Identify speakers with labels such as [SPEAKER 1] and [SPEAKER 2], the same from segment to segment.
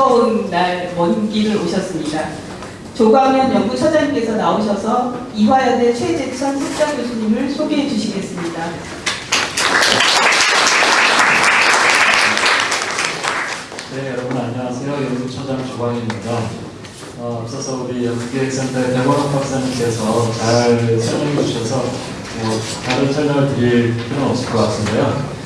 [SPEAKER 1] 무거운 날 먼 길을 오셨습니다. 조광현 연구처장님께서 나오셔서 이화여대 최재천 석좌 교수님을 소개해 주시겠습니다.
[SPEAKER 2] 네, 여러분 안녕하세요. 연구처장 조광입니다. 어, 앞서서 우리 연구기획센터의 대건욱 박사님께서 잘 설명해 주셔서 뭐 다른 설명을 드릴 필요는 없을 것 같은데요.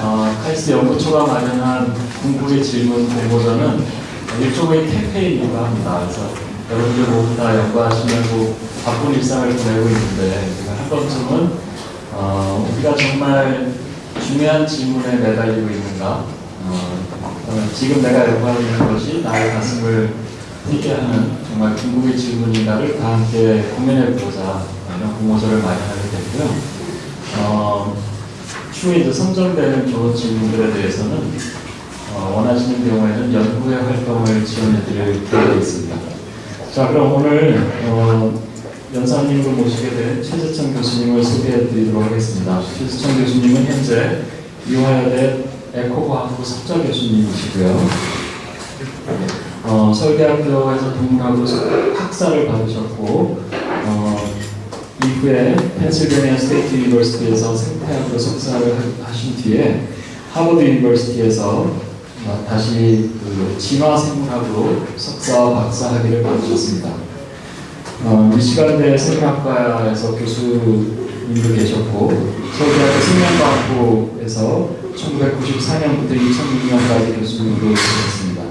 [SPEAKER 2] 어, 카이스트 연구처가 마련한 궁극의 질문 공모전은 일종의 캠페인이기도 합니다. 그래서 여러분들 모두 다 연구하시면서 바쁜 일상을 보내고 있는데 한 번쯤은 어, 우리가 정말 중요한 질문에 매달리고 있는가 어, 어, 지금 내가 연구하고 있는 것이 나의 가슴을 뛰게 하는 정말 궁극의 질문인가를 다 함께 고민해보자 이런 공모전을 마련하게 됐고요. 어, 추후에 선정되는 좋은 질문들에 대해서는 어, 원하시는 경우에는 연구의 활동을 지원해드릴 계획이 있습니다. 자 그럼 오늘 어, 연사님을 모시게 된 최재천 교수님을 소개해드리도록 하겠습니다. 최재천 교수님은 현재 이화여대 에코과학부 석좌 교수님이시고요. 어, 서울대학교에서 동문하고 학사를 받으셨고 어, 이후에 Pennsylvania State University에서 생태학으로 석사를 하- 하신 뒤에 Harvard University에서 어, 다시 그 진화생물학으로 석사와 박사 학위를 받으셨습니다. 어, 미시간대 생명학과에서 교수님도 계셨고 서울대학교 생명과학부에서 1994년부터 2006년까지 교수님으로 계셨습니다.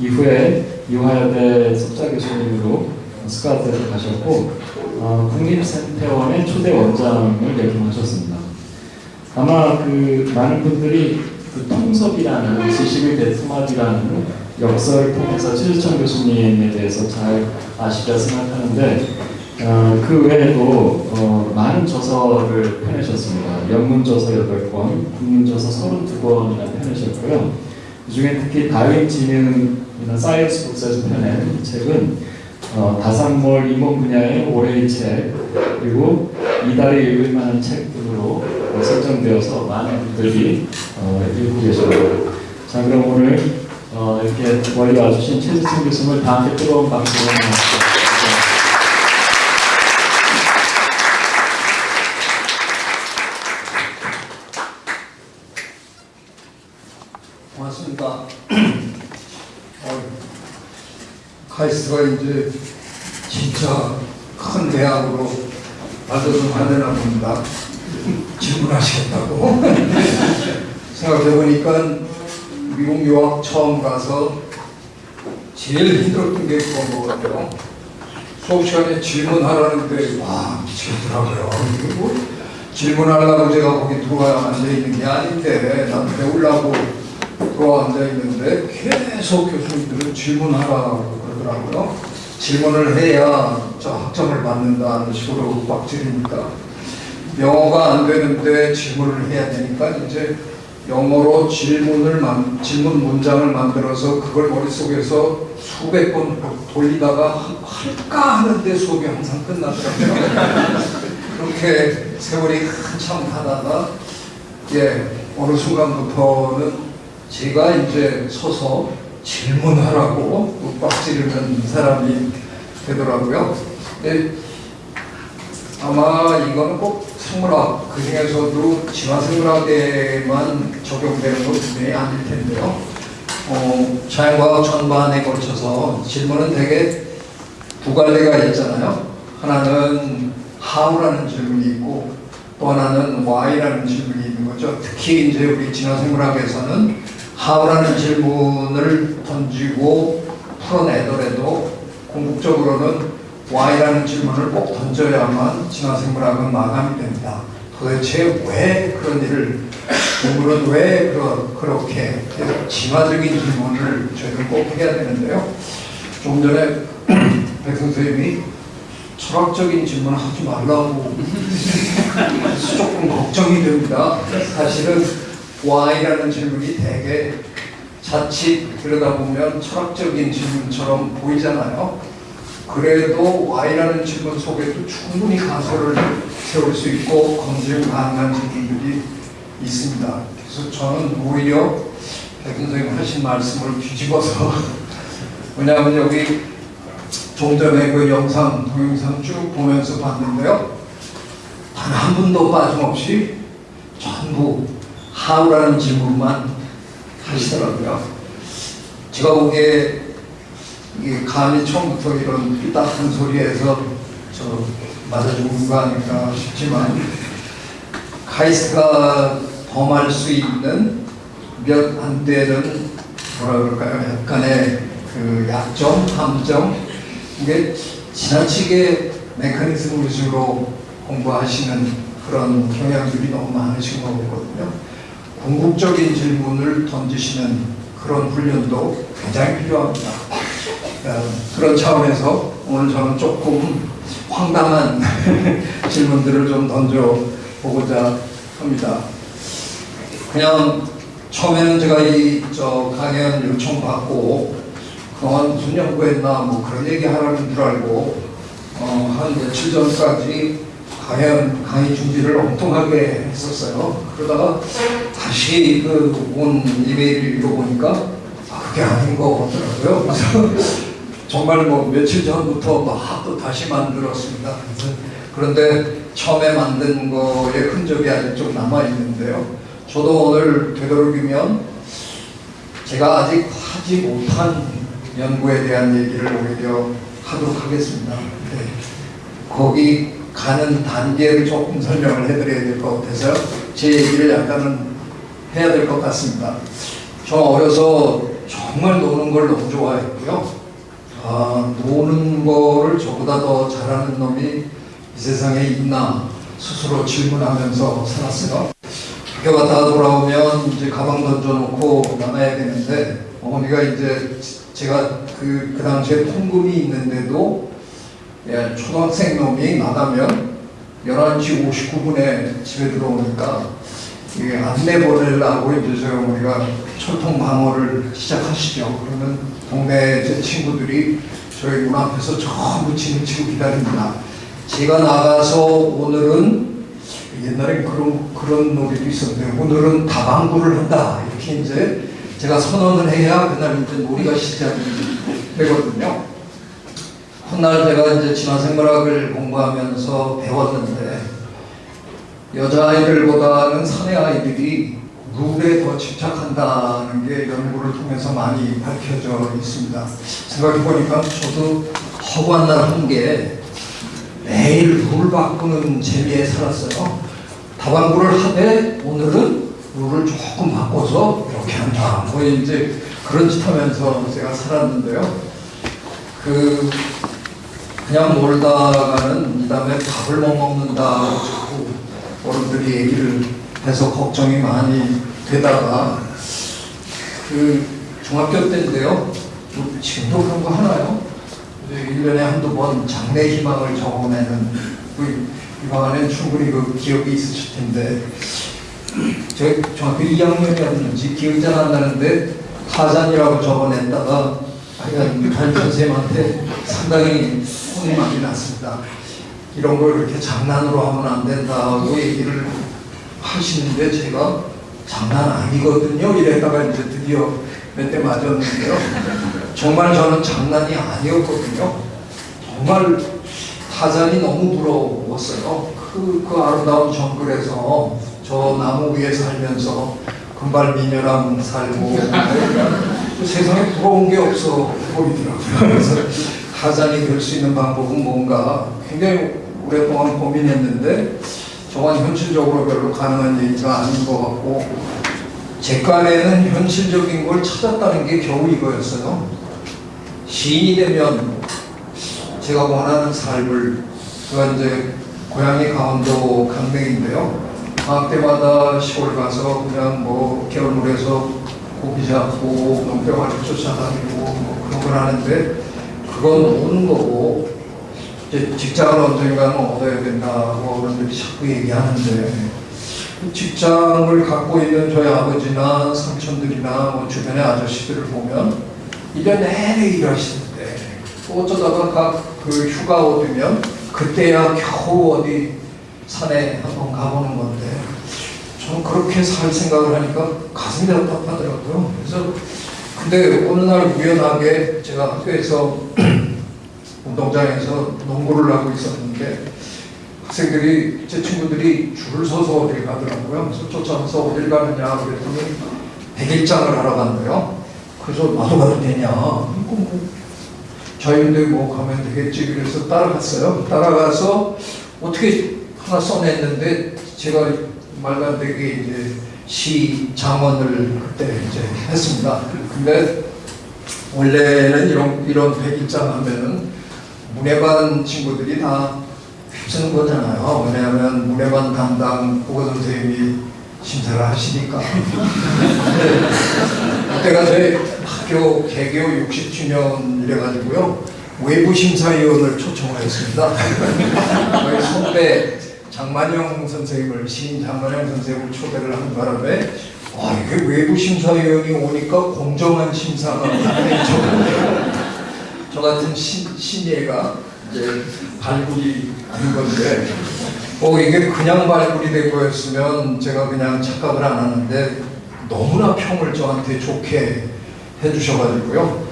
[SPEAKER 2] 이후에 이화여대 석좌 교수님으로 스카우트에서 가셨고 어, 국립생태원의 초대 원장을 역임하셨습니다. 아마 그 많은 분들이 그 통섭이라는 지식의 대통합이라는 역사를 통해서 최수천 교수님에 대해서 잘 아시리라 생각하는데 어, 그 외에도 어, 많은 저서를 펴내셨습니다. 영문저서 8권, 국문저서 32권이나 펴내셨고요. 그 중에 특히 다윈 지능이나 사이언스 북스에서 펴낸 책은 어, 다산몰 인문 분야의 올해의 책 그리고 이달에 읽을 만한 책들로 어, 선정되어서 많은 분들이 어, 읽고 계십니다. 자 그럼 오늘 어, 이렇게 멀리 와주신 최지승 교수님을 다 함께 뜨거운 박수로 맞습니다.
[SPEAKER 3] 고맙습니다. 어, 카이스트가 이제 진짜 큰 대학으로 만들어서 만드나 봅니다. 질문하시겠다고. 생각해보니까 미국 유학 처음 가서 제일 힘들었던 게 그건 것 같아요. 수업 시간에 질문하라는데 와 미치겠더라고요. 그리고 질문하려고 제가 거기 들어와 앉아있는 게 아닌데 난 배우려고 들어와 앉아있는데 계속 교수님들은 질문하라고 그러더라고요. 질문을 해야 저 학점을 받는다는 식으로 막 지르니까 영어가 안 되는데 질문을 해야 되니까 이제 영어로 질문을 만, 질문 문장을 만들어서 그걸 머릿속에서 수백 번 돌리다가 할까 하는데 수업이 항상 끝나더라고요. 그렇게 세월이 한참 가다가 예, 어느 순간부터는 제가 이제 서서 질문하라고 빡지르는 사람이 되더라고요. 근데 아마 이거는 꼭 생물학 그 중에서도 진화생물학에만 적용되는 건 분명히 아닐 텐데요. 어, 자연과학 전반에 걸쳐서 질문은 되게 두 갈래가 있잖아요. 하나는 how라는 질문이 있고 또 하나는 why라는 질문이 있는 거죠. 특히 이제 우리 진화생물학에서는 how라는 질문을 던지고 풀어내더라도 궁극적으로는 why라는 질문을 꼭 던져야만 진화생물학은 마감이 됩니다. 도대체 왜 그런 일을 동물은 왜 그러, 그렇게 진화적인 질문을 저희는 꼭 해야 되는데요. 좀 전에 백 선생님이 철학적인 질문을 하지 말라고 조금 걱정이 됩니다. 사실은 why라는 질문이 되게 자칫 들여다보면 철학적인 질문처럼 보이잖아요. 그래도 Y라는 질문 속에도 충분히 가설을 세울 수 있고 검증 가능한 질문들이 있습니다. 그래서 저는 오히려 백 선생님 하신 말씀을 뒤집어서 왜냐하면 여기 좀 전에 그 영상, 동영상 쭉 보면서 봤는데요. 단 한 분도 빠짐없이 전부 하우라는 질문만 하시더라고요. 제가 보기에 이게 감히 처음부터 이런 삐딱한 소리에서 저 맞아 죽은 거 아닐까 싶지만 카이스트가 범할 수 있는 몇 안 되는 뭐라 그럴까요? 약간의 그 약점, 함정 이게 지나치게 메커니즘 위주로 공부하시는 그런 경향들이 너무 많으신 것 같거든요. 궁극적인 질문을 던지시는 그런 훈련도 굉장히 필요합니다. 어, 그런 차원에서 오늘 저는 조금 황당한 질문들을 좀 던져보고자 합니다. 그냥 처음에는 제가 이 저 강연 요청 받고 그동안 무슨 연구했나 뭐 그런 얘기 하라는 줄 알고 어, 한 며칠 전까지 강연 강의 준비를 엉뚱하게 했었어요. 그러다가 다시 그 온 이메일을 읽어보니까 아, 그게 아닌 거 같더라고요. 그래서 정말 뭐 며칠 전부터 막또 다시 만들었습니다. 그런데 처음에 만든 거의 흔적이 아직 좀 남아 있는데요. 저도 오늘 되도록이면 제가 아직 하지 못한 연구에 대한 얘기를 오히려 하도록 하겠습니다. 네. 거기 가는 단계를 조금 설명을 해드려야 될 것 같아서 제 얘기를 약간은 해야 될 것 같습니다. 저 어려서 정말 노는 걸 너무 좋아했고요. 아, 노는 거를 저보다 더 잘하는 놈이 이 세상에 있나 스스로 질문하면서 살았어요. 학교 갔다가 돌아오면 이제 가방 던져놓고 나가야 되는데 어머니가 이제 제가 그, 그 당시에 통금이 있는데도 예, 초등학생 놈이 나가면 11시 59분에 집에 들어오니까 이게 안내 보내려고 이제 저희 어머니가 철통 방어를 시작하시죠. 그러면 동네 제 친구들이 저희 문 앞에서 전부 짐을 치고 기다립니다. 제가 나가서 오늘은 옛날에 그런 그런 놀이도 있었는데 오늘은 다방구를 한다 이렇게 이제 제가 선언을 해야 그날 이제 놀이가 시작이 되거든요. 훗날 제가 이제 진화생물학을 공부하면서 배웠는데 여자아이들보다는 사내 아이들이 룰에 더 집착한다는 게 연구를 통해서 많이 밝혀져 있습니다. 생각해보니까 저도 허구한 날 한 게 매일 룰 바꾸는 재미에 살았어요. 다방구를 하되 오늘은 룰을 조금 바꿔서 이렇게 한다. 뭐 이제 그런 짓 하면서 제가 살았는데요. 그 그냥 놀다가는 이 다음에 밥을 못 먹는다고 자꾸 어른들이 얘기를 해서 걱정이 많이 되다가 그 중학교 때인데요. 뭐 지금도 그런 거 하나요? 이제 1년에 한두 번 장래 희망을 적어내는 그 이방 안에 충분히 그 기억이 있으실 텐데 제가 중학교 2학년이었는지 기억이 잘 안 나는데 타잔이라고 적어냈다가 하여간 담임 선생님한테 상당히 혼이 많이 났습니다. 이런 걸 그렇게 장난으로 하면 안 된다고 얘기를 하시는데 제가 장난 아니거든요. 이랬다가 이제 드디어 몇 대 맞았는데요. 정말 저는 장난이 아니었거든요. 정말 타잔이 너무 부러웠어요. 그, 그 아름다운 정글에서 저 나무 위에 살면서 금발 미녀랑 살고 그 세상에 부러운 게 없어 보이더라고요. 그래서 타잔이 될 수 있는 방법은 뭔가 굉장히 오랫동안 고민했는데 저건 현실적으로 별로 가능한 얘기가 아닌 것 같고 제 깐에는 현실적인 걸 찾았다는 게 겨우 이거였어요. 시인이 되면 제가 원하는 삶을 제가 이제 고향이 강원도 강릉인데요. 방학 때마다 시골 가서 그냥 뭐 겨울물에서 고기 잡고 농병아리 쫓아다니고 뭐 그런 걸 하는데 그건 노는 거고 이제 직장을 언젠가는 얻어야 된다고 어른들이 자꾸 얘기하는데 그 직장을 갖고 있는 저희 아버지나 삼촌들이나 뭐 주변의 아저씨들을 보면 1년 내내 일하시는데 또 어쩌다가 각 그 휴가 오면 그때야 겨우 어디 산에 한번 가보는 건데 저는 그렇게 살 생각을 하니까 가슴이 답답하더라고요. 그래서 근데 어느 날 우연하게 제가 학교에서 운동장에서 농구를 하고 있었는데 학생들이 제 친구들이 줄을 서서 어딜 가더라고요. 그래서 쫓아가서 어딜 가느냐 그랬더니 백일장을 하러 간대요. 그래서 나도 가도 되냐? 이거 뭐 자유인데 뭐 가면 되겠지 그래서 따라갔어요. 따라가서 어떻게 하나 써냈는데 제가 말도 안 되게 이제 시 장원을 그때 이제 했습니다. 근데 원래는 이런 이런 백일장 하면은 문예반 친구들이 다 휩쓰는 거잖아요. 왜냐하면 문예반 담당 국어 선생님이 심사를 하시니까. 그때가 저희 학교 개교 60주년 이래 가지고요. 외부 심사위원을 초청을 했습니다. 저희 선배 장만영 선생님을 시인 장만영 선생님을 초대를 한 바람에 아 이게 외부 심사위원이 오니까 공정한 심사가. 저 같은 신, 신예가 이제 발굴이 된 건데 어 이게 그냥 발굴이 된 거였으면 제가 그냥 착각을 안 하는데 너무나 평을 저한테 좋게 해주셔가지고요.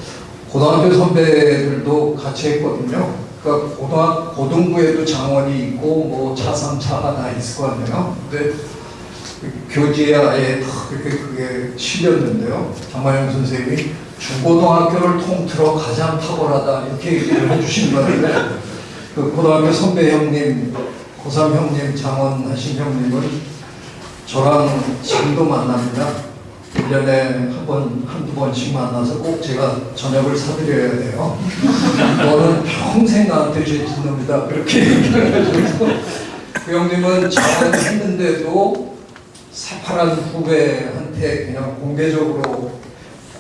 [SPEAKER 3] 고등학교 선배들도 같이 했거든요. 그러니까 고등 고등부에도 장원이 있고 뭐 차상차가 다 있을 거 아니에요. 근데 교재에 아예 다 그렇게 그게 실렸는데요. 장만영 선생님이 중고등학교를 통틀어 가장 탁월하다 이렇게 얘기를 해주신 건데 그 고등학교 선배 형님, 고3 형님, 장원하신 형님은 저랑 지금도 만납니다. 1년에 한 번, 한두 번씩 만나서 꼭 제가 저녁을 사드려야 돼요. 너는 평생 나한테 죄 짓는다. 그렇게 얘기해가지고 그 형님은 장원 했는데도 새파란 후배한테 그냥 공개적으로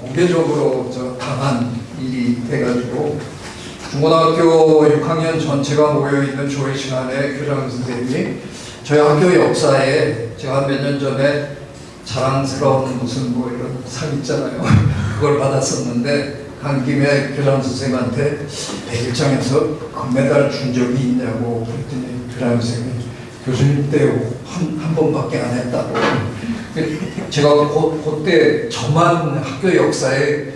[SPEAKER 3] 공개적으로 저 당한 일이 돼가지고 중고등학교 6학년 전체가 모여있는 조회 시간에 교장 선생님이 저희 학교 역사에 제가 몇 년 전에 자랑스러운 무슨 뭐 이런 상 있잖아요. 그걸 받았었는데 간 김에 교장 선생님한테 백일장에서 금메달 준 적이 있냐고 그랬더니 교장 선생님이 교수님 때한 한 번밖에 안 했다고 제가 고, 그때 저만 학교 역사에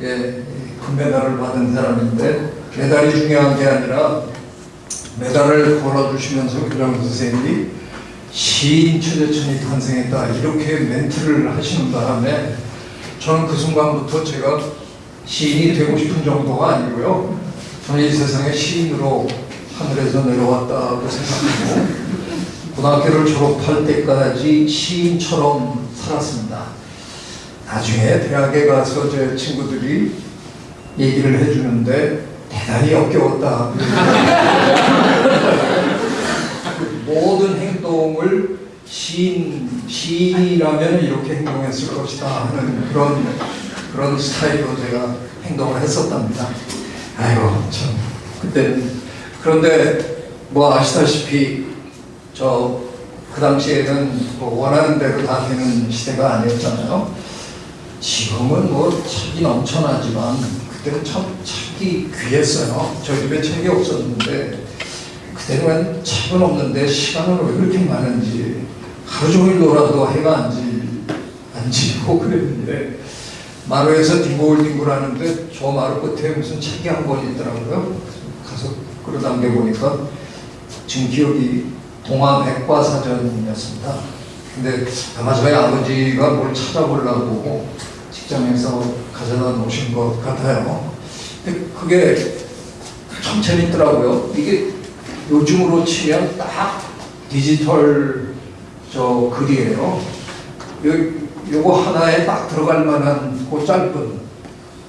[SPEAKER 3] 예, 금메달을 받은 사람인데 메달이 중요한 게 아니라 메달을 걸어주시면서 교장 선생님이 시인 최재천이 탄생했다 이렇게 멘트를 하시는 바람에 저는 그 순간부터 제가 시인이 되고 싶은 정도가 아니고요. 저는 이 세상에 시인으로 하늘에서 내려왔다고 생각하고 고등학교를 졸업할 때까지 시인처럼 살았습니다. 나중에 대학에 가서 제 친구들이 얘기를 해주는데 대단히 역겨웠다. 모든 행동을 시인, 시인이라면 이렇게 행동했을 것이다 하는 그런, 그런 스타일로 제가 행동을 했었답니다. 아이고, 참. 그때는. 그런데 뭐 아시다시피 저 그 당시에는 뭐 원하는 대로 다 되는 시대가 아니었잖아요. 지금은 뭐 책이 넘쳐나지만 그때는 참 책이 귀했어요. 저희 집에 책이 없었는데 그때는 책은 없는데 시간은 왜 그렇게 많은지 하루 종일 놀아도 해가 안, 지, 안 지고 그랬는데 마루에서 뒹굴뒹굴 하는데 저 마루 끝에 무슨 책이 한 권 있더라고요. 가서 끌어당겨 보니까 지금 기억이 동화 백과사전이었습니다. 근데 아마 저희 아버지가 뭘 찾아보려고 직장에서 가져다 놓으신 것 같아요. 근데 그게 참 재밌더라고요. 이게 요즘으로 치면 딱 디지털 저 글이에요. 요, 요거 하나에 딱 들어갈 만한 그 짧은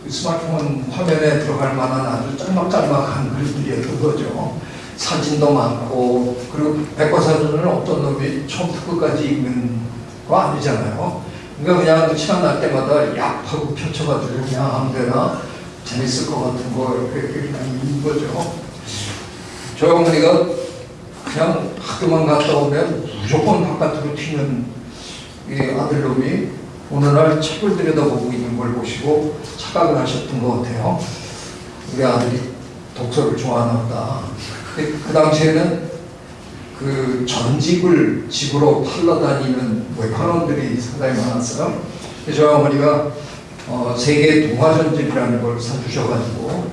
[SPEAKER 3] 스마트폰 화면에 들어갈 만한 아주 짤막짤막한 글들이었던 거죠. 사진도 많고 그리고 백과사전을 어떤 놈이 처음부터 끝까지 읽는 거 아니잖아요. 그러니까 그냥 시간 날 때마다 약하고 펼쳐가지고 그냥 아무데나 재밌을 것 같은 거 이렇게 읽는 거죠. 저희 어머니가 그냥 학교만 갔다 오면 무조건 바깥으로 튀는 이 아들놈이 어느 날 책을 들여다보고 있는 걸 보시고 착각을 하셨던 것 같아요. 우리 아들이 독서를 좋아하나 보다. 그, 그 당시에는 그 전집을 집으로 팔러 다니는 외판원들이 상당히 많았어요. 저희 어머니가 어, 세계 동화전집이라는 걸 사주셔가지고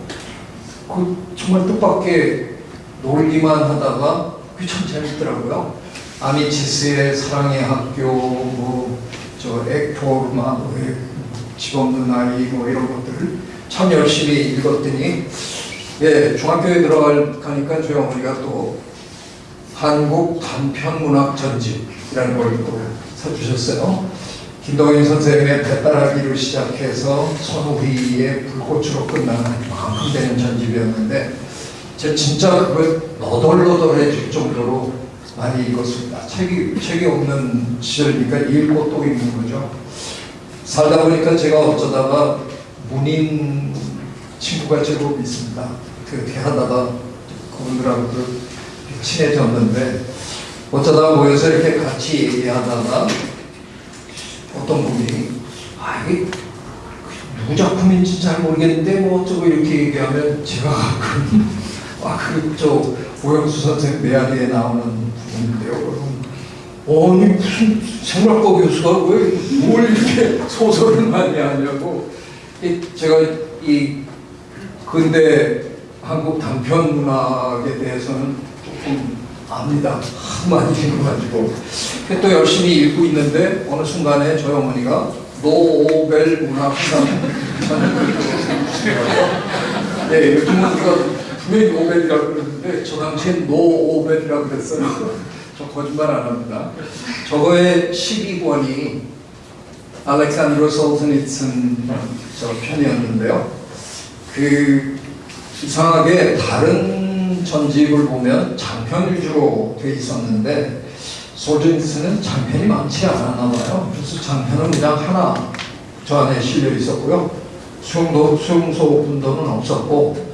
[SPEAKER 3] 그 정말 뜻밖의 놀기만 하다가 그게 참 재밌더라고요. 아미치스의 사랑의 학교, 뭐저 액토르마, 뭐, 집 없는 아이 뭐 이런 것들을 참 열심히 읽었더니 예 중학교에 들어가니까 저희 어머니가 또 한국 단편문학 전집이라는 걸 또 사주셨어요. 김동인 선생님의 배따라기로 시작해서 선우희의 불꽃으로 끝나는 만큼 되는 전집이었는데 제가 진짜 그걸 너덜너덜해질 정도로 많이 읽었습니다. 책이, 책이 없는 시절이니까 읽고 또 읽는 거죠. 살다 보니까 제가 어쩌다가 문인 친구가 제법 있습니다. 그렇게 하다가 그분들하고도 친해졌는데 어쩌다 모여서 이렇게 같이 얘기하다가 어떤 분이 아 이게 누구 작품인지 잘 모르겠는데 뭐 어쩌고 이렇게 얘기하면 제가 가끔 아그저 오영수 선생 메아리에 나오는 분인데요. 그럼 아니 무슨 생각과 교수가 왜 뭘 이렇게 소설을 많이 하냐고 이 제가 이 근대 한국 단편 문학에 대해서는 조금 압니다. 많이 읽어가지고 또 열심히 읽고 있는데 어느 순간에 저희 어머니가 노벨 문학상 네, 요즘은 우리가 분명히 노벨이라고 그러는데 저 당시엔 노벨이라고 그랬어요. 저 거짓말 안 합니다. 저거의 12권이 알렉산드로 저 편이었는데요. 그 이상하게 다른 전집을 보면 장편 위주로 돼 있었는데 솔즈니츠는 장편이 많지 않았나 봐요. 그래서 장편은 그냥 하나 저 안에 실려 있었고요. 수용도 수용소 분도는 없었고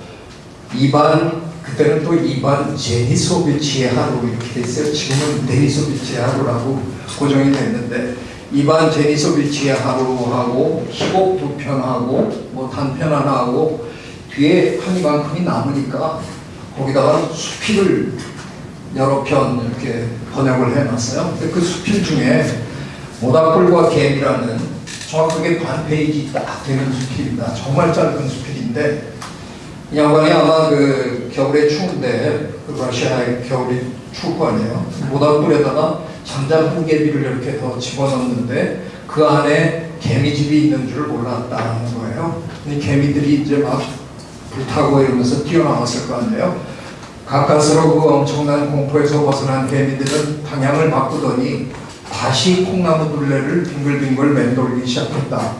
[SPEAKER 3] 이반 그때는 또 이반 제니소비치의 하루 이렇게 돼 있어요. 지금은 데니소비치의 하루라고 고정이 됐는데 이반 제니소비치의 하루하고 희곡 두 편하고 뭐 단편 하나 하고 뒤에 한 이만큼이 남으니까 거기다가 수필을 여러 편 이렇게 번역을 해놨어요. 근데 그 수필 중에 모닥불과 개미라는 정확하게 반 페이지 딱 되는 수필입니다. 정말 짧은 수필인데 이 양반이 아마 그 겨울에 추운데 그 러시아의 겨울이 추울 거 아니에요. 모닥불에다가 잠잠 홍개비를 이렇게 더 집어넣는데 그 안에 개미집이 있는 줄 몰랐다는 거예요. 이 개미들이 이제 막 불타고 이러면서 뛰어나왔을 거 아니에요. 가까스로 그 엄청난 공포에서 벗어난 개미들은 방향을 바꾸더니 다시 콩나무 둘레를 빙글빙글 맴돌기 시작했다.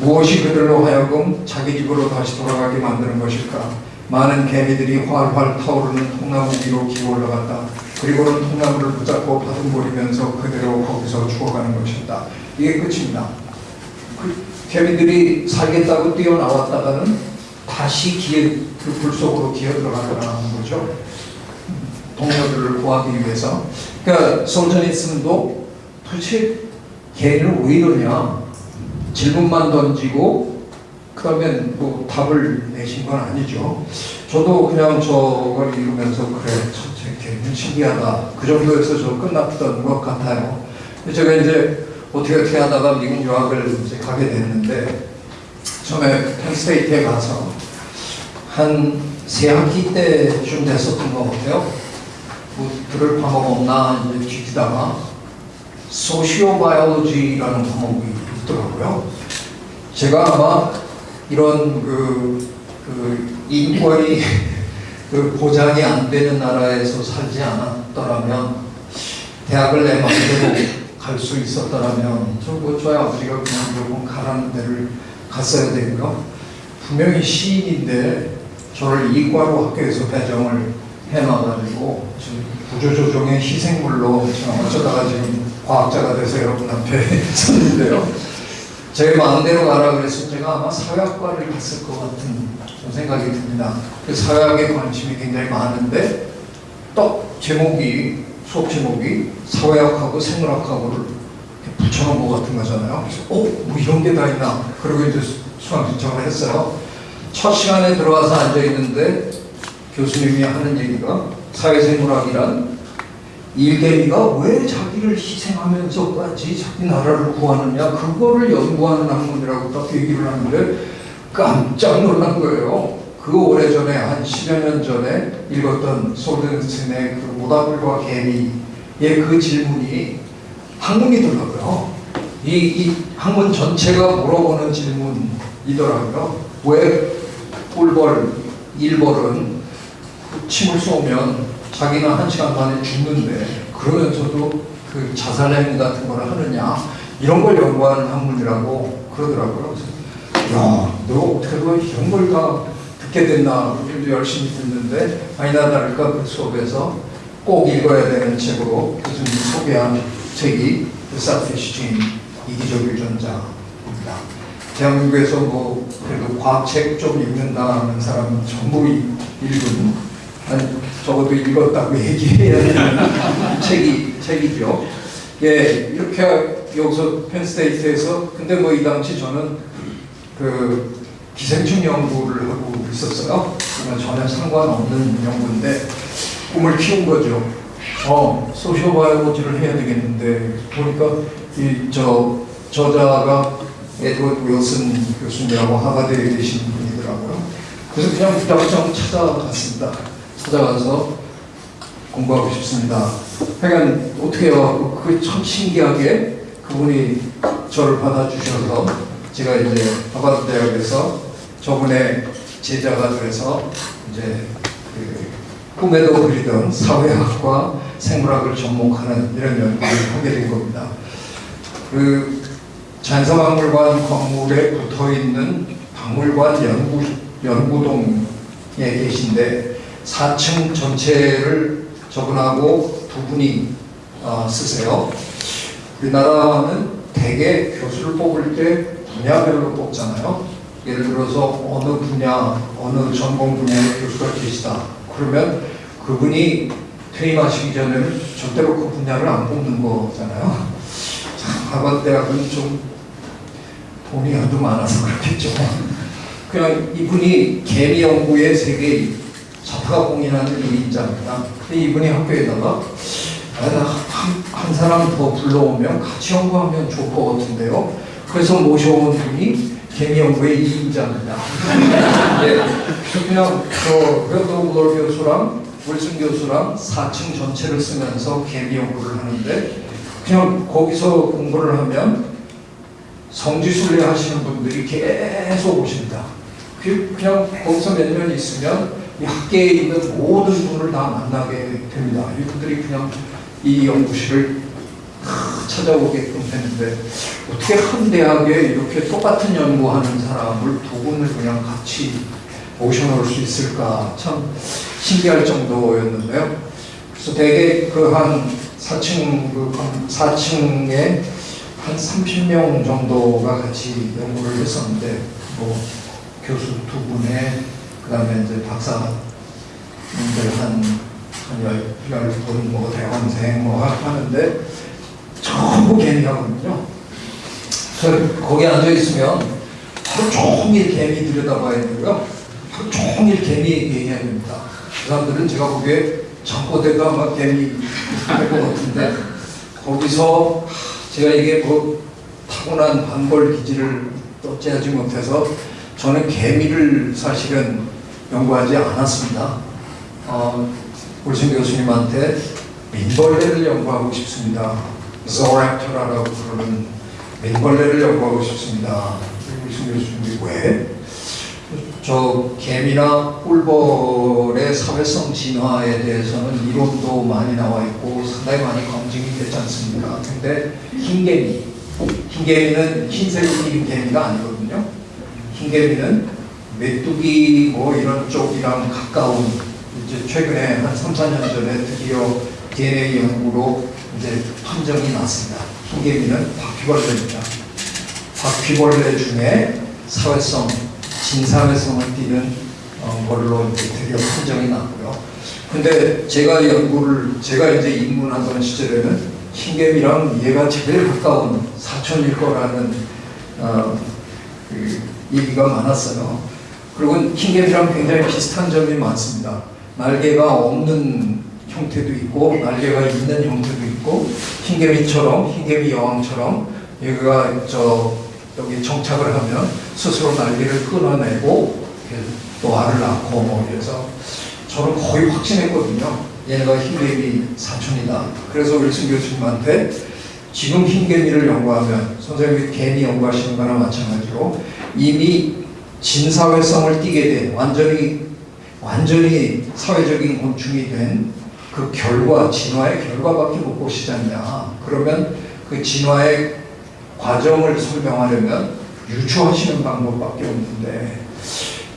[SPEAKER 3] 무엇이 그들로 하여금 자기 집으로 다시 돌아가게 만드는 것일까? 많은 개미들이 활활 타오르는 통나무 위로 기어 올라갔다. 그리고는 통나무를 붙잡고 바둥거리면서 그대로 거기서 죽어가는 것이다. 이게 끝입니다. 그 개미들이 살겠다고 뛰어나왔다가는 다시 기어, 그불 속으로 기어 들어가는 거죠. 동료들을 구하기 위해서. 그러니까 솔저니슨도 도대체 개를 왜 이러냐. 질문만 던지고 그다음에 뭐 답을 내신 건 아니죠. 저도 그냥 저걸 읽으면서 그래 저 개는 신기하다. 그 정도에서 저 끝났던 것 같아요. 제가 이제 어떻게 어떻게 하다가 미국 유학을 이제 가게 됐는데 처음에 펜스테이트에 가서 한 세 학기 때쯤 됐었던 것 같아요. 뭐 들을 과목 없나 이제 뒤지다가 소시오바이올로지라는 과목이 있더라고요. 제가 아마 이런 그, 그 인권이 그 보장이 안 되는 나라에서 살지 않았더라면 대학을 내 마음대로 갈 수 있었더라면 저뭐 저희 아버지가 그냥 결국 가라는 데를 갔어야 되고요. 분명히 시인인데 저를 이과로 학교에서 배정을 해놔가지고 지금 구조조정의 희생물로 지금 어쩌다가 지금 과학자가 돼서 여러분 앞에 섰는데요. 제 마음대로 가라 그랬으면 제가 아마 사회학과를 갔을 것 같은 생각이 듭니다. 그 사회학에 관심이 굉장히 많은데 딱 제목이 수업 제목이 사회학하고 생물학하고를 붙여놓은 것 같은 거잖아요. 어? 뭐 이런 게 다 있나? 그리고 이제 수강 신청을 했어요. 첫 시간에 들어가서 앉아 있는데 교수님이 하는 얘기가 사회생물학이란 일개미가 왜 자기를 희생하면서까지 자기 나라를 구하느냐 그거를 연구하는 학문이라고 딱 얘기를 하는데 깜짝 놀란 거예요. 그 오래전에 한 10여 년 전에 읽었던 솔든슨의 그 모다불과 개미의 그 질문이 학문이더라고요. 이, 이 학문 전체가 물어보는 질문이더라고요. 왜 꿀벌, 일벌은 침을 쏘면 자기는 한 시간 만에 죽는데 그러면서도 그 자살 행위 같은 걸 하느냐 이런 걸 연구하는 학문이라고 그러더라고요. 야, 너 어떻게 너 이런 걸 다 듣게 됐나 우리도 열심히 듣는데 아니나 다를까 그 수업에서 꼭 읽어야 되는 책으로 교수님 소개한 책이 The Selfish Gene 이기적 유전자입니다. 대한민국에서 뭐 그래도 과학책 좀 읽는다는 사람은 전부 이- 읽은 아니 적어도 읽었다고 얘기해야 되는 책이 책이죠. 예 이렇게 여기서 펜스테이트에서 근데 뭐 이 당시 저는 그 기생충 연구를 하고 있었어요. 전혀 상관없는 연구인데 꿈을 키운 거죠. 어 소시오바이오로지를 해야 되겠는데 보니까 이 저 저자가 에드워드 윌슨 교수님이라고 하버드에 계신 분이더라고요. 그래서 그냥 부탁장 찾아갔습니다. 찾아가서 공부하고 싶습니다. 하여간 어떻게 해요? 그참 신기하게 그분이 저를 받아주셔서 제가 이제 하버드 대학에서 저분의 제자가 돼서 이제 그 꿈에도 그리던 사회학과 생물학을 접목하는 이런 연구를 하게 된 겁니다. 그 잔서박물관 건물에 붙어 있는 박물관 연구 연구동에 계신데 4층 전체를 저분하고 두 분이 어, 쓰세요. 우리나라는 대개 교수를 뽑을 때 분야별로 뽑잖아요. 예를 들어서 어느 분야, 어느 전공 분야의 교수가 계시다. 그러면 그분이 퇴임하시기 전에는 절대로 그 분야를 안 뽑는 거잖아요. 참, 하버드 대학은 좀 돈이 아주 많아서 그렇겠죠. 그냥 이분이 개미 연구의 세계 자타가 공인하는 일인자입니다. 근데 이분이 학교에다가 아, 한, 한 사람 더 불러오면 같이 연구하면 좋을 것 같은데요. 그래서 모셔온 분이 개미 연구의 이인자입니다. 네, 그래서 그냥 저 회도 교수랑 wilson 교수랑 4층 전체를 쓰면서 개미 연구를 하는데 그냥 거기서 공부를 하면 성지순례 하시는 분들이 계속 오십니다. 그- 그냥 거기서 몇 년 있으면 이 학계에 있는 모든 분을 다 만나게 됩니다. 이분들이 그냥 이 연구실을 다 찾아오게끔 되는데 어떻게 한 대학에 이렇게 똑같은 연구하는 사람을 두 분을 그냥 같이 모셔놓을 수 있을까 참 신기할 정도였는데요. 그래서 대개 그 한 4층 그 4층에 한 30명 정도가 같이 연구를 했었는데 뭐 교수 두 분에 그 다음에 이제 박사님들 한 한 열 열 분 뭐 대학원생 뭐 하- 하는데 전부 개미하거든요. 거기 앉아 있으면 하루 종일 개미 들여다봐야 되고요. 하루 종일 개미 얘기해야 됩니다. 그 사람들은 제가 보기에 잠꼬대가 막 개미 할 것 같은데 거기서 제가 이게 뭐 타고난 반벌 기질을 어찌하지 못해서 저는 개미를 사실은 연구하지 않았습니다. 어, 올신 교수님한테 민벌레를 연구하고 싶습니다. Zooraptora라고 부르는 민벌레를 연구하고 싶습니다. 저 개미나 꿀벌의 사회성 진화에 대해서는 이론도 많이 나와 있고 상당히 많이 검증이 되지 않습니까? 근데 흰개미, 흰개미는 흰색이 튀긴 개미가 아니거든요. 흰개미는 메뚜기 뭐 이런 쪽이랑 가까운 이제 최근에 한 3, 4년 전에 드디어 DNA 연구로 이제 판정이 났습니다. 흰개미는 바퀴벌레입니다. 바퀴벌레 중에 사회성, 진사회성을 띠는 어, 걸로 이제 드디어 판정이 났고요. 근데 제가 연구를 제가 이제 입문하던 시절에는 흰개미랑 얘가 제일 가까운 사촌일 거라는 어, 그 얘기가 많았어요. 그리고 흰개미랑 굉장히 비슷한 점이 많습니다. 날개가 없는 형태도 있고 날개가 있는 형태도 있고 흰개미처럼 흰개미 여왕처럼 얘가 저 여기 정착을 하면 스스로 날개를 끊어내고 또 알을 낳고 뭐 이래서 저는 거의 확신했거든요. 얘네가 흰개미 사촌이다. 그래서 윌슨 교수님한테 지금 흰개미를 연구하면 선생님이 개미 연구하시는 거나 마찬가지로 이미 진사회성을 띠게 된 완전히 완전히 사회적인 곤충이 된 그 결과 진화의 결과밖에 못 보시지 않냐. 그러면 그 진화의 과정을 설명하려면 유추하시는 방법밖에 없는데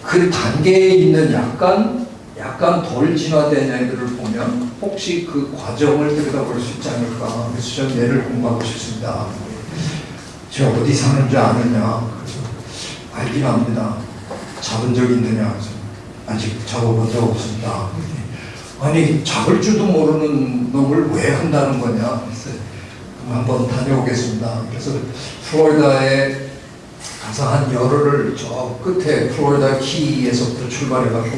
[SPEAKER 3] 그 단계에 있는 약간 약간 덜 진화된 애들을 보면 혹시 그 과정을 들여다볼 수 있지 않을까. 그래서 저는 얘를 공부하고 싶습니다. 저 어디 사는지 아느냐. 그래서 알긴 합니다. 잡은 적 있느냐. 그래서 아직 잡아본 적 없습니다 아니 잡을 줄도 모르는 놈을 왜 한다는 거냐? 그래서 한번 다녀오겠습니다. 그래서 플로리다에 가서 한 열흘을 저 끝에 플로리다 키에서부터 출발해갖고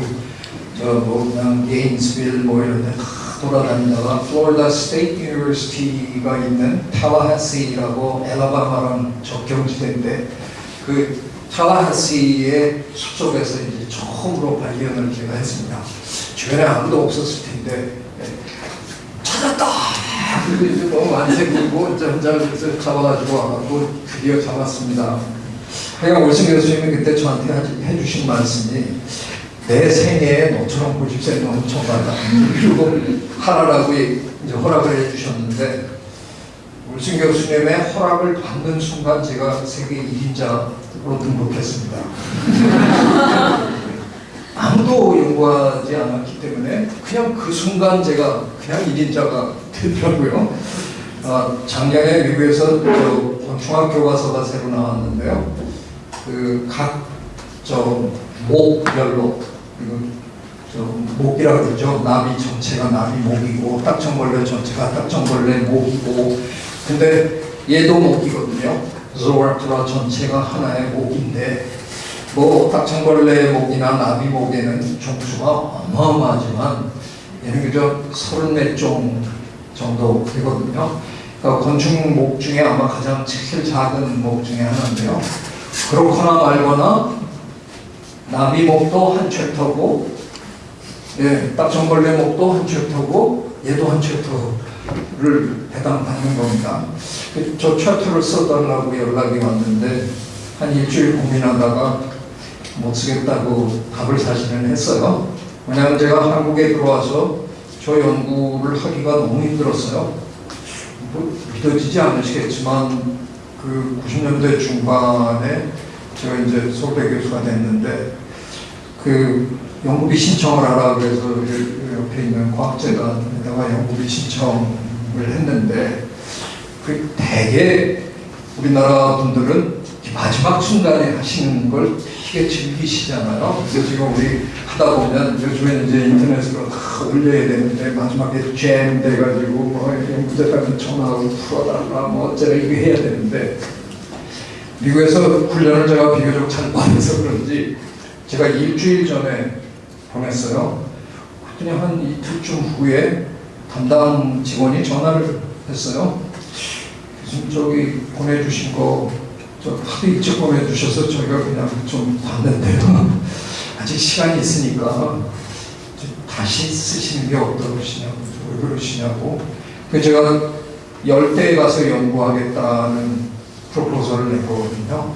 [SPEAKER 3] 저뭐 그냥 게인스빌 뭐 이런 데다 돌아다니다가 Florida State University가 있는 탈라하시라고 앨라배마랑 접경지대인데 그 탈라하시의 숲속에서 이제 처음으로 발견을 제가 했습니다. 주변에 아무도 없었을 텐데 예. 찾았다. 그리고 너무 안색이고 이제 혼자 그래서 잡아가지고 와가지고 드디어 잡았습니다. 하여간 월승 교수님이 그때 저한테 하- 해주신 말씀이 내 생애에 너처럼 놈 처음 봤다. 그리고 하라라고 이제 허락을 해주셨는데 울승 교수님의 허락을 받는 순간 제가 세계 1인자 로 등록했습니다. 아무도 연구하지 않았기 때문에 그냥 그 순간 제가 그냥 1인자가 되더라고요. 아, 작년에 미국에서 저 중학교 가서가 새로 나왔는데요. 그 그각저 목별로 저 목이라 그러죠. 나비 전체가 나비 목이고 딱정벌레 전체가 딱정벌레 목이고 근데 얘도 목이거든요. 조아트라 전체가 하나의 목인데 뭐 딱정벌레 목이나 나비 목에는 종수가 어마어마하지만 얘는 그저 서른 몇종 정도 되거든요. 그러니까 건축 목 중에 아마 가장 제일 작은 목 중에 하나인데요. 그렇거나 말거나 나비 목도 한 챕터고 예, 딱정벌레 목도 한 챕터고 얘도 한 챕터 를 해당받는 겁니다. 그저 챕터를 써달라고 연락이 왔는데 한 일주일 고민하다가 못 쓰겠다고 답을 사실은 했어요. 왜냐하면 제가 한국에 들어와서 저 연구를 하기가 너무 힘들었어요. 뭐 믿어지지 않으시겠지만 그 90년대 중반에 제가 이제 서울대 교수가 됐는데 그 연구비 신청을 하라 그래서 그 옆에 있는 과학재단에다가 연구비 신청을 했는데 그 대개 우리나라 분들은 마지막 순간에 하시는 걸 되게 즐기시잖아요. 그래서 지금 우리 하다 보면 요즘에 이제 인터넷으로 다 올려야 되는데 마지막에 잼 돼가지고 뭐 무대단을 전화하고 풀어달라 뭐 어쩌라 이거 해야 되는데 미국에서 훈련을 제가 비교적 잘 받아서 그런지 제가 일주일 전에 보냈어요. 그랬더니 한 이틀쯤 후에 담당 직원이 전화를 했어요. 교수님 저기 보내주신 거 저 하도 일찍 보내주셔서 저희가 그냥 좀 봤는데요. 아직 시간이 있으니까 좀 다시 쓰시는 게 어떠시냐고 왜 그러시냐고. 그래서 제가 열대에 가서 연구하겠다는 프로포설을 냈거든요.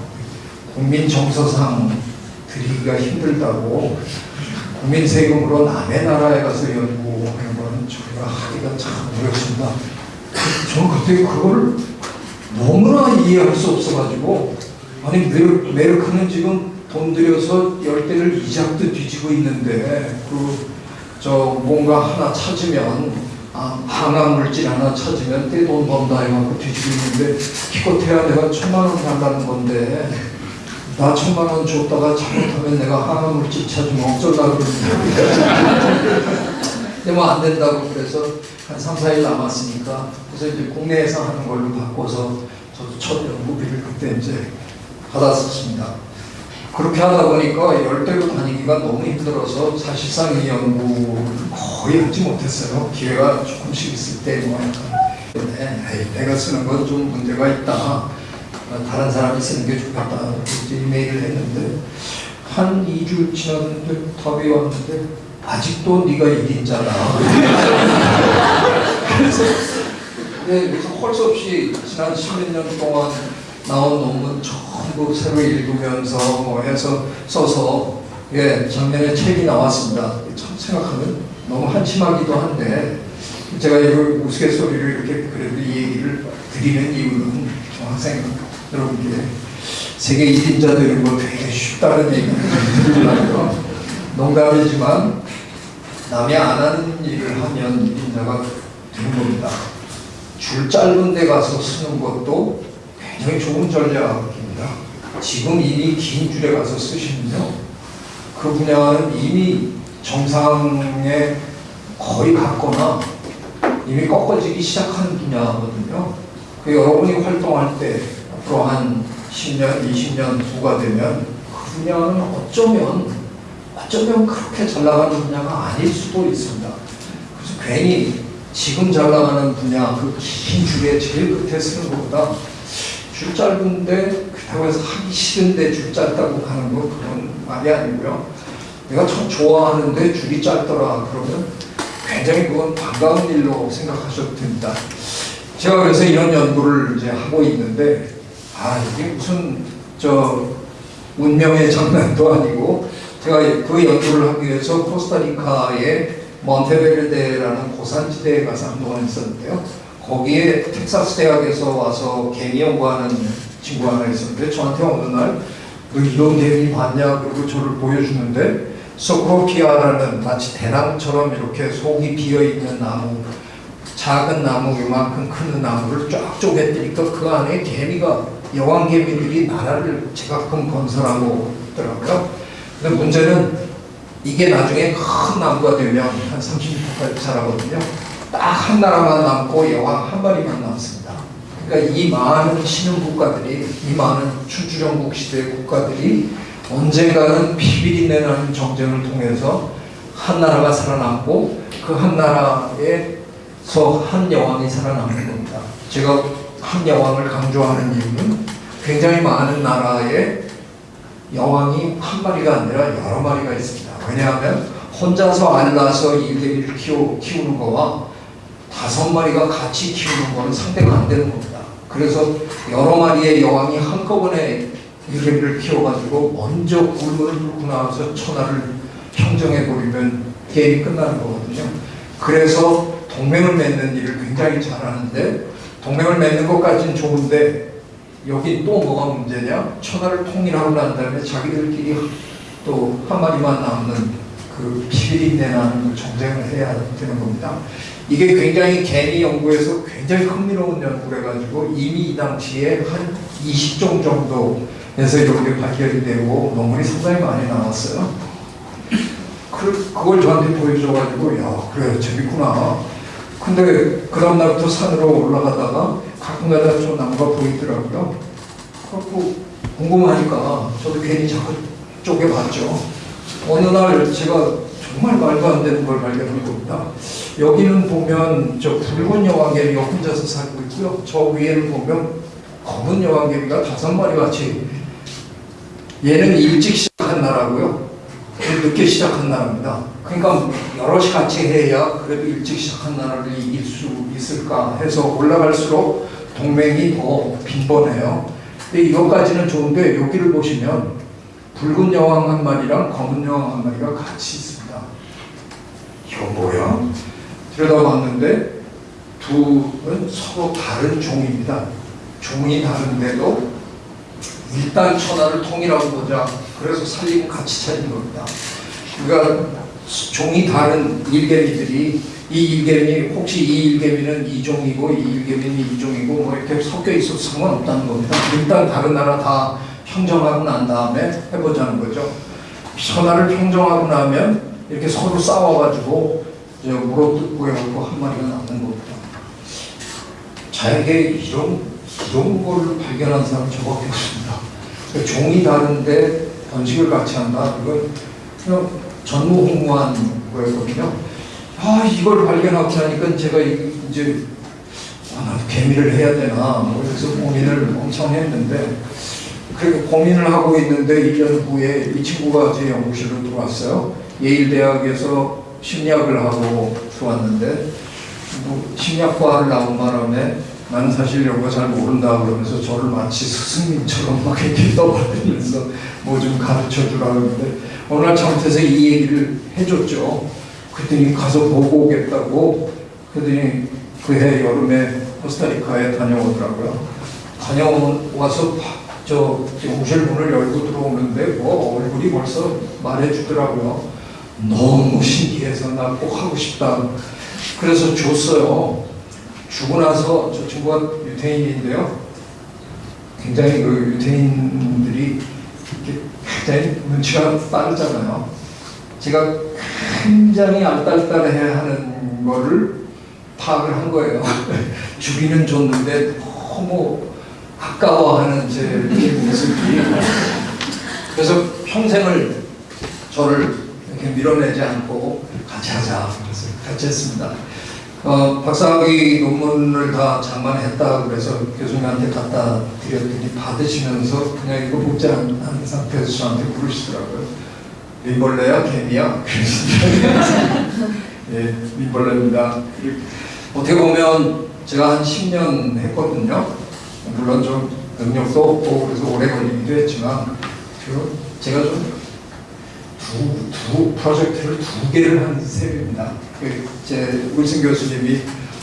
[SPEAKER 3] 국민 정서상 드리기가 힘들다고 국민 세금으로 남의 나라에 가서 연구하는 거는 저희가 하기가 참 어렵습니다. 저는 그때 그걸 너무나 이해할 수 없어가지고 아니 메르, 메르크는 지금 돈 들여서 열 대를 이작도 뒤지고 있는데 그 저 뭔가 하나 찾으면 아, 항암 물질 하나 찾으면 떼돈 번다 해갖고 뒤지고 있는데 기껏해야 내가 천만 원 달라는 건데 나 천만 원 줬다가 잘못하면 내가 항암 물질 찾으면 어쩌려고 그러는데 근데 뭐 안 된다고 그래서 한 3, 4일 남았으니까 그래서 이제 국내에서 하는 걸로 바꿔서 저도 첫 연구비를 그때 이제 받았었습니다. 그렇게 하다 보니까 열대로 다니기가 너무 힘들어서 사실상 이 연구를 거의 하지 못했어요. 기회가 조금씩 있을 때뭐 약간 네, 에이, 내가 쓰는 건 좀 문제가 있다. 어, 다른 사람이 쓰는 게 좋겠다. 이메일을 했는데 한 2주 지났는데 답이 왔는데 아직도 네가 1인자다. 그래서 네, 그래서 헐수 없이 지난 10몇 년 동안 나온 논문 전부 새로 읽으면서 뭐 해서 써서 예, 작년에 책이 나왔습니다. 참 생각하면 너무 한심하기도 한데 제가 이 우스갯소리를 이렇게 그래도 이 얘기를 드리는 이유는 중학생 여러분께 세계 1인자 되는 거 되게 쉽다는 얘기를. 농담이지만 남이 안 하는 일을 하면 1인자가 되는 겁니다. 줄 짧은 데 가서 쓰는 것도 굉장히 좋은 전략입니다. 지금 이미 긴 줄에 가서 쓰시면요. 그 분야는 이미 정상에 거의 갔거나 이미 꺾어지기 시작한 분야거든요. 그 여러분이 활동할 때 앞으로 한 10년, 20년 후가 되면 그 분야는 어쩌면 어쩌면 그렇게 잘 나가는 분야가 아닐 수도 있습니다. 그래서 괜히 지금 잘 나가는 분야 그 긴 줄에 제일 끝에 쓰는 것보다 줄 짧은데 그렇다고 해서 하기 싫은데 줄 짧다고 하는 거 그건 말이 아니고요. 내가 참 좋아하는데 줄이 짧더라 그러면 굉장히 그건 반가운 일로 생각하셔도 됩니다. 제가 그래서 이런 연구를 이제 하고 있는데 아 이게 무슨 저 운명의 장난도 아니고 제가 그 연구를 하기 위해서 코스타리카의 몬테베르데라는 고산지대에 가서 한동안 있었는데요. 거기에 텍사스 대학에서 와서 개미 연구하는 친구 하나 있었는데 저한테 어느 날너 이런 개미 봤냐 그리고 저를 보여주는데 소크로피아라는 마치 대나무처럼 이렇게 속이 비어 있는 나무 작은 나무 이만큼 큰 나무를 쫙 쪼개뜨니까 그 안에 개미가 여왕 개미들이 나라를 제각금 건설하고 있더라고요. 근데 문제는 이게 나중에 큰 나무가 되면 한 30m까지 자라거든요. 딱 한 나라만 남고 여왕 한 마리만 남습니다. 그러니까 이 많은 신흥 국가들이, 이 많은 춘추전국 시대 국가들이 언젠가는 비비린내 나는 정쟁을 통해서 한 나라가 살아남고 그 한 나라에서 한 여왕이 살아남는 겁니다. 제가 한 여왕을 강조하는 이유는 굉장히 많은 나라에 여왕이 한 마리가 아니라 여러 마리가 있습니다. 왜냐하면 혼자서 알라서 일개미를 키우, 키우는 거와 다섯 마리가 같이 키우는 거는 상대가 안 되는 겁니다. 그래서 여러 마리의 여왕이 한꺼번에 일개미를 키워가지고 먼저 굴문을 뚫고 나와서 천하를 평정해 버리면 게임이 끝나는 거거든요. 그래서 동맹을 맺는 일을 굉장히 잘하는데 동맹을 맺는 것까지는 좋은데 여기 또 뭐가 문제냐? 천하를 통일하고 난 다음에 자기들끼리 또 한 마리만 남는 그 비비린내 나는 그 정쟁을 해야 되는 겁니다. 이게 굉장히 개미 연구에서 굉장히 흥미로운 연구를 해가지고 이미 이 당시에 한 20종 정도에서 이렇게 발견이 되고 논문이 상당히 많이 나왔어요. 그, 그걸 저한테 보여줘가지고 야 그래 재밌구나. 근데 그 다음날부터 산으로 올라가다가 가끔가다 좀 나무가 보이더라고요. 그래고 궁금하니까 저도 괜히 자꾸 쪼개봤죠. 어느 날 제가 정말 말도 안 되는 걸 발견한 겁니다. 여기는 보면 저 붉은 여왕개미가 혼자서 살고 있고요. 저 위에는 보면 검은 여왕개미가 다섯 마리 같이 얘는 일찍 시작한 나라고요. 늦게 시작한 나라입니다. 그러니까 여럿이 같이 해야 그래도 일찍 시작한 나라를 이길 수 있을까 해서 올라갈수록 동맹이 더 빈번해요. 근데 이것까지는 좋은데 여기를 보시면 붉은 여왕 한 마리랑 검은 여왕 한 마리가 같이 있습니다. 이거 뭐야? 들여다봤는데 둘은 서로 다른 종입니다. 종이 다른데도 일단 천하를 통일하고 보자. 그래서 살리고 같이 차린 겁니다. 그러니까 종이 다른 일개미들이 이 일개미 혹시 이 일개미는 이 종이고 이 일개미는 이 종이고 뭐 이렇게 섞여 있어도 상관없다는 겁니다. 일단 다른 나라 다 평정하고 난 다음에 해보자는 거죠. 천하를 평정하고 나면 이렇게 서로 싸워가지고 물어뜯고 한 마리가 남는 겁니다. 자에게 이런 이런 걸 발견한 사람 저밖에 없습니다. 종이 다른데 번식을 같이 한다. 이건 그냥 전무후무한 거였거든요. 아 이걸 발견하고 나니까 제가 이- 이제 아, 나도 개미를 해야 되나 뭐 그래서 고민을 엄청 했는데 그리고 고민을 하고 있는데 1년 후에 이 친구가 제 연구실로 들어왔어요. 예일 대학에서 심리학을 하고 들어왔는데 뭐 심리학과를 나온 바람에 나는 사실 이런 거 잘 모른다 그러면서 저를 마치 스승님처럼 막 이렇게 떠벌리면서 뭐 좀 가르쳐 주라 그러는데 어느 날 잘못해서 이 얘기를 해줬죠. 그랬더니 가서 보고 오겠다고 그랬더니 그해 여름에 코스타리카에 다녀오더라고요. 다녀와서 저 연구실 문을 열고 들어오는데 뭐 얼굴이 벌써 말해주더라고요. 너무 신기해서 나 꼭 하고 싶다. 그래서 줬어요. 주고 나서 저 친구가 유태인인데요. 굉장히 그 유태인들이 굉장히 눈치가 빠르잖아요. 제가 굉장히 알딸딸해 하는 거를 파악을 한 거예요. 주기는 줬는데 너무 아까워하는 제 모습이 그래서 평생을 저를 이렇게 밀어내지 않고 같이 하자 그래서 같이 했습니다. 어, 박사학위 논문을 다 장만했다 그래서 교수님한테 갖다 드렸더니 받으시면서 그냥 이거 뽑지 않은 상태에서 저한테 물으시더라고요. 민벌레야 개미야? 예, 민벌레입니다. 어떻게 보면 제가 한 10년 했거든요. 물론 좀 능력도 없고 그래서 오래 걸리기도 했지만 그 제가 좀 두, 두 프로젝트를 두 개를 한 셈입니다. 그제 wilson 교수님이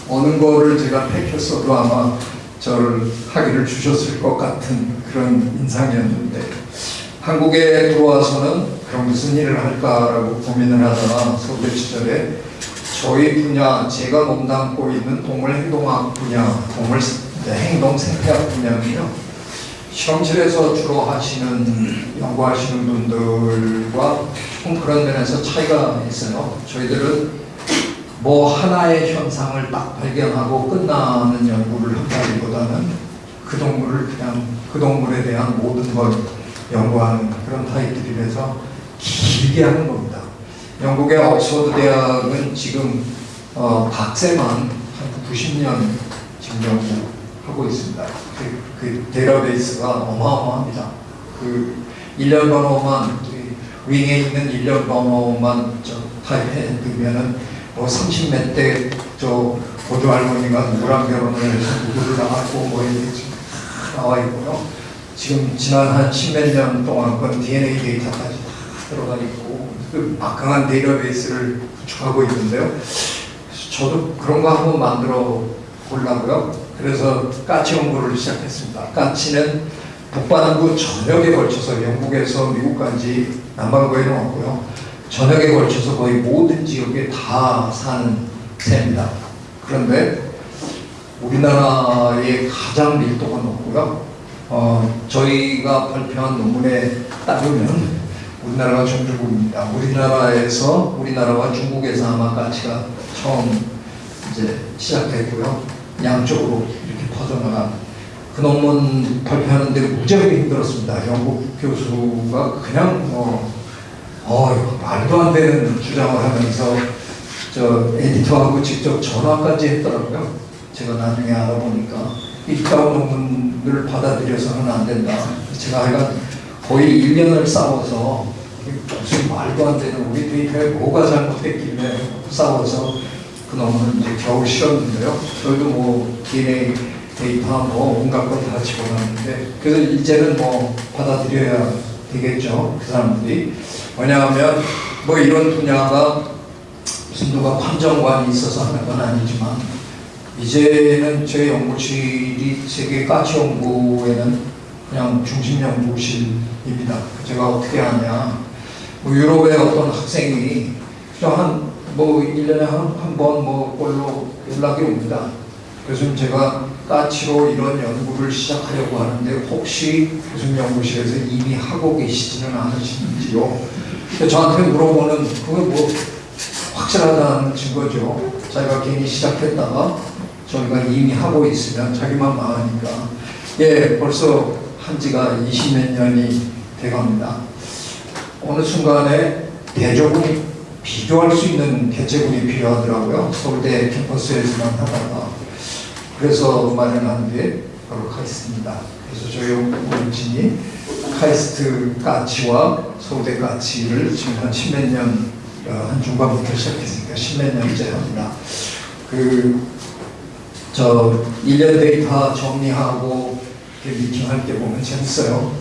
[SPEAKER 3] 어느 거를 제가 택했어도 아마 저를 학위를 주셨을 것 같은 그런 인상이었는데 한국에 들어와서는 그럼 무슨 일을 할까라고 고민을 하다가 서울대 시절에 저희 분야, 제가 몸담고 있는 동물 행동학 분야, 동물 이제 행동 생태학 분야는요. 실험실에서 주로 하시는 연구하시는 분들과 조금 그런 면에서 차이가 있어요. 저희들은 뭐 하나의 현상을 딱 발견하고 끝나는 연구를 한다기보다는 그 동물을 그냥 그 동물에 대한 모든 걸 연구하는 그런 타입들이라서 길게 하는 겁니다. 영국의 옥스퍼드 대학은 지금 어, 박세만 한 90년 지금 연구하고 있습니다. 그, 그 데이터베이스가 어마어마합니다. 그 1년 번호만 그 윙에 있는 1년 번호만 저 타입해 두면은 뭐 30몇 대 저 고조 할머니가 누구랑 결혼을 누구를 낳았고 뭐다 나와 있고요. 지금 지난 한 십몇 년 동안 건 DNA 데이터까지 다 들어가 있고 그 막강한 데이터베이스를 구축하고 있는데요. 저도 그런 거 한번 만들어 보려고요. 그래서 까치 연구를 시작했습니다. 까치는 북반구 전역에 걸쳐서 영국에서 미국까지 남반구에는 없고요. 전역에 걸쳐서 거의 모든 지역에 다 사는 새입니다. 그런데 우리나라의 가장 밀도가 높고요. 어, 저희가 발표한 논문에 따르면 우리나라가 종주국입니다. 우리나라에서 우리나라와 중국에서 아마 가치가 처음 이제 시작됐고요. 양쪽으로 이렇게 퍼져나간 그 논문 발표하는데 무지하게 힘들었습니다. 영국 교수가 그냥 뭐 어, 말도 안 되는 주장을 하면서 저 에디터하고 직접 전화까지 했더라고요. 제가 나중에 알아보니까 이따운 논문을 받아들여서는 안 된다. 제가 하여간 거의 1년을 싸워서 무슨 말도 안 되는 우리 데이터에 뭐가 잘못됐길래 싸워서 그 논문을 이제 겨우 실었는데요. 저희도 뭐 DNA 데이터 뭐 온갖 걸 다 집어넣었는데 그래서 이제는 뭐 받아들여야 되겠죠. 그 사람들이. 왜냐하면 뭐 이런 분야가 무슨 누가 판정관이 있어서 하는 건 아니지만 이제는 제 연구실이 세계 가치 연구에는 그냥 중심 연구실입니다. 제가 어떻게 하냐. 뭐 유럽의 어떤 학생이 한뭐 1년에 한 번뭐 꼴로 연락이 옵니다. 교수님 제가 까치로 이런 연구를 시작하려고 하는데 혹시 교수님 연구실에서 이미 하고 계시지는 않으시는지요? 저한테 물어보는 그게 뭐 확실하다는 증거죠. 자기가 괜히 시작했다가 저희가 이미 하고 있으면 자기만 망하니까 예 벌써 한 지가 20몇 년이 돼갑니다. 어느 순간에 대조군이 비교할 수 있는 개체군이 필요하더라고요. 서울대 캠퍼스에서만 하다가 그래서 마련한 게 바로 카이스트입니다. 그래서 저희 연구진이 카이스트 까치와 서울대 까치를 지금 한 십몇 년, 어, 한 중반부터 시작했으니까 십몇 년째 합니다. 그, 저, 1년 데이터 정리하고 미팅할 때 보면 재밌어요.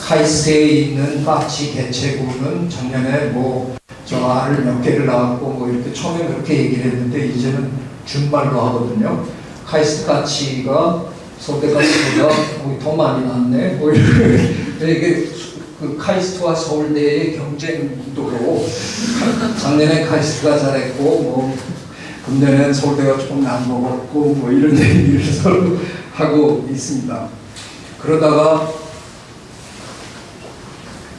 [SPEAKER 3] 카이스트에 있는 까치 개체구는 작년에 뭐, 저 알을 몇 개를 낳았고 뭐 이렇게 처음에 그렇게 얘기를 했는데 이제는 준말로 하거든요. 카이스트 까치가 서울대 가치보다 거의 더 많이 났네. 뭐 이게 그 카이스트와 서울대의 경쟁도로 작년에 카이스트가 잘했고 뭐 금년에는 서울대가 조금 남먹었고 뭐 이런 얘기를 서로 하고 있습니다. 그러다가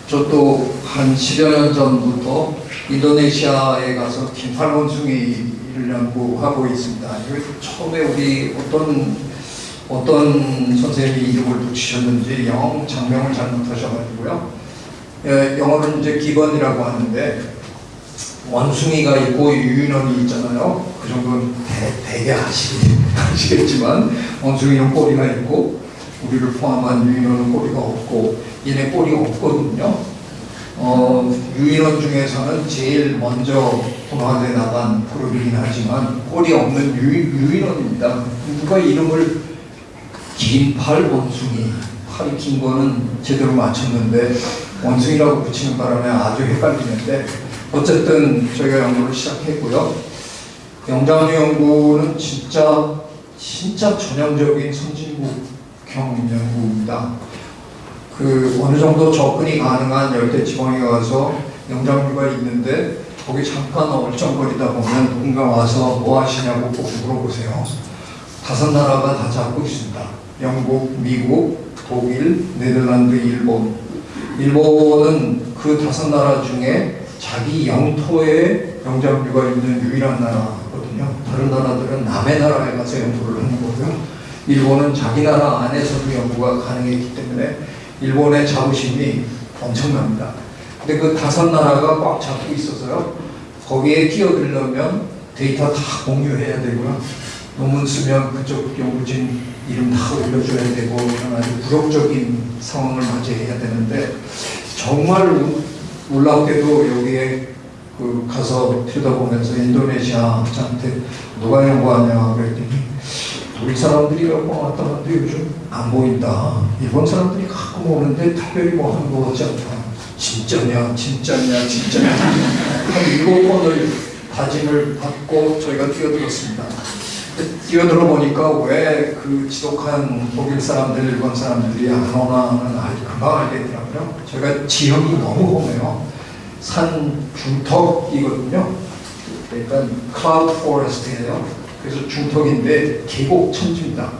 [SPEAKER 3] 저 또 한 10여 년 전부터 인도네시아에 가서 긴팔 원숭이 를 연구하고 있습니다. 이거 처음에 우리 어떤 어떤 선생님이 이름을 붙이셨는지 영어 장명을 잘못하셔가지고요. 예, 영어는 이제 기본이라고 하는데 원숭이가 있고 유인원이 있잖아요. 그 정도는 대, 아시, 아시겠지만 원숭이는 꼬리가 있고 우리를 포함한 유인원은 꼬리가 없고 얘네 꼬리가 없거든요. 어, 유인원 중에서는 제일 먼저 분화돼 나간 그룹이긴 하지만 꼬리 없는 유, 유인원입니다. 누가 이름을 긴팔 원숭이 팔이 긴 거는 제대로 맞췄는데 원숭이라고 붙이는 바람에 아주 헷갈리는데 어쨌든 저희가 연구를 시작했고요. 영장류 연구는 진짜 진짜 전형적인 선진국형 연구입니다. 그 어느 정도 접근이 가능한 열대 지방에 가서 영장류가 있는데 거기 잠깐 얼쩡거리다 보면 누군가 와서 뭐 하시냐고 꼭 물어보세요. 다섯 나라가 다 잡고 있습니다. 영국, 미국, 독일, 네덜란드, 일본. 일본은 그 다섯 나라 중에 자기 영토에 영장류가 있는 유일한 나라거든요. 다른 나라들은 남의 나라에 가서 연구를 하는 거고요. 일본은 자기 나라 안에서도 연구가 가능했기 때문에 일본의 자부심이 엄청납니다. 근데 그 다섯 나라가 꽉 잡고 있어서요. 거기에 끼어들려면 데이터 다 공유해야 되고요. 논문 쓰면 그쪽 연구진 이름 다 올려줘야 되고 아주 굴욕적인 상황을 맞이해야 되는데 정말 우- 놀랍게도 여기에 그 가서 들여다보면서 인도네시아한테 누가 연구하냐 그랬더니 우리 사람들이 연구왔다 갔는데 요즘 안 보인다. 일본 사람들이 가끔 오는데 특별히 뭐 하는 거 같지 않다. 진짜냐, 진짜냐, 진짜냐. 한 일곱 번을 다짐을 받고 저희가 뛰어들었습니다. 뛰어들어 보니까 왜 그 지독한 독일 사람들, 일본 사람들이 안 오나는 아주 금방 알겠더라고요. 저희가 지형이 너무 험해요. 산 중턱이거든요. 그러니까 클라우드 포레스트예요. 그래서 중턱인데 계곡 천지입니다.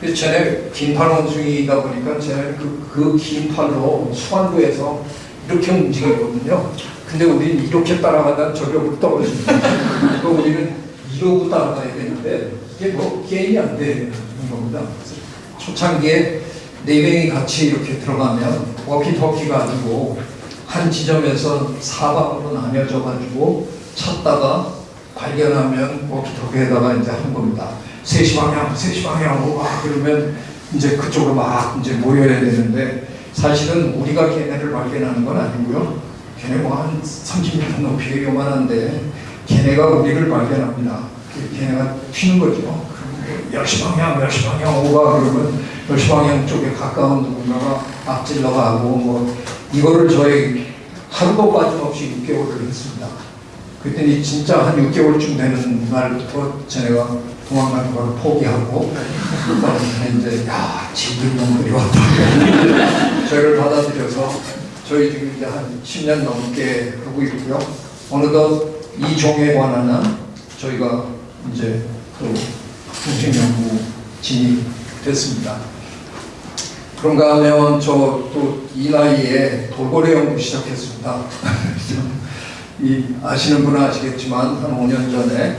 [SPEAKER 3] 그래서 쟤네 긴팔 원숭이다 보니까 쟤네 그긴 팔로 수완도에서 이렇게 움직이거든요. 근데 우리는 이렇게 따라가다 저기로 떨어집니다. 그러니까 우리는 이러고 따라가야 되는데 이게 뭐 게임이 안 되는 겁니다. 초창기에 네 명이 같이 이렇게 들어가면 워키토키가 아니고 한 지점에서 사방으로 나뉘어져 가지고 찾다가 발견하면 워키토키에다가 이제 한 겁니다. 3시 방향, 3시 방향으로 막 그러면 이제 그쪽으로 막 이제 모여야 되는데 사실은 우리가 걔네를 발견하는 건 아니고요. 걔네 뭐한 30m 높이의 요만한데 걔네가 우리를 발견합니다. 그 걔네가 튀는 거죠. 10시 방향, 10시 방향 오가 그러면 10시 방향 쪽에 가까운 누군가가 앞질러 가고 뭐 이거를 저희 하루도 빠짐없이 6개월을 했습니다. 그랬더니 진짜 한 6개월쯤 되는 날부터 쟤네가 도망가는 걸 포기하고 이제 야 진들 놈들이 왔다 저희를 받아들여서 저희 지금 이제 한 10년 넘게 하고 있고요 어느덧 이 종에 관한 한 저희가 이제 또 통신 연구 진입됐습니다. 그런가 하면 저 또 이 나이에 돌고래 연구 시작했습니다. 이 아시는 분은 아시겠지만 한 5년 전에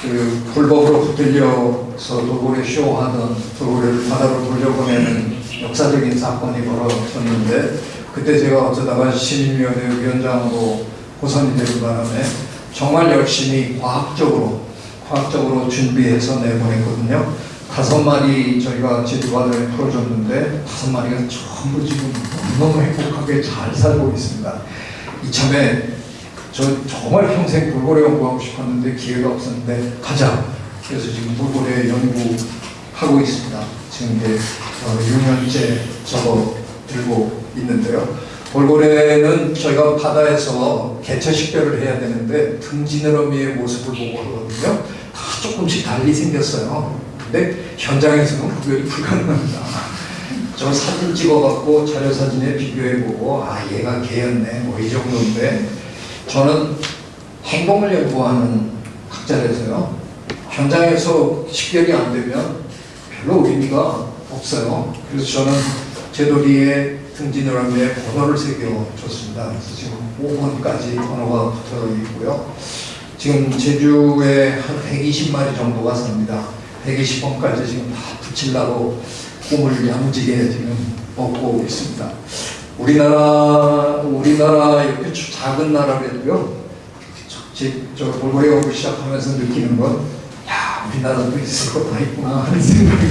[SPEAKER 3] 그 불법으로 붙들려서 돌고래 쇼하던 돌고래를 바다로 돌려보내는 역사적인 사건이 벌어졌는데 그때 제가 어쩌다가 시민위원회 위원장으로 호선이 되는 바람에 정말 열심히 과학적으로 과학적으로 준비해서 내보냈거든요. 다섯 마리 저희가 제주바다에 풀어줬는데 다섯 마리가 전부 지금 너무 행복하게 잘 살고 있습니다. 이참에 저 정말 평생 돌고래 연구하고 싶었는데 기회가 없었는데 가자. 그래서 지금 돌고래 연구하고 있습니다. 지금 이제 어, 6년째 저거 들고 있는데요. 돌고래는 저희가 바다에서 개체 식별을 해야 되는데 등지느러미의 모습을 보고 그러거든요. 다 조금씩 달리 생겼어요. 근데 현장에서는 구별이 불가능합니다. 저 사진 찍어갖고 자료 사진에 비교해보고 아 얘가 개였네 뭐 이 정도인데 저는 행동을 연구하는 학자라서요. 현장에서 식별이 안 되면 별로 의미가 없어요. 그래서 저는 제도리에 등진어람에 번호를 새겨줬습니다. 그래서 지금 5번까지 번호가 붙어 있고요. 지금 제주에 한 120마리 정도가 삽니다. 120번까지 지금 다 붙이려고 꿈을 야무지게 지금 먹고 있습니다. 우리나라, 우리나라 이렇게 작은 나라라도요, 저, 저 돌고래 연구 시작하면서 느끼는 건, 야, 우리나라도 있을 거다 있구나 하는 생각이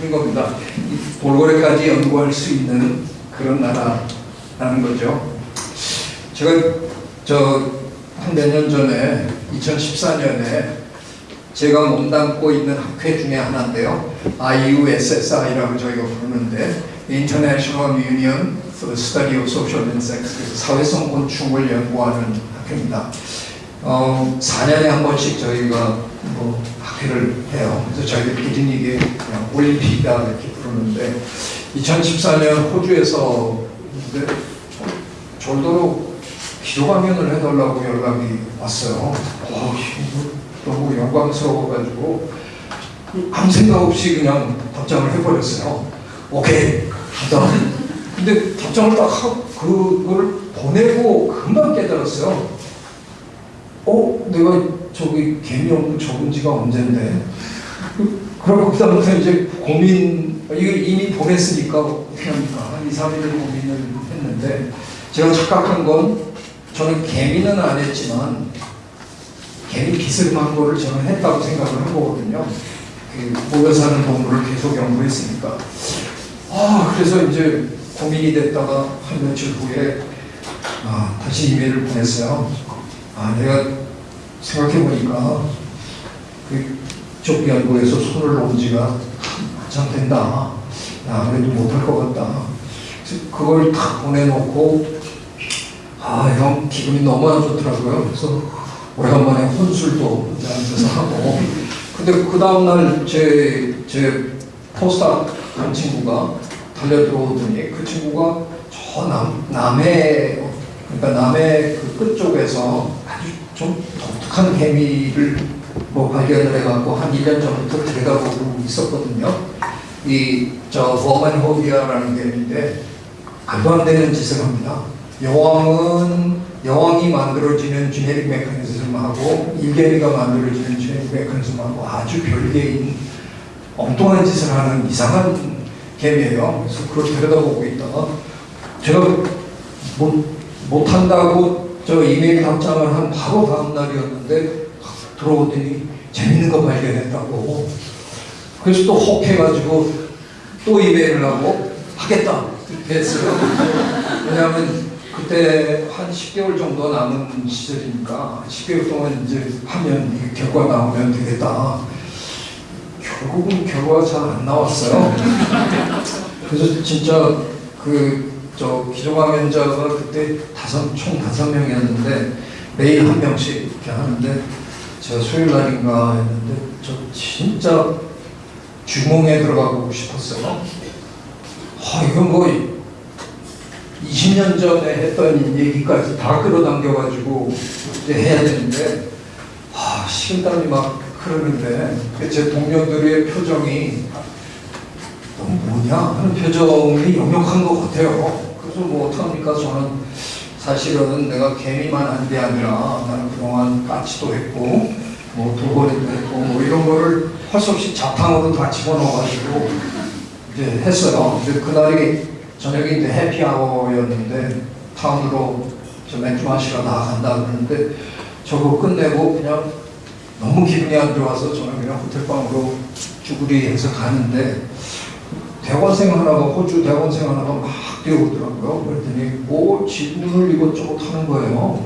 [SPEAKER 3] 드는 겁니다. 이 돌고래까지 연구할 수 있는 그런 나라라는 거죠. 제가 저 한 몇 년 전에 2014년에 제가 몸담고 있는 학회 중에 하나인데요. IUSSI라고 저희가 부르는데 International Union for the Study of Social Insects 그래서 사회성 곤충을 연구하는 학회입니다. 어, 4년에 한 번씩 저희가 뭐 학회를 해요. 그래서 저희들끼리 이게 그냥 올림픽이다 이렇게 부르는데 2014년 호주에서 근데 절도로 기도강연을 해달라고 연락이 왔어요. 어, 너무 영광스러워가지고 아무 생각 없이 그냥 답장을 해버렸어요. 오케이, 하다. 근데 답장을 딱 하고 그걸 보내고 금방 깨달았어요. 어, 내가 저기 개미 연구 적은 지가 언젠데. 그러고 그다음부터 이제 고민, 이걸 이미 보냈으니까 어떻게 합니까? 한 2, 3일을 고민을 했는데 제가 착각한 건 저는 개미는 안 했지만 개미 비스름한 거를 저는 했다고 생각을 한 거거든요. 그 모여 사는 동물을 계속 연구했으니까. 아, 그래서 이제 고민이 됐다가 한 며칠 후에 아, 다시 이메일을 보냈어요. 아, 내가 생각해보니까 그쪽 연구에서 손을 놓은 지가 한참 된다. 야, 그래도 못할 것 같다. 그걸 탁 보내놓고 아, 형 기분이 너무 안 좋더라고요. 그래서 오래간만에 혼술도 앉아서 하고. 근데 그 다음날 제, 제 포스닥 한 친구가 달려 들어오더니 그 친구가 저 남, 남해, 그러니까 남해 그 끝쪽에서 아주 좀 독특한 개미를 뭐 발견을 해갖고 한 1년 전부터 들여다보고 있었거든요. 이, 저, 버만호비아라는 개미인데 말도 안 되는 짓을 합니다. 여왕은 여왕이 만들어지는 지네릭 메커니즘하고 일개미가 만들어지는 지네릭 메커니즘하고 아주 별개인 엉뚱한 짓을 하는 이상한 개미예요. 그래서 그걸 들여다보고 있다가 제가 못, 못한다고 저 이메일 답장을 한 바로 다음 날이었는데 들어오더니 재밌는 거 발견했다고 그래서 또 혹해가지고 또 이메일을 하고 하겠다 이렇게 했어요. 왜냐하면 그때 한 10개월 정도 남은 시절이니까 10개월 동안 이제 하면 결과 나오면 되겠다. 결국은 결과가 잘 안 나왔어요. 그래서 진짜 그 저 기조강연자가 그때 다섯 총 다섯 명이었는데 매일 한 명씩 이렇게 하는데 제가 수요일 날인가 했는데 저 진짜 주몽에 들어가고 싶었어요. 아 이건 뭐 20년 전에 했던 얘기까지 다 끌어당겨가지고 이제 해야 되는데 아 식은땀이 막 흐르는데 제 동료들의 표정이 너 뭐냐 하는 표정이 역력한 것 같아요. 그래서 뭐 어떡합니까 저는 사실은 내가 개미만 한 게 아니라 나는 그동안 까치도 했고 뭐 돌고래도 했고 뭐 이런 거를 할 수 없이 자탕으로 다 집어넣어가지고 이제 했어요. 근데 그날이 저녁에 이제 해피아워였는데 타운으로 저 맥주 마시러 나간다 그러는데 저거 끝내고 그냥 너무 기분이 안 좋아서 저는 그냥 호텔방으로 쭈구리 해서 가는데 대학원생 하나가 호주 대학원생 하나가 막 뛰어오더라고요. 그랬더니 뭐 질문을 이것저것 하는 거예요.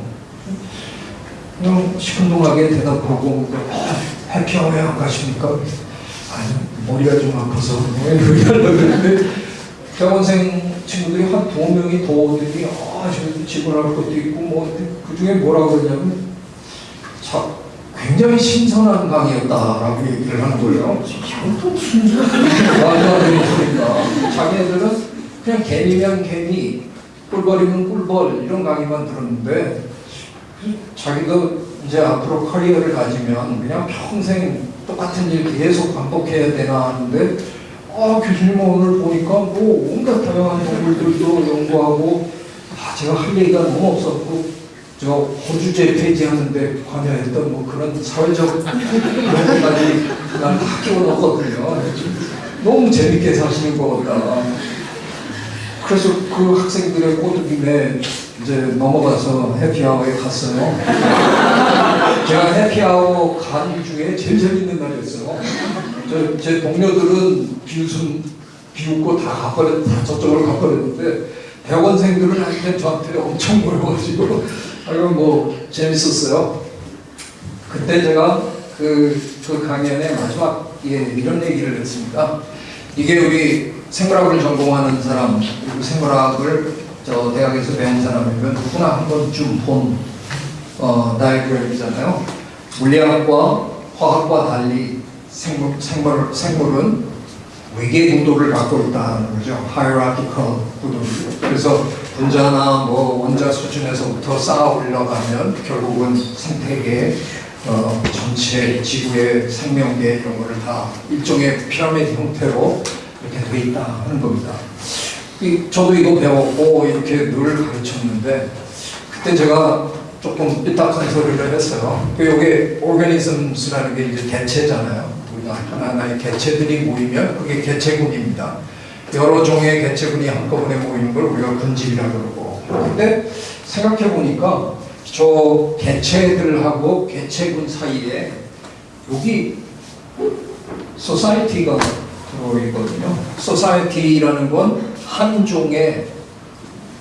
[SPEAKER 3] 그냥 시큰둥하게 대답하고 어, 해피아워에 안 가십니까? 아니 머리가 좀 아파서 얘기하려고 그랬는데 대학원생 친구들이 한 두 명이 더 오더니 아 저기 지불할 것도 있고 뭐 그 중에 뭐라고 그러냐면 자, 굉장히 신선한 강의였다라고 얘기를 하는 거예요. 또 무슨 말도 안 되는 소리니까 자기네들은 그냥 개미면 개미, 꿀벌이면 꿀벌 이런 강의만 들었는데 자기도 이제 앞으로 커리어를 가지면 그냥 평생 똑같은 일 계속 반복해야 되나 하는데 아 교수님 오늘 보니까 뭐 온갖 다양한 동물들도 연구하고 아 제가 할 얘기가 너무 없었고 저 호주제 폐지 하는데 관여했던 뭐 그런 사회적 그런 것까지 난 학교 넣었거든요. 너무 재밌게 사시는 것 같다. 그래서 그 학생들의 꼬드김에 이제 넘어가서 해피아워에 갔어요. 제가 해피아워 간 중에 제일 재밌는 날이었어요. 저, 제 동료들은 비웃음, 비웃고 다 가버렸, 다 저쪽으로 가버렸는데 대학원생들은 한테 저한테 엄청 모여가지고 아이고 뭐 재밌었어요. 그때 제가 그, 그 강연의 마지막에 이런 얘기를 했습니다. 이게 우리 생물학을 전공하는 사람, 그리고 생물학을 저 대학에서 배운 사람이면 누구나 한 번쯤 본 어, 다이그램이잖아요. 물리학과 화학과 달리 생물, 생물, 생물은 외계 구도를 갖고 있다는 거죠. hierarchical 구도. 그래서 분자나 뭐 원자 수준에서부터 쌓아 올라가면 결국은 생태계, 어, 전체 지구의 생명계 이런 거를 다 일종의 피라미드 형태로 이렇게 돼 있다 하는 겁니다. 이- 저도 이거 배웠고 이렇게 늘 가르쳤는데 그때 제가 조금 삐딱한 소리를 했어요. 그 요게 organisms라는 게 이제 개체잖아요. 우리가 하나하나의 개체들이 모이면 그게 개체군입니다. 여러 종의 개체군이 한꺼번에 모이는 걸 우리가 군집이라고 그러고. 근데 생각해 보니까 저 개체들하고 개체군 사이에 여기 society가 들어있거든요. society라는 건 한 종의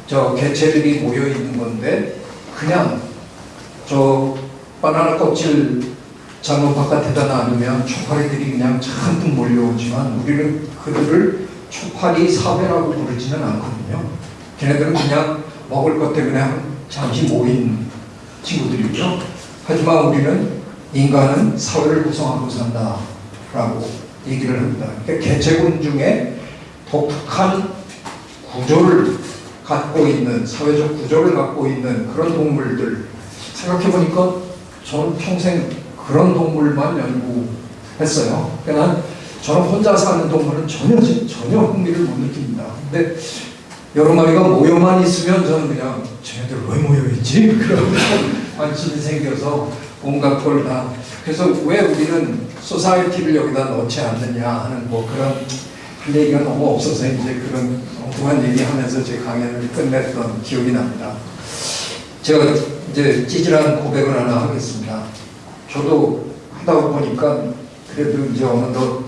[SPEAKER 3] 저 개체들이 모여 있는 건데 그냥 저 바나나 껍질 잘못 바깥에다 놔두면 초파리들이 그냥 잔뜩 몰려오지만 우리는 그들을 초파리 사회라고 부르지는 않거든요. 걔네들은 그냥 먹을 것 때문에 잠시 모인 친구들이죠. 하지만 우리는 인간은 사회를 구성하고 산다 라고 얘기를 합니다. 그러니까 개체군 중에 독특한 구조를 갖고 있는 사회적 구조를 갖고 있는 그런 동물들 생각해 보니까 저는 평생 그런 동물만 연구했어요. 그러니까 저는 혼자 사는 동물은 전혀 전혀 흥미를 못 느낍니다. 근데 여러 마리가 모여만 있으면 저는 그냥 쟤네들 왜 모여 있지? 그런 관심이 생겨서 온갖 걸 다. 그래서 왜 우리는 소사이티를 여기다 넣지 않느냐 하는 뭐 그런 할 얘기가 너무 없어서 이제 그런 엉뚱한 얘기하면서 제 강연을 끝냈던 기억이 납니다. 제가 이제 찌질한 고백을 하나 하겠습니다. 저도 하다 보니까 그래도 이제 어느덧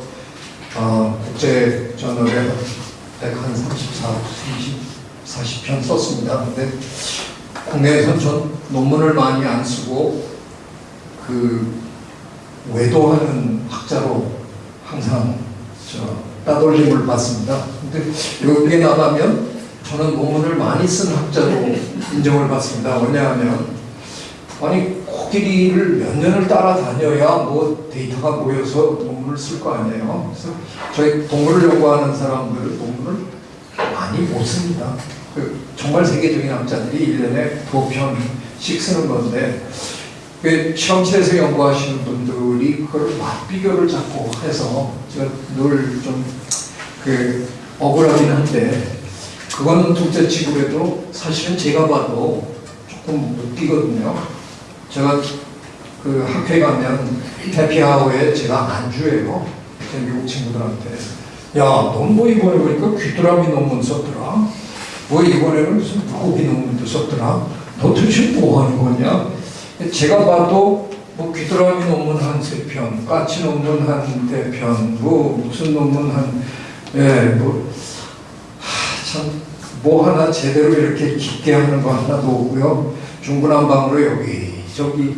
[SPEAKER 3] 어, 국제 저널에 134, 30, 40편 썼습니다. 근데 국내에선 전 논문을 많이 안 쓰고 그 외도하는 학자로 항상 저 따돌림을 받습니다. 근데 여기에 나가면 저는 논문을 많이 쓴 학자로 인정을 받습니다. 왜냐하면 아니 코끼리를 몇 년을 따라다녀야 뭐 데이터가 모여서 논문을 쓸 거 아니에요. 그래서 저희 동물을 연구하는 사람들은 논문을 많이 못 씁니다. 그 정말 세계적인 학자들이 1년에 두 편씩 쓰는 건데 그 시험실에서 연구하시는 분들이 그걸 맛비교를 자꾸 해서 제가 늘 좀 그 억울하긴 한데 그거는 둘째 치고 해도 사실은 제가 봐도 조금 웃기거든요. 제가 그 학회 가면 해피아워에 제가 안주해요. 제 미국 친구들한테. 야, 넌 뭐 이번에 보니까 귀뚜라미 논문 썼더라. 뭐 이번에는 무슨 물고기 논문도 썼더라. 너 도대체 뭐 하는 거냐? 제가 봐도 뭐 귀뚜라미 논문 한 세 편, 까치 논문 한 네 편, 뭐 무슨 논문 한, 예, 뭐, 하, 참, 뭐 하나 제대로 이렇게 깊게 하는 거 하나도 없고요. 중구난방으로 여기, 저기,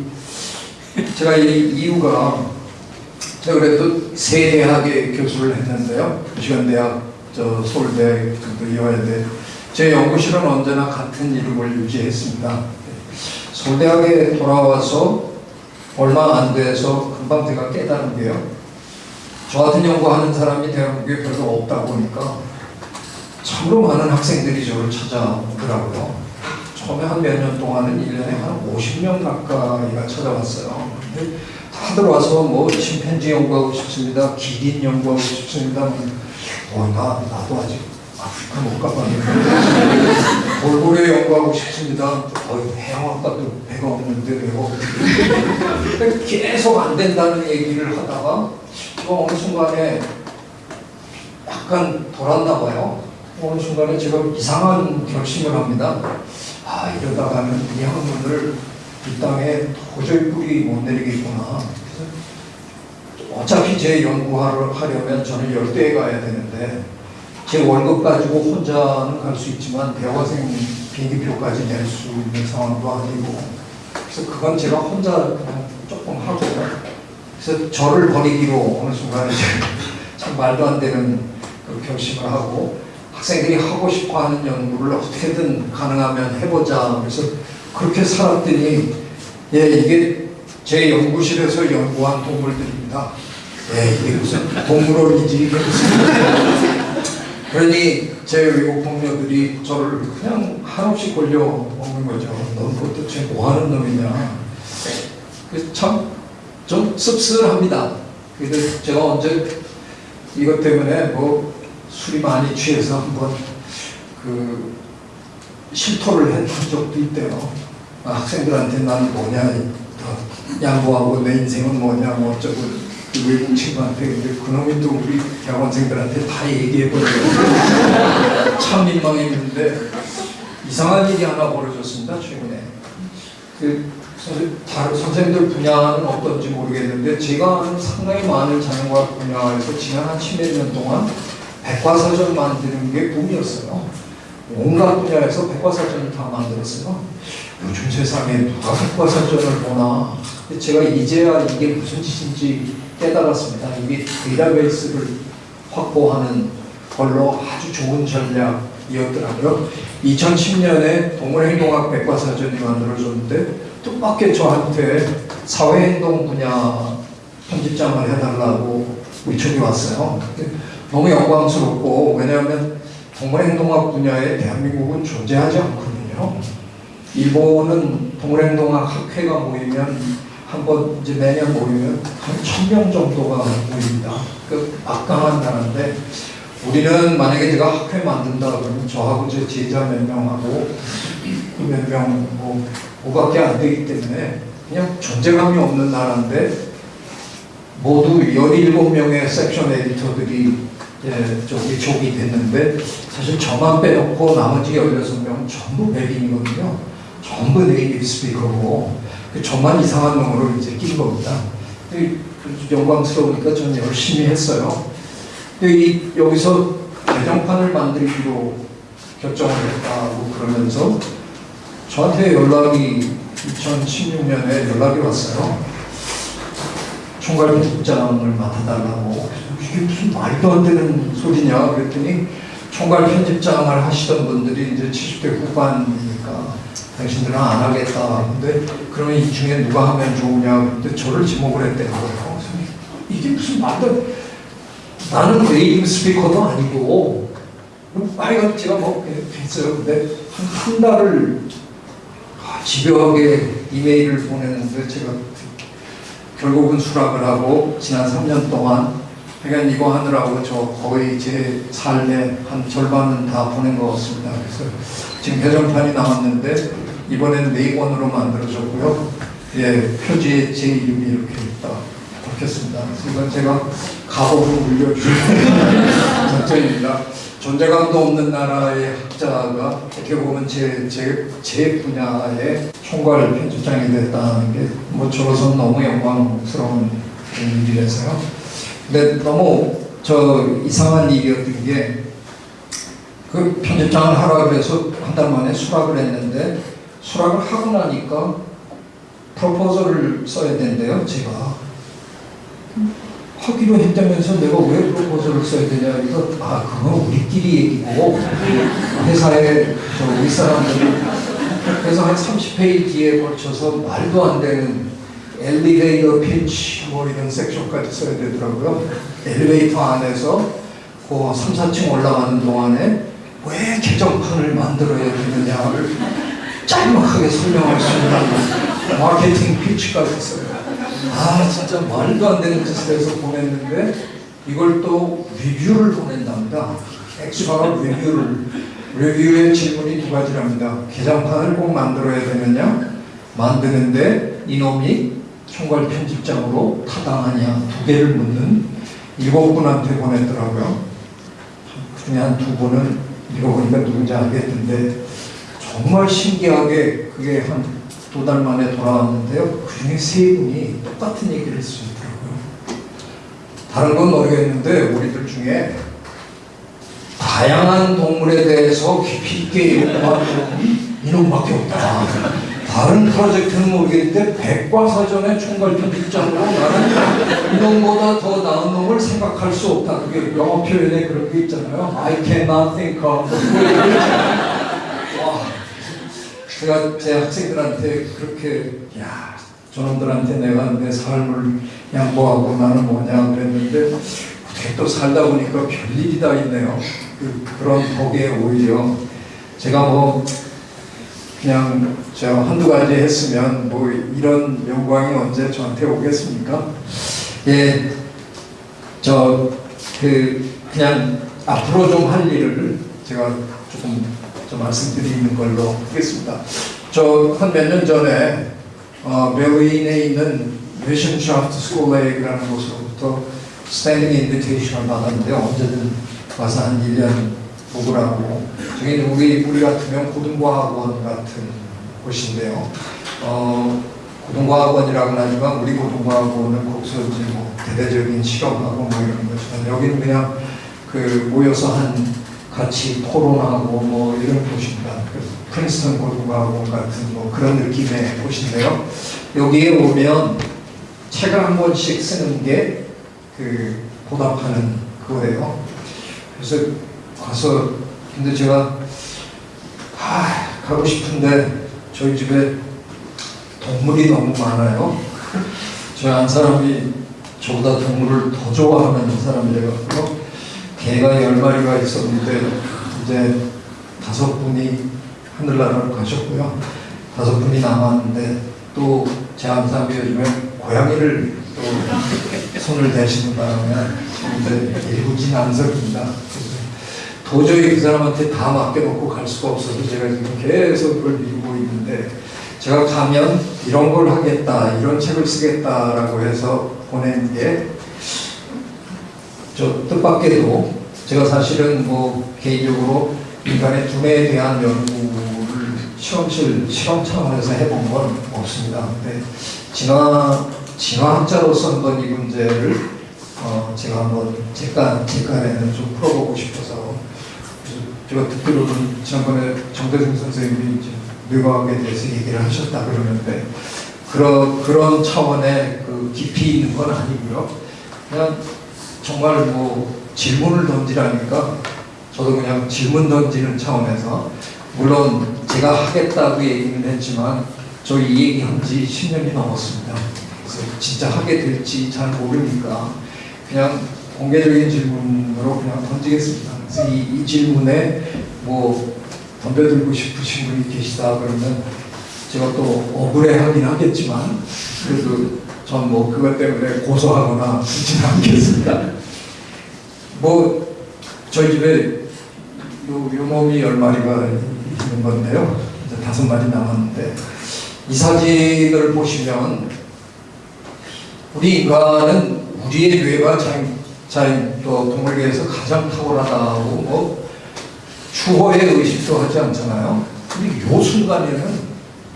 [SPEAKER 3] 제가 이 이유가 제가 그래도 세 대학에 교수를 했는데요. 시간대학, 저 서울대, 또 이화여대. 제 연구실은 언제나 같은 이름을 유지했습니다. 서울대학에 돌아와서 얼마 안 돼서 금방 제가 깨달은 게요. 저 같은 연구하는 사람이 대한민국에 별로 없다 보니까 참으로 많은 학생들이 저를 찾아오더라고요. 처음에 한 몇 년 동안은 1년에 한 50명 가까이가 찾아왔어요. 근데 다들 와서 뭐 침팬지 연구하고 싶습니다. 기린 연구하고 싶습니다. 어, 나, 나도 아직 아프리카 못 가봤는데 돌고래 연구하고 싶습니다. 어, 해양학과도 배가 없는데 배가 어떻게 계속 안 된다는 얘기를 하다가 제가 어느 순간에 약간 돌았나 봐요. 어느 순간에 제가 이상한 결심을 합니다. 아 이러다가는 이 학문을 이 땅에 도저히 뿌리 못 내리겠구나. 어차피 제 연구를 하려면 저는 열대에 가야 되는데 제 월급 가지고 혼자는 갈 수 있지만 대학생 비행기표까지 낼 수 있는 상황도 아니고 그래서 그건 제가 혼자 그냥 조금 하고요. 그래서 저를 버리기로 어느 순간에 참 말도 안 되는 그 결심을 하고 학생들이 하고 싶어하는 연구를 어떻게든 가능하면 해보자. 그래서 그렇게 살았더니 예 이게 제 연구실에서 연구한 동물들입니다. 예 이게 무슨 동물원이지 그러니 제 외국 동료들이 저를 그냥 한없이 골려 먹는 거죠. 넌 도대체 뭐 하는 놈이냐. 그래서 참좀 씁쓸합니다. 그래도 제가 언제 이것 때문에 뭐 술이 많이 취해서 한번 그 실토를 한 적도 있대요. 아, 학생들한테 난 뭐냐, 더 양보하고 내 인생은 뭐냐, 뭐 어쩌고 그 외국 친구한테 근데 그놈이 또 우리 대학원생들한테 다 얘기해버려요. 참 민망했는데 이상한 일이 하나 벌어졌습니다 최근에. 그 선- 다른 선생님들 분야는 어떤지 모르겠는데 제가 아는 상당히 많은 자연과학 분야에서 지난 한 10여 년 동안 백과사전 만드는 게 붐이었어요. 온갖 분야에서 백과사전을 다 만들었어요. 요즘 세상에 누가 백과사전을 보나. 제가 이제야 이게 무슨 짓인지 깨달았습니다. 이게 데이터베이스를 확보하는 걸로 아주 좋은 전략이었더라고요. 2010년에 동물행동학 백과사전이 만들어졌는데 뜻밖의 저한테 사회행동 분야 편집장을 해달라고 요청이 왔어요. 너무 영광스럽고 왜냐하면 동물행동학 분야에 대한민국은 존재하지 않거든요. 일본은 동물행동학 학회가 모이면 한번 이제 매년 모이면 한 천 명 정도가 모입니다. 그 막강한 나라인데 우리는 만약에 제가 학회 만든다 그러면 저하고 제 제자 몇 명하고 그몇명뭐 그거밖에 안 되기 때문에 그냥 존재감이 없는 나라인데 모두 17명의 섹션 에디터들이 예, 저기 족이 됐는데 사실 저만 빼놓고 나머지 16명은 전부 백인이거든요. 전부 네이티브 스피커고 그 저만 이상한 놈으로 이제 낀 겁니다. 영광스러우니까 저는 열심히 했어요. 이, 여기서 개정판을 만들기로 결정을 했다고 그러면서 저한테 연락이 2016년에 연락이 왔어요. 총괄 편집장을 맡아달라고 이게 무슨 말도 안 되는 소리냐 그랬더니 총괄 편집장을 하시던 분들이 이제 70대 후반이니까 당신들은 안 하겠다. 근데 그러면 이 중에 누가 하면 좋으냐 근데 저를 지목을 했대요. 이게 무슨 말도 안- 나는 네이티브 스피커도 아니고 빨리 제가 뭐 했어요. 근데 한, 한 달을 아, 집요하게 이메일을 보내는데 제가 결국은 수락을 하고 지난 3년 동안 그러니까 이거 하느라고 저 거의 제 삶의 한 절반은 다 보낸 것 같습니다. 그래서 지금 개정판이 나왔는데 이번에는 네 권으로 만들어졌고요. 예, 표지에 제 이름이 이렇게 딱 좋겠습니다. 그래서 이건 제가 가보로 물려주는 작전입니다. 존재감도 없는 나라의 학자가 어떻게 보면 제, 제, 제 분야의 총괄 편집장이 됐다는 게 뭐 저로서는 너무 영광스러운 일이라서요. 근데 너무 저 이상한 일이었던 게 그 편집장을 하라 그래서 한 달 만에 수락을 했는데 수락을 하고 나니까 프로포즈를 써야 된대요, 제가. 하기로 했다면서 내가 왜 프로포즈를 써야 되냐 이거 아 그건 우리끼리 얘기고 회사에 저 윗사람들이 그래서 한 30페이지에 걸쳐서 말도 안 되는 엘리베이터 피치 뭐 이런 섹션까지 써야 되더라고요 엘리베이터 안에서 그 3, 4층 올라가는 동안에 왜 개정판을 만들어야 되느냐를 짤막하게 설명할 수 있는 마케팅 pitch까지 써요 아 진짜 말도 안 되는 짓을 해서 보냈는데 이걸 또 리뷰를 보낸답니다. extra review를 리뷰의 질문이 두 가지랍니다. 개정판을 꼭 만들어야 되느냐 만드는데 이놈이 총괄 편집장으로 타당하냐 두 개를 묻는 일곱 분한테 보냈더라고요. 그 중에 한 두 분은 읽어보니까 누군지 알겠는데 정말 신기하게 그게 한 두 달 만에 돌아왔는데요. 그 중에 세 분이 똑같은 얘기를 쓰더라고요. 다른 건 모르겠는데 우리들 중에 다양한 동물에 대해서 깊이 있게 연구한 이놈밖에 없다. 다른 프로젝트는 모르겠는데 백과사전의 총괄 편집장으로 나는 이놈보다 더 나은 놈을 생각할 수 없다. 그게 영어 표현에 그런 게 있잖아요. I cannot think of. 와, 제가 제 학생들한테 그렇게 야 저놈들한테 내가 내 삶을 양보하고 나는 뭐냐 그랬는데 어떻게 또 살다 보니까 별일이 다 있네요. 그, 그런 덕에 오히려 제가 뭐 그냥 저 한두 가지 했으면 뭐 이런 영광이 언제 저한테 오겠습니까? 예, 저 그 그냥 앞으로 좀 할 일을 제가 조금 좀 말씀드리는 걸로 하겠습니다. 저 한 몇 년 전에 어, 베를린에 있는 Wissenschaftskolleg이라는 곳으로부터 standing invitation을 받았는데 언제든 와서 한 1년 묵으라고 저기 우리 우리 같으면 고등과학원 같은 곳인데요. 어, 고등과학원이라고는 하지만 우리 고등과학원은 거기서 이제 뭐 대대적인 실험하고 뭐 이런 거지만 여기는 그냥 그 모여서 한 같이 토론하고 뭐 이런 곳입니다. 그래서 프린스턴 고등과학원 같은 뭐 그런 느낌의 곳인데요. 여기에 오면 책을 한 권씩 쓰는 게 그 보답하는 그거예요. 그래서 가서 근데 제가 아 가고 싶은데 저희 집에 동물이 너무 많아요. 저희 한 사람이 저보다 동물을 더 좋아하는 사람이래가지고 개가 열 마리가 있었는데 이제 다섯 분이 하늘나라로 가셨고요. 다섯 분이 남았는데 또제한 사람이 요즘에 고양이를 또 손을 대시는 바람에 이제 일부진안석입니다. 도저히 그 사람한테 다 맡겨놓고 갈 수가 없어서 제가 지금 계속 그걸 미루고 있는데 제가 가면 이런 걸 하겠다, 이런 책을 쓰겠다라고 해서 보낸 게 저 뜻밖에도 제가 사실은 뭐 개인적으로 인간의 두뇌에 대한 연구를 실험실 실험 차원에서 해본 건 없습니다. 근데 진화 진화학자로서 한번 이 문제를 어 제가 한번 제가 제간에는 좀 풀어보고 싶어서 제가 듣기로는 지난번에 정대승 선생님이 이제 뇌과학에 대해서 얘기를 하셨다 그러는데 그런 그런 차원의 그 깊이 있는 건 아니고요. 그냥 정말 뭐 질문을 던지라니까 저도 그냥 질문 던지는 차원에서 물론 제가 하겠다고 얘기는 했지만 저 이 얘기 한 지 10년이 넘었습니다. 그래서 진짜 하게 될지 잘 모르니까 그냥 공개적인 질문으로 그냥 던지겠습니다. 그래서 이, 이 질문에 뭐 덤벼들고 싶으신 분이 계시다 그러면 제가 또 억울해하긴 하겠지만 그래도 전 뭐 그것 때문에 고소하거나 그러진 않겠습니다. 뭐 저희 집에 요, 요 몸이 열 마리가 있는 건데요. 이제 다섯 마리 남았는데 이 사진을 보시면 우리 인간은 우리의 뇌가 자연, 자연 또 동물계에서 가장 탁월하다고 뭐 추호의 의식도 하지 않잖아요. 근데 요 순간에는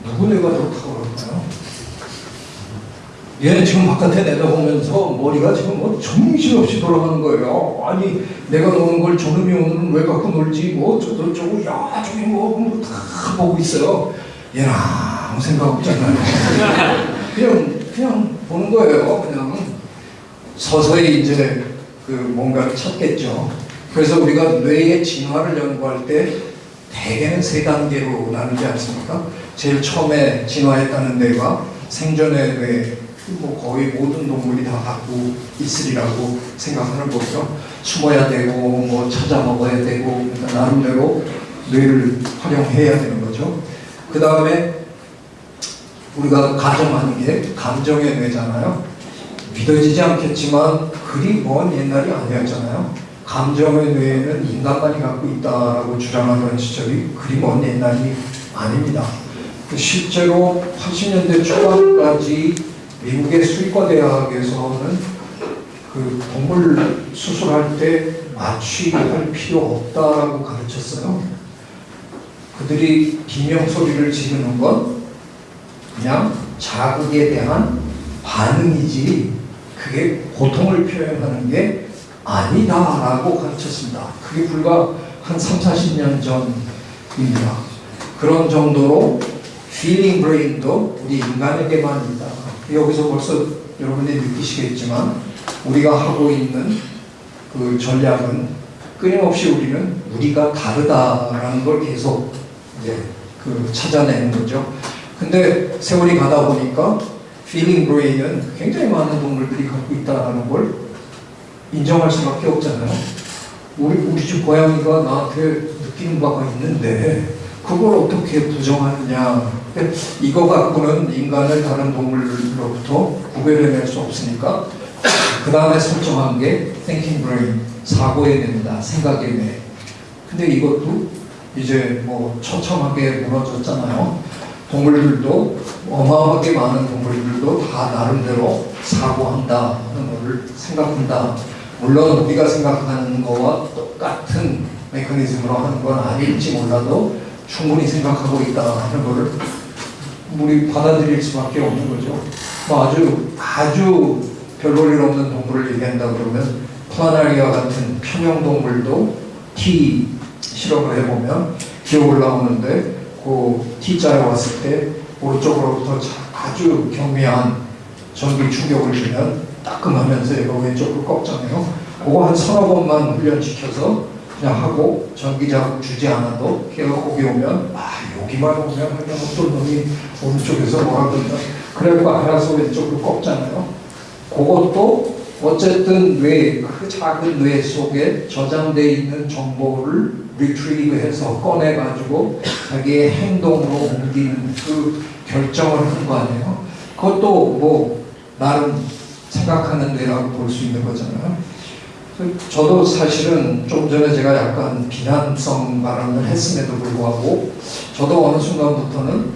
[SPEAKER 3] 누구 뇌가 더 탁월할까요? 얘는 지금 바깥에 내다보면서 머리가 지금 뭐 정신없이 돌아가는 거예요. 아니 내가 노는 걸 저놈이 오늘은 왜 갖고 놀지 뭐 저저저거 야 저기 뭐다 보고 있어요. 얘는 아무 생각 없잖아요. 그냥 그냥 보는 거예요. 그냥 서서히 이제 그 뭔가를 찾겠죠. 그래서 우리가 뇌의 진화를 연구할 때 대개는 세 단계로 나누지 않습니까? 제일 처음에 진화했다는 뇌가 생존의 뇌, 뭐 거의 모든 동물이 다 갖고 있으리라고 생각하는 거죠. 숨어야 되고 뭐 찾아 먹어야 되고 그러니까 나름대로 뇌를 활용해야 되는 거죠. 그 다음에 우리가 가정하는 게 감정의 뇌잖아요. 믿어지지 않겠지만 그리 먼 옛날이 아니었잖아요. 감정의 뇌에는 인간만이 갖고 있다라고 주장하던 시절이 그리 먼 옛날이 아닙니다. 그 실제로 80년대 초반까지 미국의 수의과 대학에서는 그 동물 수술할 때 마취할 필요 없다라고 가르쳤어요. 그들이 비명 소리를 지르는 건 그냥 자극에 대한 반응이지 그게 고통을 표현하는 게 아니다라고 가르쳤습니다. 그게 불과 한 3, 40년 전입니다. 그런 정도로 feeling brain도 우리 인간에게만 있다. 여기서 벌써 여러분이 느끼시겠지만 우리가 하고 있는 그 전략은 끊임없이 우리는 우리가 다르다라는 걸 계속 이제 그 찾아내는 거죠. 근데 세월이 가다 보니까 feeling brain은 굉장히 많은 동물들이 갖고 있다는 걸 인정할 수밖에 없잖아요. 우리 우리 집 고양이가 나한테 느끼는 바가 있는데 그걸 어떻게 부정하느냐? 이거 갖고는 인간을 다른 동물로부터 구별해낼 수 없으니까 그 다음에 설정한 게 thinking brain 사고의 뇌입니다. 생각의 뇌. 근데 이것도 이제 뭐 처참하게 무너졌잖아요. 동물들도 어마어마하게 많은 동물들도 다 나름대로 사고한다 하는 것을 생각한다. 물론 우리가 생각하는 거와 똑같은 메커니즘으로 하는 건 아닐지 몰라도 충분히 생각하고 있다 하는 것을 우리 받아들일 수밖에 없는 거죠. 뭐 아주 아주 별 볼일 없는 동물을 얘기한다 그러면 플라나리아 같은 평형 동물도 T 실험을 해보면 기어 올라오는데 그 T자에 왔을 때 오른쪽으로부터 자- 아주 경미한 전기 충격을 주면 따끔하면서 얘가 왼쪽으로 꺾잖아요. 그거 한 서너 번만 훈련시켜서 그냥 하고 전기 자극 주지 않아도 걔가 거기 오면 아 여기만 오면 그냥 어떤 놈이 오른쪽에서 뭐라 그런다. 그래갖고 알아서 왼쪽으로 꺾잖아요. 그것도 어쨌든 뇌, 그 작은 뇌 속에 저장되어 있는 정보를 retrieve 해서 꺼내가지고 자기의 행동으로 옮기는 그 결정을 하는 거 아니에요? 그것도 뭐 나름 생각하는 뇌라고 볼 수 있는 거잖아요. 저도 사실은 좀 전에 제가 약간 비난성 발언을 했음에도 불구하고 저도 어느 순간부터는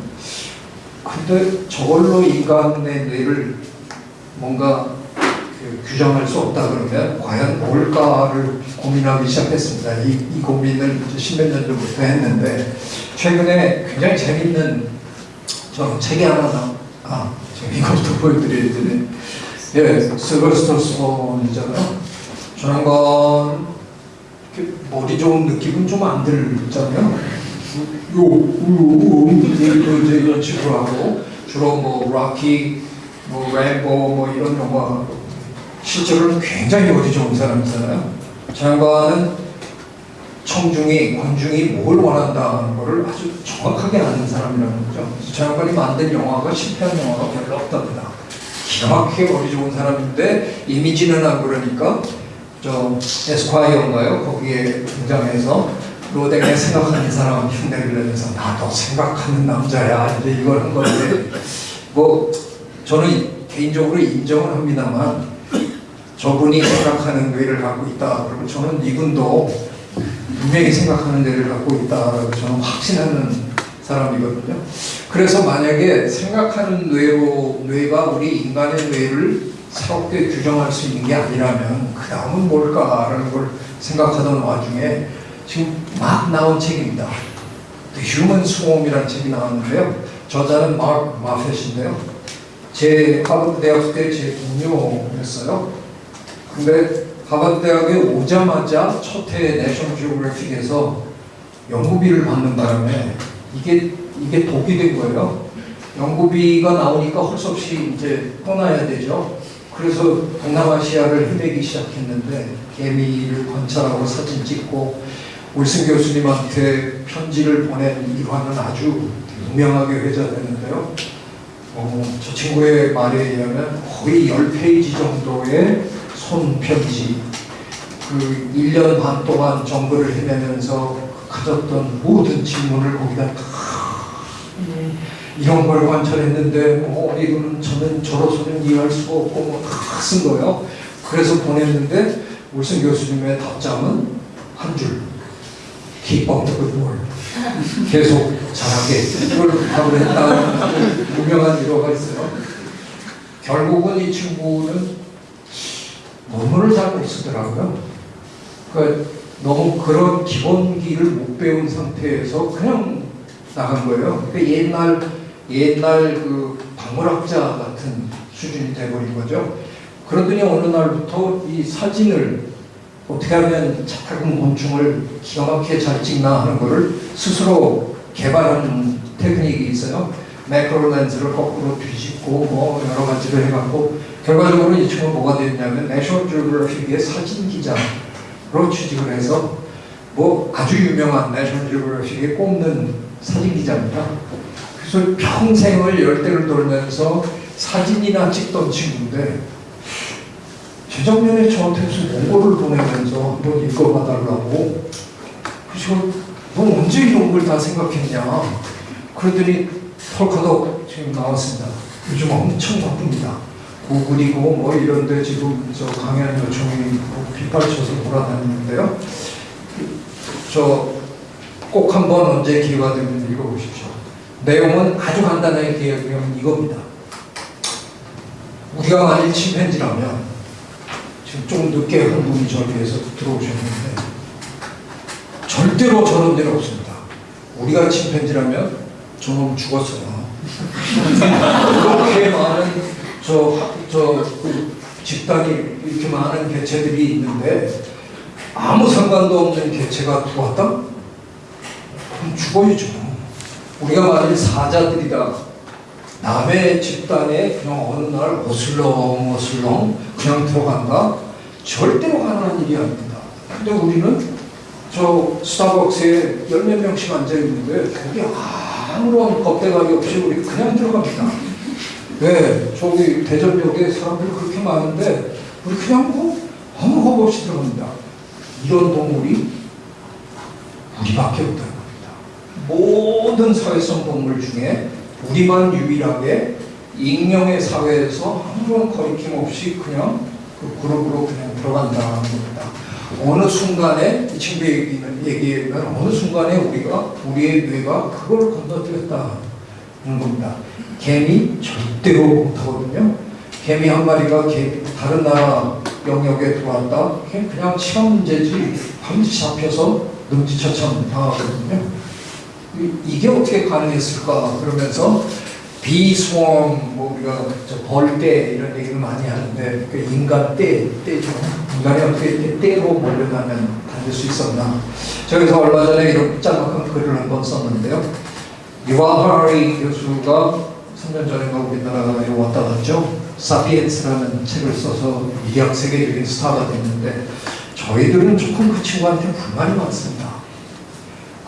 [SPEAKER 3] 근데 저걸로 인간의 뇌를 뭔가 그 규정할 수 없다 그러면 과연 뭘까를 고민하기 시작했습니다. 이, 이 고민을 십몇 년 전부터 했는데 최근에 굉장히 재밌는 저 책이 하나 나, 아, 이것도 보여드려야 되네. 예, 실버스터 이렇게 머리 좋은 느낌은 좀 안 들잖아요. 요, 요, 요, 이제 이런 식으로 하고 주로 뭐 락키, 뭐 램보 뭐 이런 영화 실제로는 굉장히 머리 좋은 사람이잖아요. 저 양반은 청중이 관중이 뭘 원한다는 것을 아주 정확하게 아는 사람이라는 거죠. 저 양반이 만든 영화가 실패한 영화가 별로 없답니다. 기가 막히게 머리 좋은 사람인데 이미지는 안 그러니까 저 에스콰이어인가요? 거기에 등장해서 로댕에 생각하는 사람 흉내를 내면서 나도 생각하는 남자야 이제 이걸 한 건데 뭐 저는 개인적으로 인정을 합니다만 저분이 생각하는 뇌를 갖고 있다 그리고 저는 이분도 분명히 생각하는 뇌를 갖고 있다라고 저는 확신하는 사람이거든요. 그래서 만약에 생각하는 뇌로, 뇌가 우리 인간의 뇌를 새롭게 규정할 수 있는 게 아니라면 그 다음은 뭘까라는 걸 생각하던 와중에 지금 막 나온 책입니다. The Human Swarm이라는 책이 나왔는데요. 저자는 마크 마펫인데요. 제 하버드 대학 때 제 동료였어요. 근데 하버드 대학에 오자마자 첫 해에 내셔널 지오그래픽에서 연구비를 받는 바람에 이게 이게 독이 된 거예요. 연구비가 나오니까 할수 없이 이제 떠나야 되죠. 그래서 동남아시아를 헤매기 시작했는데 개미를 관찰하고 사진 찍고 wilson 교수님한테 편지를 보낸 일화는 아주 유명하게 회자되는데요. 어, 저 친구의 말에 의하면 거의 10페이지 정도의 손편지 그 1년 반 동안 정글을 헤매면서 가졌던 모든 질문을 거기다 다 음, 이런 걸 관찰했는데 뭐 이거는 저는 저로서는 이해할 수가 없고 뭐 다 쓴 거예요. 그래서 보냈는데 울슨 교수님의 답장은 한 줄. Keep up the good work. 계속 잘하게 이걸 부탁을 했다는 유명한 일화가 있어요. 결국은 이 친구는 논문을 잘 못 쓰더라고요. 그러니까 너무 그런 기본기를 못 배운 상태에서 그냥 나간 거예요. 그러니까 옛날 옛날 그 박물학자 같은 수준이 돼버린 거죠. 그러더니 어느 날부터 이 사진을 어떻게 하면 작은 곤충을 기가 막히게 잘 찍나 하는 거를 스스로 개발한 테크닉이 있어요. 매크로 렌즈를 거꾸로 뒤집고 뭐 여러 가지를 해갖고 결과적으로 이 친구가 뭐가 됐냐면 내셔널 지오그래픽의 사진 기자로 취직을 해서 뭐 아주 유명한 내셔널 지오그래픽에 꼽는 사진 기자입니다. 그래서 평생을 열대를 돌면서 사진이나 찍던 친구인데 재작년에 저한테 무슨 원고를 보내면서 한번 읽어봐달라고 그래서 너 언제 이런 걸 다 생각했냐? 그러더니 털커덕 지금 나왔습니다. 요즘 엄청 바쁩니다 구글이고 뭐 이런데 지금 저 강연 요청이 빗발쳐서 돌아다니는데요 저 꼭 한번 언제 기회가 되면 읽어보십시오 내용은 아주 간단하게 기억하면 이겁니다 우리가 만일 침팬지라면 지금 좀 늦게 한 분이 저기에서 들어오셨는데 절대로 저런 일 없습니다. 우리가 침팬지라면 저놈 죽었어요. 이렇게 많은 저저그 집단이 이렇게 많은 개체들이 있는데 아무 상관도 없는 개체가 들어왔다? 그럼 죽어야죠. 우리가 만일 사자들이다. 남의 집단에 그냥 어느 날 어슬렁 어슬렁 그냥 들어간다? 절대로 가능한 일이 아닙니다. 근데 우리는 저 스타벅스에 열 몇 명씩 앉아있는데 거기 아무런 겁대감이 없이 우리 그냥 들어갑니다. 왜? 저기 대전역에 사람들이 그렇게 많은데 우리 그냥 뭐 아무 겁 없이 들어갑니다. 이런 동물이 우리밖에 없다는 겁니다. 모든 사회성 동물 중에 우리만 유일하게 익명의 사회에서 아무런 거리낌 없이 그냥 그 그룹으로 그냥 들어간다는 겁니다. 어느 순간에 이 친구 얘기는 얘기하면 어느 순간에 우리가 우리의 뇌가 그걸 건너뛰었다는 겁니다. 개미 절대로 못하거든요. 개미 한 마리가 개, 다른 나라 영역에 들어왔다. 그냥 시간 문제지 반드시 잡혀서 능지처참 당하거든요. 이- 이게 어떻게 가능했을까 그러면서 비스웜 뭐 우리가 저 벌떼 이런 얘기를 많이 하는데 그 인간 떼 떼죠 인간이 어떻게 떼- 떼로 몰려가면 다닐 수 있었나 저기서 얼마 전에 이런 짤막한 글을 한 번 썼는데요 유아하리 교수가 3년 전인가 우리나라에 왔다 갔죠 사피엔스라는 책을 써서 미학 세계적인 스타가 됐는데 저희들은 조금 그 친구한테 불만이 많습니다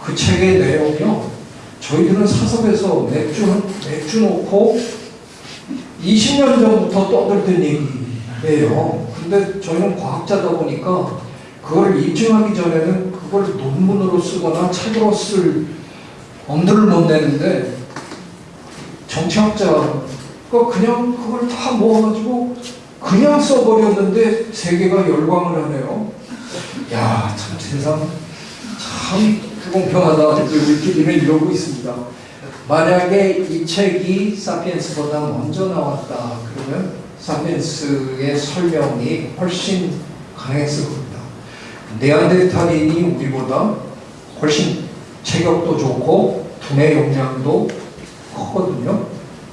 [SPEAKER 3] 그 책의 내용이요. 저희들은 사석에서 맥주, 맥주 놓고 20년 전부터 떠들던 얘기예요. 근데 저희는 과학자다 보니까 그걸 입증하기 전에는 그걸 논문으로 쓰거나 책으로 쓸 엄두를 못 내는데 정치학자가 그냥 그걸 다 모아가지고 그냥 써버렸는데 세계가 열광을 하네요. 야, 참 세상 참 불공평하다. 우리 PD는 이러고 있습니다. 만약에 이 책이 사피엔스보다 먼저 나왔다 그러면 사피엔스의 설명이 훨씬 강했을 겁니다. 네안데르탈인이 우리보다 훨씬 체격도 좋고 두뇌 용량도 크거든요.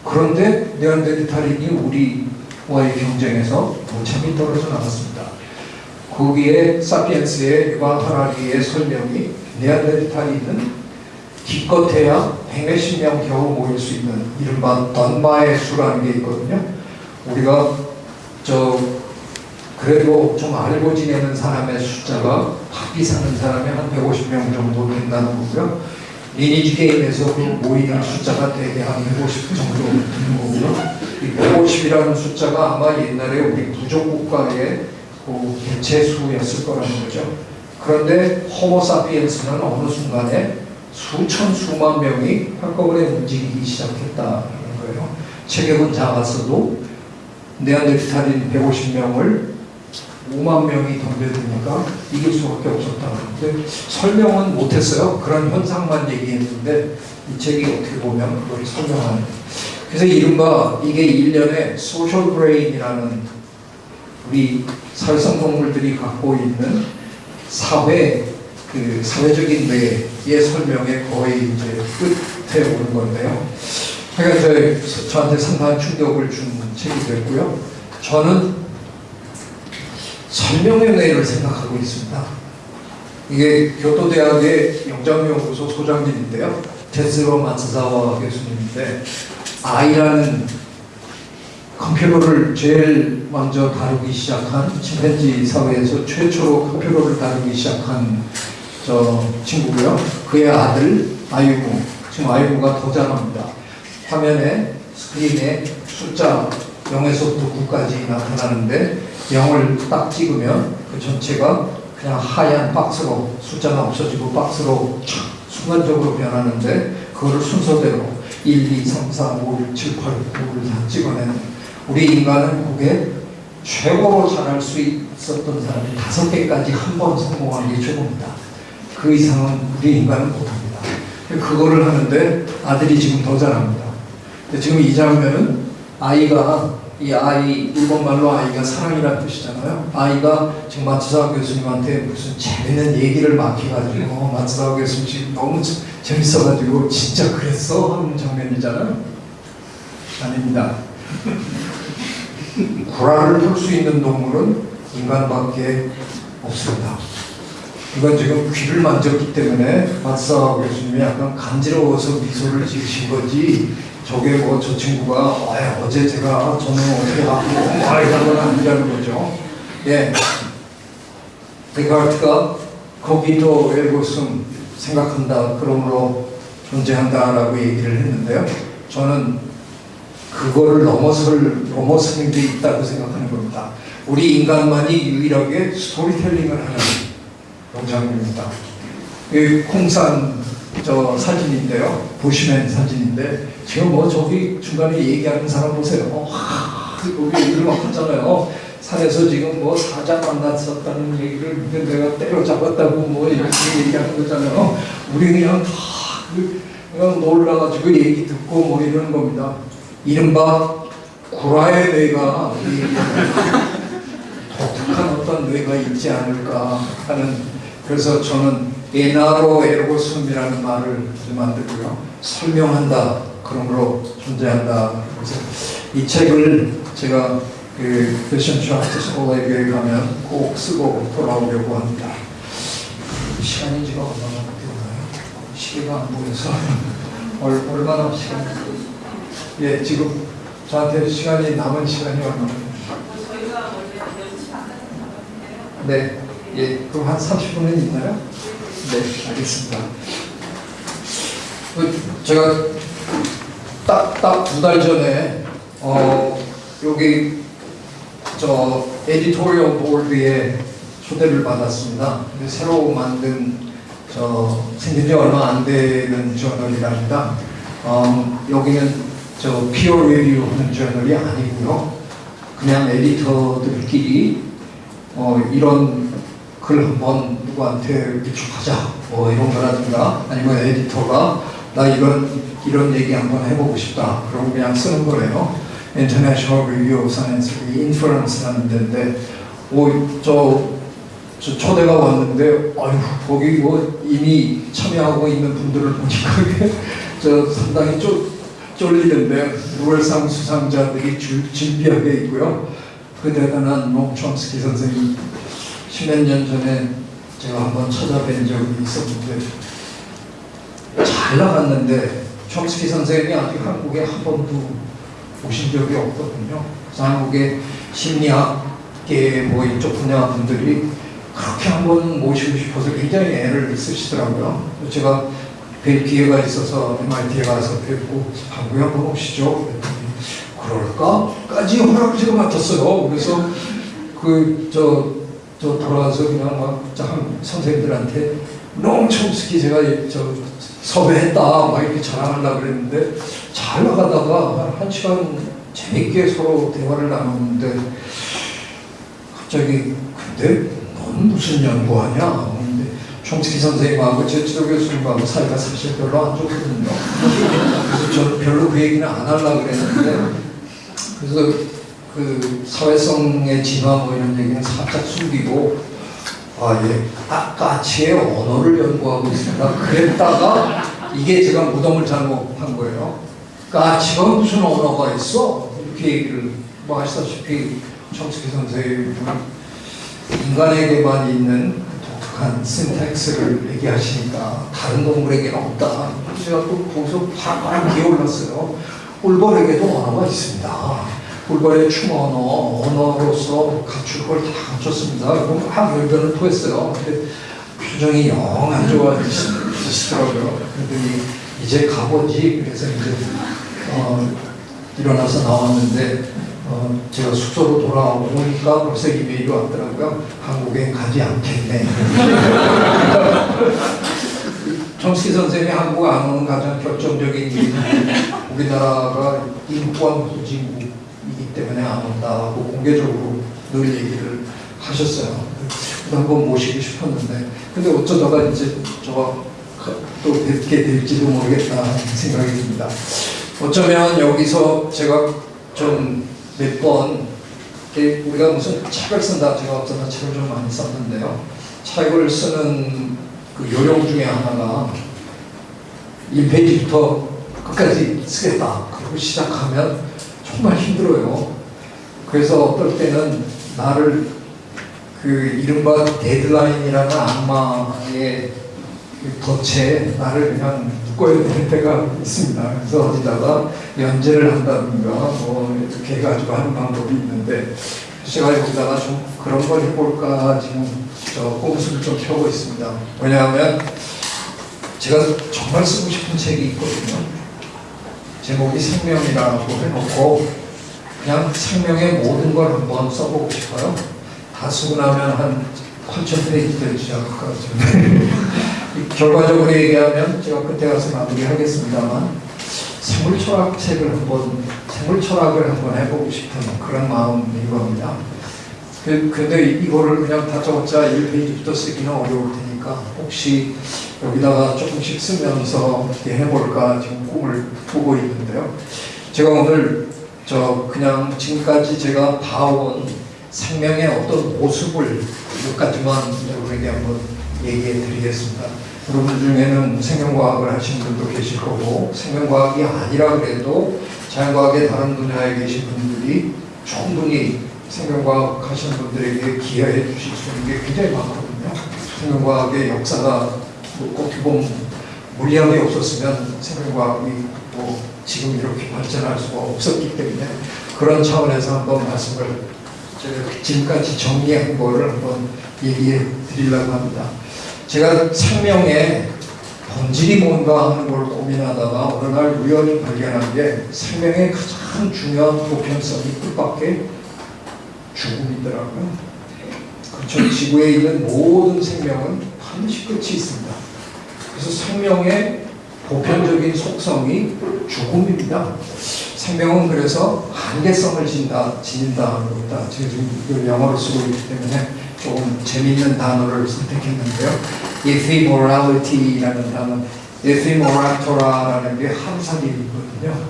[SPEAKER 3] 그런데 네안데르탈인이 우리와의 경쟁에서 무참히 떨어져 나갔습니다. 거기에 사피엔스의 에반 하라리의 설명이 네안데르탈인은 기껏해야 백몇십 명 겨우 모일 수 있는 이른바 던마의 수라는 게 있거든요. 우리가 저 그래도 좀 알고 지내는 사람의 숫자가 밖에 사는 사람이 한 150명 정도 된다는 거고요. 리니지 게임에서 그 모이는 숫자가 대개 한 150 정도 거고요. 이 150이라는 숫자가 아마 옛날에 우리 부족국가의 그 개체수였을 거라는 거죠. 그런데 호모사피엔스는 어느 순간에 수천 수만 명이 한꺼번에 움직이기 시작했다는 거예요. 체격은 작았어도 네안데르탈인 150명을 5만 명이 덤벼드니까 이길 수밖에 없었다. 근데 설명은 못했어요. 그런 현상만 얘기했는데 이 책이 어떻게 보면 그걸 설명하는. 그래서 이른바 이게 일련의 social brain이라는 우리 사회성 동물들이 갖고 있는 사회 그 사회적인 뇌의 설명에 거의 이제 끝에 오는 건데요. 저, 저한테 상당한 충격을 준 책이 됐고요. 저는 설명의 뇌를 생각하고 있습니다. 이게 교토대학의 영장연구소 소장님인데요. 테스로 마츠사와 교수님인데 아이라는 컴퓨터를 제일 먼저 다루기 시작한 침팬지 사회에서 최초로 컴퓨터를 다루기 시작한 저 친구고요. 그의 아들 아이고 지금 아이고가 더 잘합니다. 화면에 스크린에 숫자 0에서부터 9까지 나타나는데 0을 딱 찍으면 그 전체가 그냥 하얀 박스로 숫자가 없어지고 박스로 촥 순간적으로 변하는데 그거를 순서대로 1, 2, 3, 4, 5, 6, 7, 8, 9를 다 찍어내는 우리 인간은 그게 최고로 잘할 수 있었던 사람이 다섯 개까지 한 번 성공하는 게 최고입니다. 그 이상은 우리 인간은 못합니다. 그거를 하는데 아들이 지금 더 잘합니다. 근데 지금 이 장면은 아이가 이 아이 일본말로 아이가 사랑이라는 뜻이잖아요. 아이가 지금 마츠사 교수님한테 무슨 재밌는 얘기를 막 해가지고 어, 마츠사 교수님 지금 너무 재- 재밌어가지고 진짜 그랬어 하는 장면이잖아요. 아닙니다. 구라를 풀 수 있는 동물은 인간밖에 없습니다. 이건 지금 귀를 만졌기 때문에 마츠사 교수님이 약간 간지러워서 미소를 지으신 거지 저게 뭐 저 친구가 아, 어제 제가 저는 어떻게 건 아니라는 거죠. 예. 데카르트가 거기도 에고슨 생각한다 그러므로 존재한다라고 얘기를 했는데요. 저는 그거를 넘어설 넘어서는 게 있다고 생각하는 겁니다. 우리 인간만이 유일하게 스토리텔링을 하는 영상입니다. 이 콩산 저 사진인데요. 보시면 사진인데 지금 뭐 저기 중간에 얘기하는 사람 보세요. 어, 하, 여기 얘기를 막 하잖아요. 산에서 지금 뭐 사자 만났었다는 얘기를 내가 때려잡았다고 뭐 이렇게 얘기하는 거잖아요. 우리 그냥 다 그- 그냥 놀라가지고 얘기 듣고 뭐 이러는 겁니다. 이른바 구라의 뇌가 독특한 어떤 뇌가 있지 않을까 하는 그래서 저는 에나로 에르고숨이라는 말을 만들고요 설명한다 그러므로 존재한다 그래서 이 책을 제가 그 패션 차트 스콜에게 가면 꼭 쓰고 돌아오려고 합니다 시간이 지금 얼마나 되나요? 시계가 안 보여서 얼, 얼마나 시간 예 지금 저한테 시간이 남은 시간이 얼마나
[SPEAKER 1] 저희가 원래 6시 반까지 나가는데요.
[SPEAKER 3] 네, 예, 그럼 한 30분은 있나요? 네, 알겠습니다. 그 제가 딱 딱 두 달 전에 어 여기 저 editorial board에 초대를 받았습니다. 새로 만든 저 생긴 지 얼마 안 되는 저널이랍니다. 어, 여기는 저 피어 리뷰 하는 저널이 아니고요. 그냥 에디터들끼리 어, 이런 글 한번 누구한테 유축하자 뭐 이런 거라든가 아니면 에디터가 나 이런 이런 얘기 한번 해보고 싶다. 그러고 그냥 쓰는 거래요. International Review of Science, 인퍼런스라는 데인데, 오저 저 초대가 왔는데, 아유 거기 뭐 이미 참여하고 있는 분들을 보니까 저 상당히 쫄 쫄리는데 노벨상 수상자들이 줄 진비하게 있고요. 그 대단한 노 촘스키 선생님 십몇 년 전에 제가 한번 찾아뵌 적이 있었는데 잘 나갔는데 촘스키 선생님이 아직 한국에 한 번도 오신 적이 없거든요. 한국의 심리학계 뭐 이쪽 분야 분들이 그렇게 한번 모시고 싶어서 굉장히 애를 쓰시더라고요. 제가 뵐 기회가 있어서 MIT에 가서 뵙고 한국에 한번 오시죠. 그럴까까지 허락을 제가 맡았어요. 그래서 그 저 저 돌아가서 그냥 막참 선생님들한테 촘스키 제가 저 섭외했다 막 이렇게 자랑하려고 그랬는데 잘 나가다가 한 시간 재밌게 서로 대화를 나눴는데 갑자기 근데 넌 무슨 연구하냐? 근데 촘스키 선생님하고 제 지도 교수님하고 사이가 사실 별로 안 좋거든요. 그래서 저는 별로 그 얘기는 안 하려고 그랬는데 그래서 그 사회성의 진화 뭐 이런 얘기는 살짝 숨기고 아 예, 아, 까치의 언어를 연구하고 있습니다. 그랬다가 이게 제가 무덤을 잘못한 거예요. 까치가 무슨 언어가 있어? 이렇게 얘기를 뭐 아시다시피 촘스키 선생님은 인간에게만 있는 독특한 신텍스를 얘기하시니까 다른 동물에게는 없다. 제가 또 거기서 바로 기어올랐어요. 꿀벌에게도 언어가 있습니다. 꿀벌의 춤 언어, 언어로서 갖출 걸 다 갖췄습니다. 막 열변을 토했어요. 근데 표정이 영 안 좋아지시더라고요. 그랬더니 이제 가보지. 그래서 이제 어, 일어나서 나왔는데 어, 제가 숙소로 돌아오니까 벌써 이메일이 왔더라고요. 한국에 가지 않겠네. 정ski 선생님이 한국 안 오는 가장 결정적인 이유는 우리나라가 인권 후진국이기 때문에 안 온다고 공개적으로 늘 얘기를 하셨어요. 한번 모시고 싶었는데 근데 어쩌다가 이제 저또 뵙게 될지도 모르겠다 하는 생각이 듭니다. 어쩌면 여기서 제가 좀 몇 번 우리가 무슨 책을 쓴다 제가 어쩌다 책을 좀 많이 썼는데요. 책을 쓰는 그 요령 중에 하나가 1페이지부터 끝까지 쓰겠다. 그리고 시작하면 정말 힘들어요. 그래서 어떨 때는 나를 그 이른바 데드라인이라는 악마의 그 덫에 나를 그냥 묶어야 되는 때가 있습니다. 그래서 어디다가 연재를 한다든가 뭐 이렇게 해가지고 하는 방법이 있는데 제가 여기다가 좀 그런 걸 해볼까 지금 저 꼼수를 좀 펴고 있습니다. 왜냐하면 제가 정말 쓰고 싶은 책이 있거든요. 제목이 생명이라고 해놓고 그냥 생명의 모든 걸 한번 써보고 싶어요. 다 쓰고 나면 한 8천 페이지 되지 않을까. 결과적으로 얘기하면 제가 그때 가서 마무리하겠습니다만 생물 철학 책을 한번 생물 철학을 한번 해보고 싶은 그런 마음이 겁니다. 그, 근데 이거를 그냥 다 적자 1페이지부터 쓰기는 어려울 테니까 혹시 여기다가 조금씩 쓰면서 어떻게 해볼까 지금 꿈을 꾸고 있는데요. 제가 오늘 저 그냥 지금까지 제가 봐온 생명의 어떤 모습을 몇 가지만 여러분에게 한번 얘기해 드리겠습니다. 여러분 중에는 생명과학을 하신 분도 계실 거고 생명과학이 아니라 그래도 자연과학의 다른 분야에 계신 분들이 충분히 생명과학 하시는 분들에게 기여해 주실 수 있는 게 굉장히 많거든요. 생명과학의 역사가 뭐 어떻게 보면 물리학이 없었으면 생명과학이 뭐 지금 이렇게 발전할 수가 없었기 때문에 그런 차원에서 한번 말씀을 지금까지 정리한 거를 한번 얘기해 드리려고 합니다. 제가 생명의 본질이 뭔가 하는 걸 고민하다가 어느 날 우연히 발견한 게 생명의 가장 중요한 보편성이 뜻밖의 죽음이더라고요. 그렇죠. 지구에 있는 모든 생명은 반드시 끝이 있습니다. 그래서 생명의 보편적인 속성이 죽음입니다. 생명은 그래서 한계성을 진다, 지닌다 하는 겁니다. 제가 지금 이걸 영어로 쓰고 있기 때문에 조금 재미있는 단어를 선택했는데요. ephemerality라는 단어, 에피모라토라라는 게 하루살이거든요.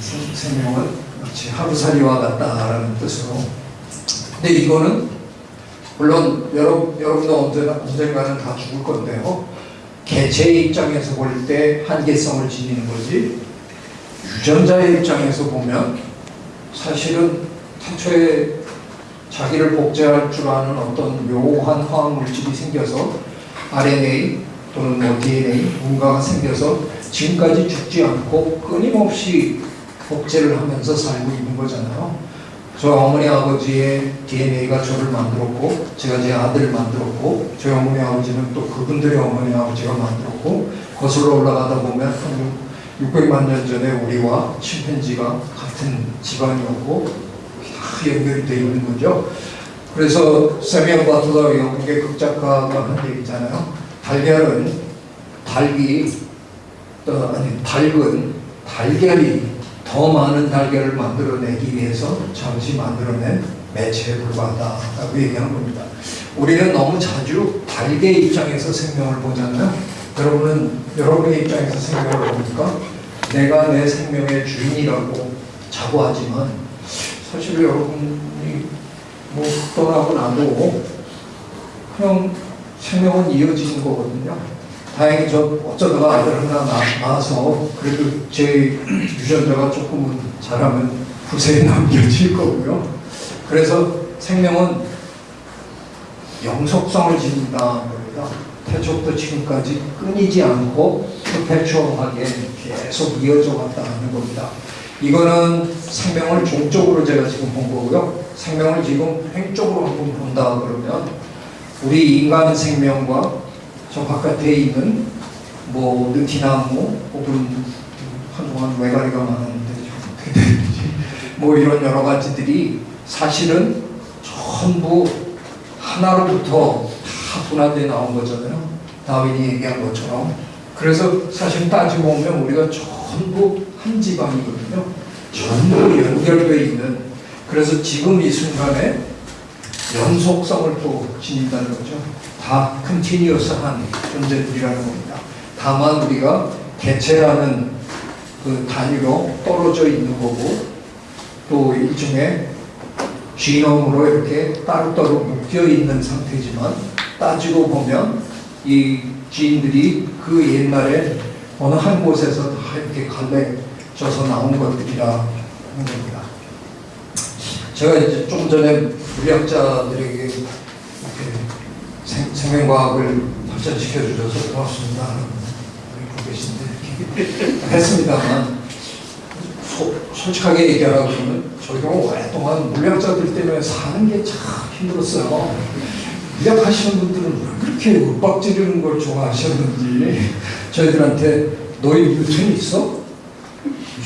[SPEAKER 3] 생- 생명은 마치 하루살이와 같다라는 뜻으로. 근데 이거는 물론 여러분, 여러분도 언젠가는 다 죽을 건데요. 개체의 입장에서 볼 때 한계성을 지니는 거지 유전자의 입장에서 보면 사실은 태초에 자기를 복제할 줄 아는 어떤 묘한 화학 물질이 생겨서 RNA 또는 뭐 DNA 뭔가가 생겨서 지금까지 죽지 않고 끊임없이 복제를 하면서 살고 있는 거잖아요. 저 어머니 아버지의 DNA가 저를 만들었고 제가 제 아들을 만들었고 저희 어머니 아버지는 또 그분들의 어머니 아버지가 만들었고 거슬러 올라가다 보면 한 600만 년 전에 우리와 침팬지가 같은 집안이었고 다 연결이 되어 있는 거죠. 그래서 세미언 바틀러 영국의 극작가가 한 얘기잖아요. 달걀은 닭이 어, 아니 닭은 달걀이 더 많은 달걀을 만들어내기 위해서 잠시 만들어낸 매체에 불과하다라고 얘기한 겁니다. 우리는 너무 자주 닭의 입장에서 생명을 보잖아요. 여러분은 여러분의 입장에서 생명을 보니까 내가 내 생명의 주인이라고 자부하지만 사실 여러분이 뭐 떠나고 나도 그냥 생명은 이어지는 거거든요. 다행히 저 어쩌다가 아들 하나 나- 낳아서 그래도 제 유전자가 조금은 잘하면 후세에 남겨질 거고요. 그래서 생명은 영속성을 지닌다는 겁니다. 태초부터 지금까지 끊이지 않고 퍼페추얼하게 계속 이어져 왔다는 겁니다. 이거는 생명을 종적으로 제가 지금 본 거고요. 생명을 지금 횡적으로 한번 본다 그러면 우리 인간 생명과 저 바깥에 있는 뭐 느티나무 혹은 한동안 외가리가 많았는데 좀 어떻게 되는지 뭐 이런 여러 가지들이 사실은 전부 하나로부터 다 분화돼 나온 거잖아요. 다윈이 얘기한 것처럼. 그래서 사실 따지고 보면 우리가 전부 한 집안이거든요. 전부 연결되어 있는. 그래서 지금 이 순간에 연속성을 또 지닌다는 거죠. 다 컨티뉴어스한 존재들이라는 겁니다. 다만 우리가 개체라는 그 단위로 떨어져 있는 거고 또 일종의 지놈으로 이렇게 따로따로 묶여 있는 상태지만 따지고 보면 이 지인들이 그 옛날에 어느 한 곳에서 다 이렇게 갈라져서 나온 것들이라 하는 겁니다. 제가 이제 좀 전에 이렇게 생, 생명과학을 발전시켜 주셔서 고맙습니다. 여기 계신데 했습니다만 소- 솔직하게 얘기하라고 그러면 저희가 오랫동안 물리학자들 때문에 사는 게 참 힘들었어요. 물리학 하시는 분들은 왜 그렇게 윽박 지르는 걸 좋아하셨는지 저희들한테 너희 뉴턴이 있어?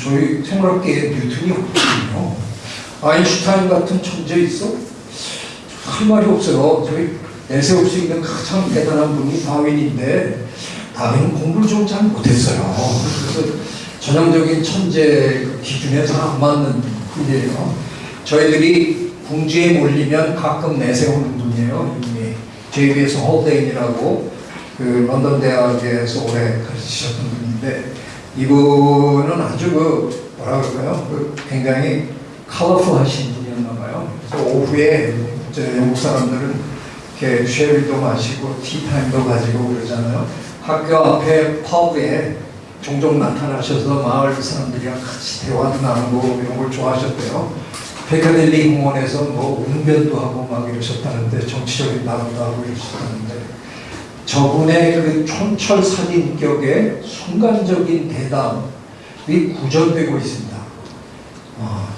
[SPEAKER 3] 저희 생물학계에 뉴턴이 없거든요. 아인슈타인 같은 천재 있어? 할 말이 없어요. 저희 내세울 수 있는 가장 대단한 분이 다윈인데 다윈은 공부를 좀 잘 못했어요. 그래서 전형적인 천재 그 기준에 잘 안 맞는 분이에요. 저희들이 궁지에 몰리면 가끔 내세우는 분이에요. 이분이 JBS 홀데인이라고 그 런던 대학에서 오래 가르치셨던 분인데 이분은 아주 그 뭐라 그럴까요? 그 굉장히 컬러풀하신 분이었나 봐요. 그래서 오후에 영국 사람들은 이렇게 쉐리도 마시고 티타임도 가지고 그러잖아요. 학교 앞에 펍에 종종 나타나셔서 마을 사람들이랑 같이 대화도 나누고 이런 걸 좋아하셨대요. 페카델리 공원에서 뭐 웅변도 하고 막 이러셨다는데 정치적인 발언도 하고 이러셨다는데 저분의 그 촌철살인격의 순간적인 대담이 구전되고 있습니다. 아,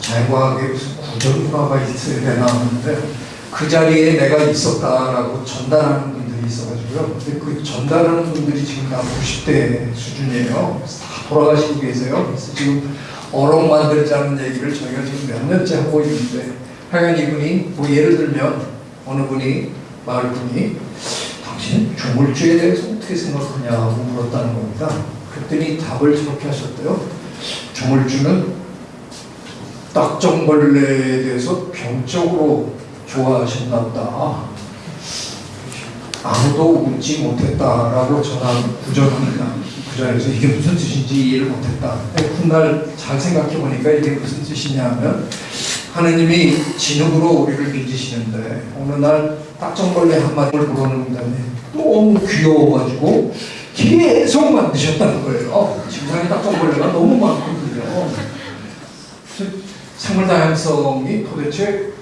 [SPEAKER 3] 자연과학에 무슨 구전문화가 있어야 되나 하는데 그 자리에 내가 있었다라고 전달하는 분들이 있어가지고요. 근데 그 전달하는 분들이 지금 다 90대 수준이에요. 다 돌아가시고 계세요. 그래서 지금 어록 만들자는 얘기를 저희가 지금 몇 년째 하고 있는데 하여간 이분이 뭐 예를 들면 어느 분이 마을 분이 당신 조물주에 대해서 어떻게 생각하냐고 물었다는 겁니다. 그랬더니 답을 저렇게 하셨대요. 조물주는 딱정벌레에 대해서 병적으로 좋아하셨나 보다. 아무도 웃지 못했다라고 전한 구절합니다. 그그 자리에서 이게 무슨 뜻인지 이해를 못했다. 훗날 잘 생각해 보니까 이게 무슨 뜻이냐면 하느님이 진흙으로 우리를 빚으시는데 어느 날 딱정벌레 한 마리를 물어놓은 다음에 너무 귀여워가지고 계속 만드셨다는 거예요. 지금상에 딱정벌레가 너무 많거든요. 생물 다양성이 도대체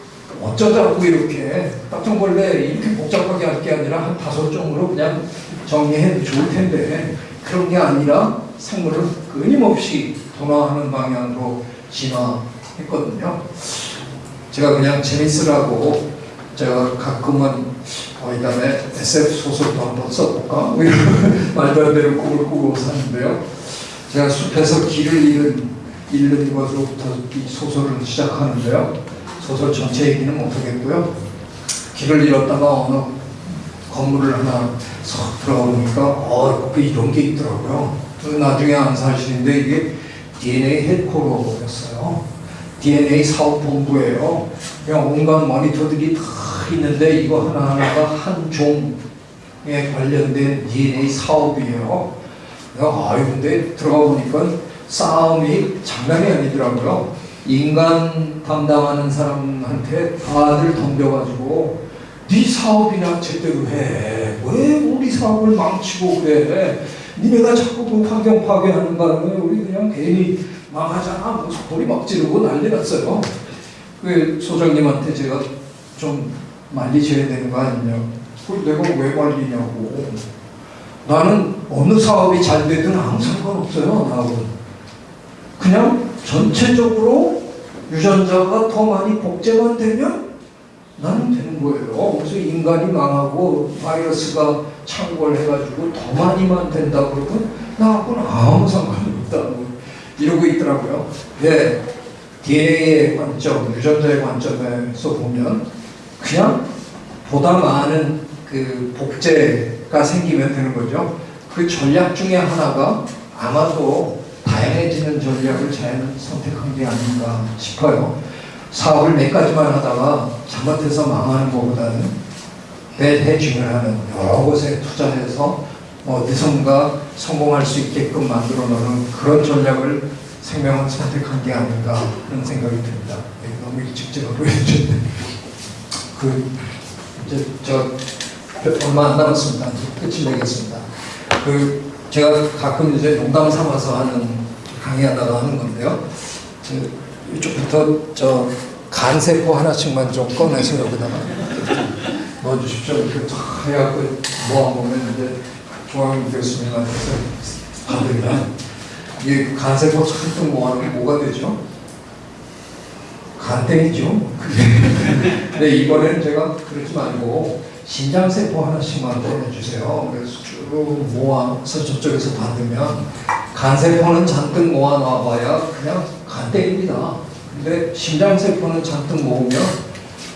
[SPEAKER 3] 어쩌자고 이렇게 딱정벌레 이렇게 복잡하게 할 게 아니라 한 다섯 종으로 그냥 정리해 좋을 텐데 그런 게 아니라 생물을 끊임없이 도나하는 방향으로 진화했거든요. 제가 그냥 재밌으라고 제가 가끔은 어, 이 다음에 SF 소설도 한번 써볼까? 뭐 말도 안 되는 꿈을 꾸고 사는데요. 제가 숲에서 길을 잃은, 잃는 것으로부터 이 소설을 시작하는데요. 소설 전체 얘기는 못하겠고요. 길을 잃었다가 어느 건물을 하나 석 들어가 보니까 어, 그 이런 게 있더라고요. 그 나중에 안 사실인데 이게 DNA 헬코로였어요. DNA 사업본부예요. 그냥 온갖 모니터들이 다 있는데 이거 하나하나가 한 종에 관련된 DNA 사업이에요. 아유 근데 들어가 보니까 싸움이 장난이 아니더라고요. 인간 담당하는 사람한테 다들 덤벼가지고 네 사업이나 제대로 해. 왜 우리 사업을 망치고 그래? 니네가 자꾸 그 환경 파괴하는 바람에 우리 그냥 괜히 망하잖아. 뭐 소리 막 지르고 난리 났어요. 그 소장님한테 제가 좀 말리셔야 되는 거 아니냐. 그걸 내가 왜 말리냐고. 나는 어느 사업이 잘 되든 아무 상관없어요. 나하고 그냥 전체적으로 유전자가 더 많이 복제만 되면 나는 되는 거예요. 그래서 인간이 망하고 바이러스가 창궐해가지고 더 많이만 된다 그러면 나하고는 아무 상관이 없다고 이러고 있더라고요. 네, DNA의 관점, 유전자의 관점에서 보면 그냥 보다 많은 그 복제가 생기면 되는 거죠. 그 전략 중에 하나가 아마도 다양해지는 전략을 자연은 선택한 게 아닌가 싶어요. 사업을 몇 가지만 하다가 잘못해서 망하는 것보다는 대대중을 하는 여러 곳에 투자해서 어디선가 성공할 수 있게끔 만들어 놓는 그런 전략을 생명은 선택한 게 아닌가 그런 생각이 듭니다. 네, 너무 일찍 제가 보여줬는데 그 이제 저 얼마 안 남았습니다. 끝을 내겠습니다. 그 제가 가끔 이제 농담 삼아서 하는 강의하다가 하는 건데요. 저 이쪽부터 저 간세포 하나씩만 좀 꺼내서 여기다가 넣어주십시오. 이렇게 탁 해갖고 모아보면 이제 중앙 교수님한테서 받으면 이 간세포 잔뜩 모아놓으면 뭐가 되죠? 간땡이죠. 근데 이번에는 제가 그러지 말고 신장세포 하나씩만 꺼내주세요. 그래서 쭉 모아서 저쪽에서 받으면 간세포는 잔뜩 모아놔봐야 그냥 간땡입니다. 근데 심장세포는 잔뜩 모으면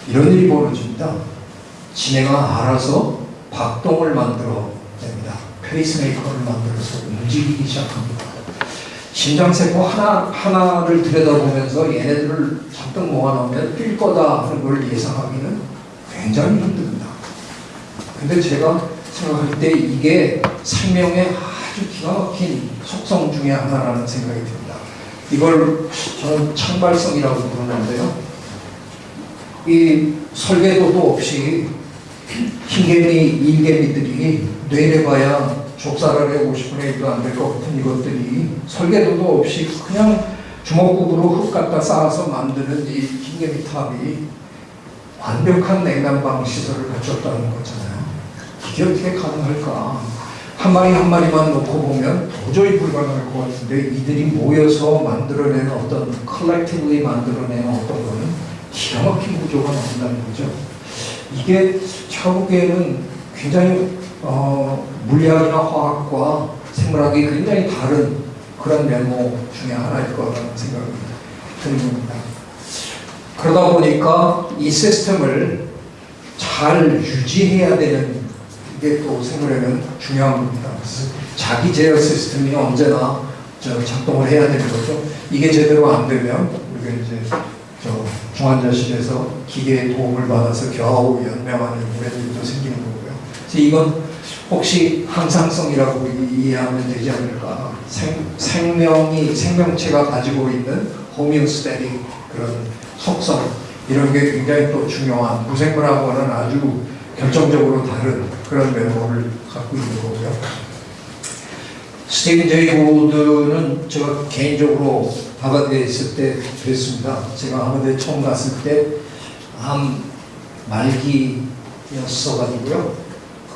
[SPEAKER 3] 이런 일이 벌어집니다. 지네가 알아서 박동을 만들어 냅니다. 페이스메이커를 만들어서 움직이기 시작합니다. 심장세포 하나, 하나를 들여다보면서 얘네들을 잔뜩 모아놓으면 뛸 거다 하는 걸 예상하기는 굉장히 힘듭니다. 근데 제가 생각할 때 이게 생명의 아주 기가 막힌 속성 중에 하나라는 생각이 듭니다. 이걸 저는 창발성이라고 부르는데요. 이 설계도도 없이 흰개미, 일개미들이 뇌내봐야 족살알의 50분의 1도 안 될 것 같은 이것들이 설계도도 없이 그냥 주먹구구로 흙 갖다 쌓아서 만드는 이 흰개미 탑이 완벽한 냉난방 시설을 갖췄다는 거잖아요. 이게 어떻게 가능할까? 한 마리 한 마리만 놓고 보면 도저히 불가능할 것 같은데 이들이 모여서 만들어내는 어떤 컬렉티브리 만들어내는 어떤 거는 기가 막힌 구조가 나온다는 거죠. 이게 보기에는 굉장히 어, 물리학이나 화학과 생물학이 굉장히 다른 그런 면모 중에 하나일 거라는 생각이 겁니다. 그러다 보니까 이 시스템을 잘 유지해야 되는 이게 또 생물에는 중요한 겁니다. 그래서 자기 제어 시스템이 언제나 저 작동을 해야 되는 거죠. 이게 제대로 안 되면 우리가 이제 저 중환자실에서 기계의 도움을 받아서 겨우 연명하는 이런 일도 생기는 거고요. 그래서 이건 혹시 항상성이라고 이- 이해하면 되지 않을까? 생, 생명이 생명체가 가지고 있는 호미오스테릭 그런 속성 이런 게 굉장히 또 중요한 무생물하고는 아주 결정적으로 다른 그런 면모를 갖고 있는 거고요. 스티븐 제이 고드는 제가 개인적으로 하버드에 있을 때 뵀습니다. 제가 하버드에 처음 갔을 때 암 말기였어가지고요.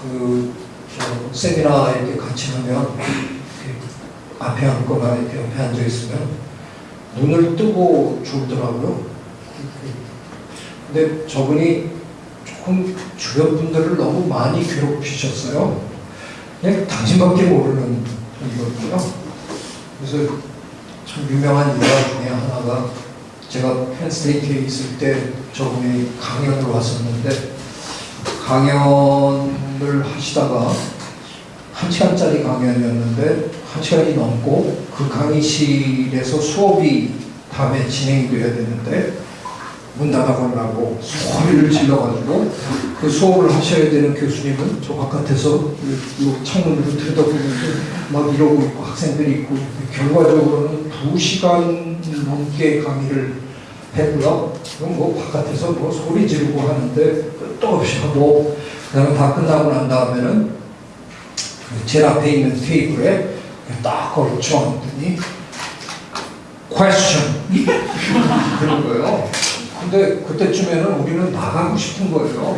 [SPEAKER 3] 그, 저, 세미나 이렇게 같이 하면, 앞에 앉거나 이렇게 옆에 앉아 있으면, 눈을 뜨고 죽더라고요. 근데 저분이 조금 주변 분들을 너무 많이 괴롭히셨어요. 그냥 당신밖에 모르는 분이거든요. 그래서 참 유명한 일화 중에 하나가 제가 펜스테이트에 있을 때 저분이 강연을 왔었는데 강연을 하시다가 한 시간짜리 강연이었는데 한 시간이 넘고 그 강의실에서 수업이 다음에 진행이 돼야 되는데 문 닫아버리라고 소리를 질러가지고 그 수업을 하셔야 되는 교수님은 저 바깥에서 창문으로 들여다보면서 막 이러고 있고 학생들이 있고 결과적으로는 두 시간 넘게 강의를 했고요. 그럼 뭐 바깥에서 뭐 소리 지르고 하는데 끝도 없이 하고 그다음에 다 끝나고 난 다음에는 그 제일 앞에 있는 테이블에 딱 걸쳐 앉더니 question 그런 거예요. 근데 그때쯤에는 우리는 나가고 싶은 거예요.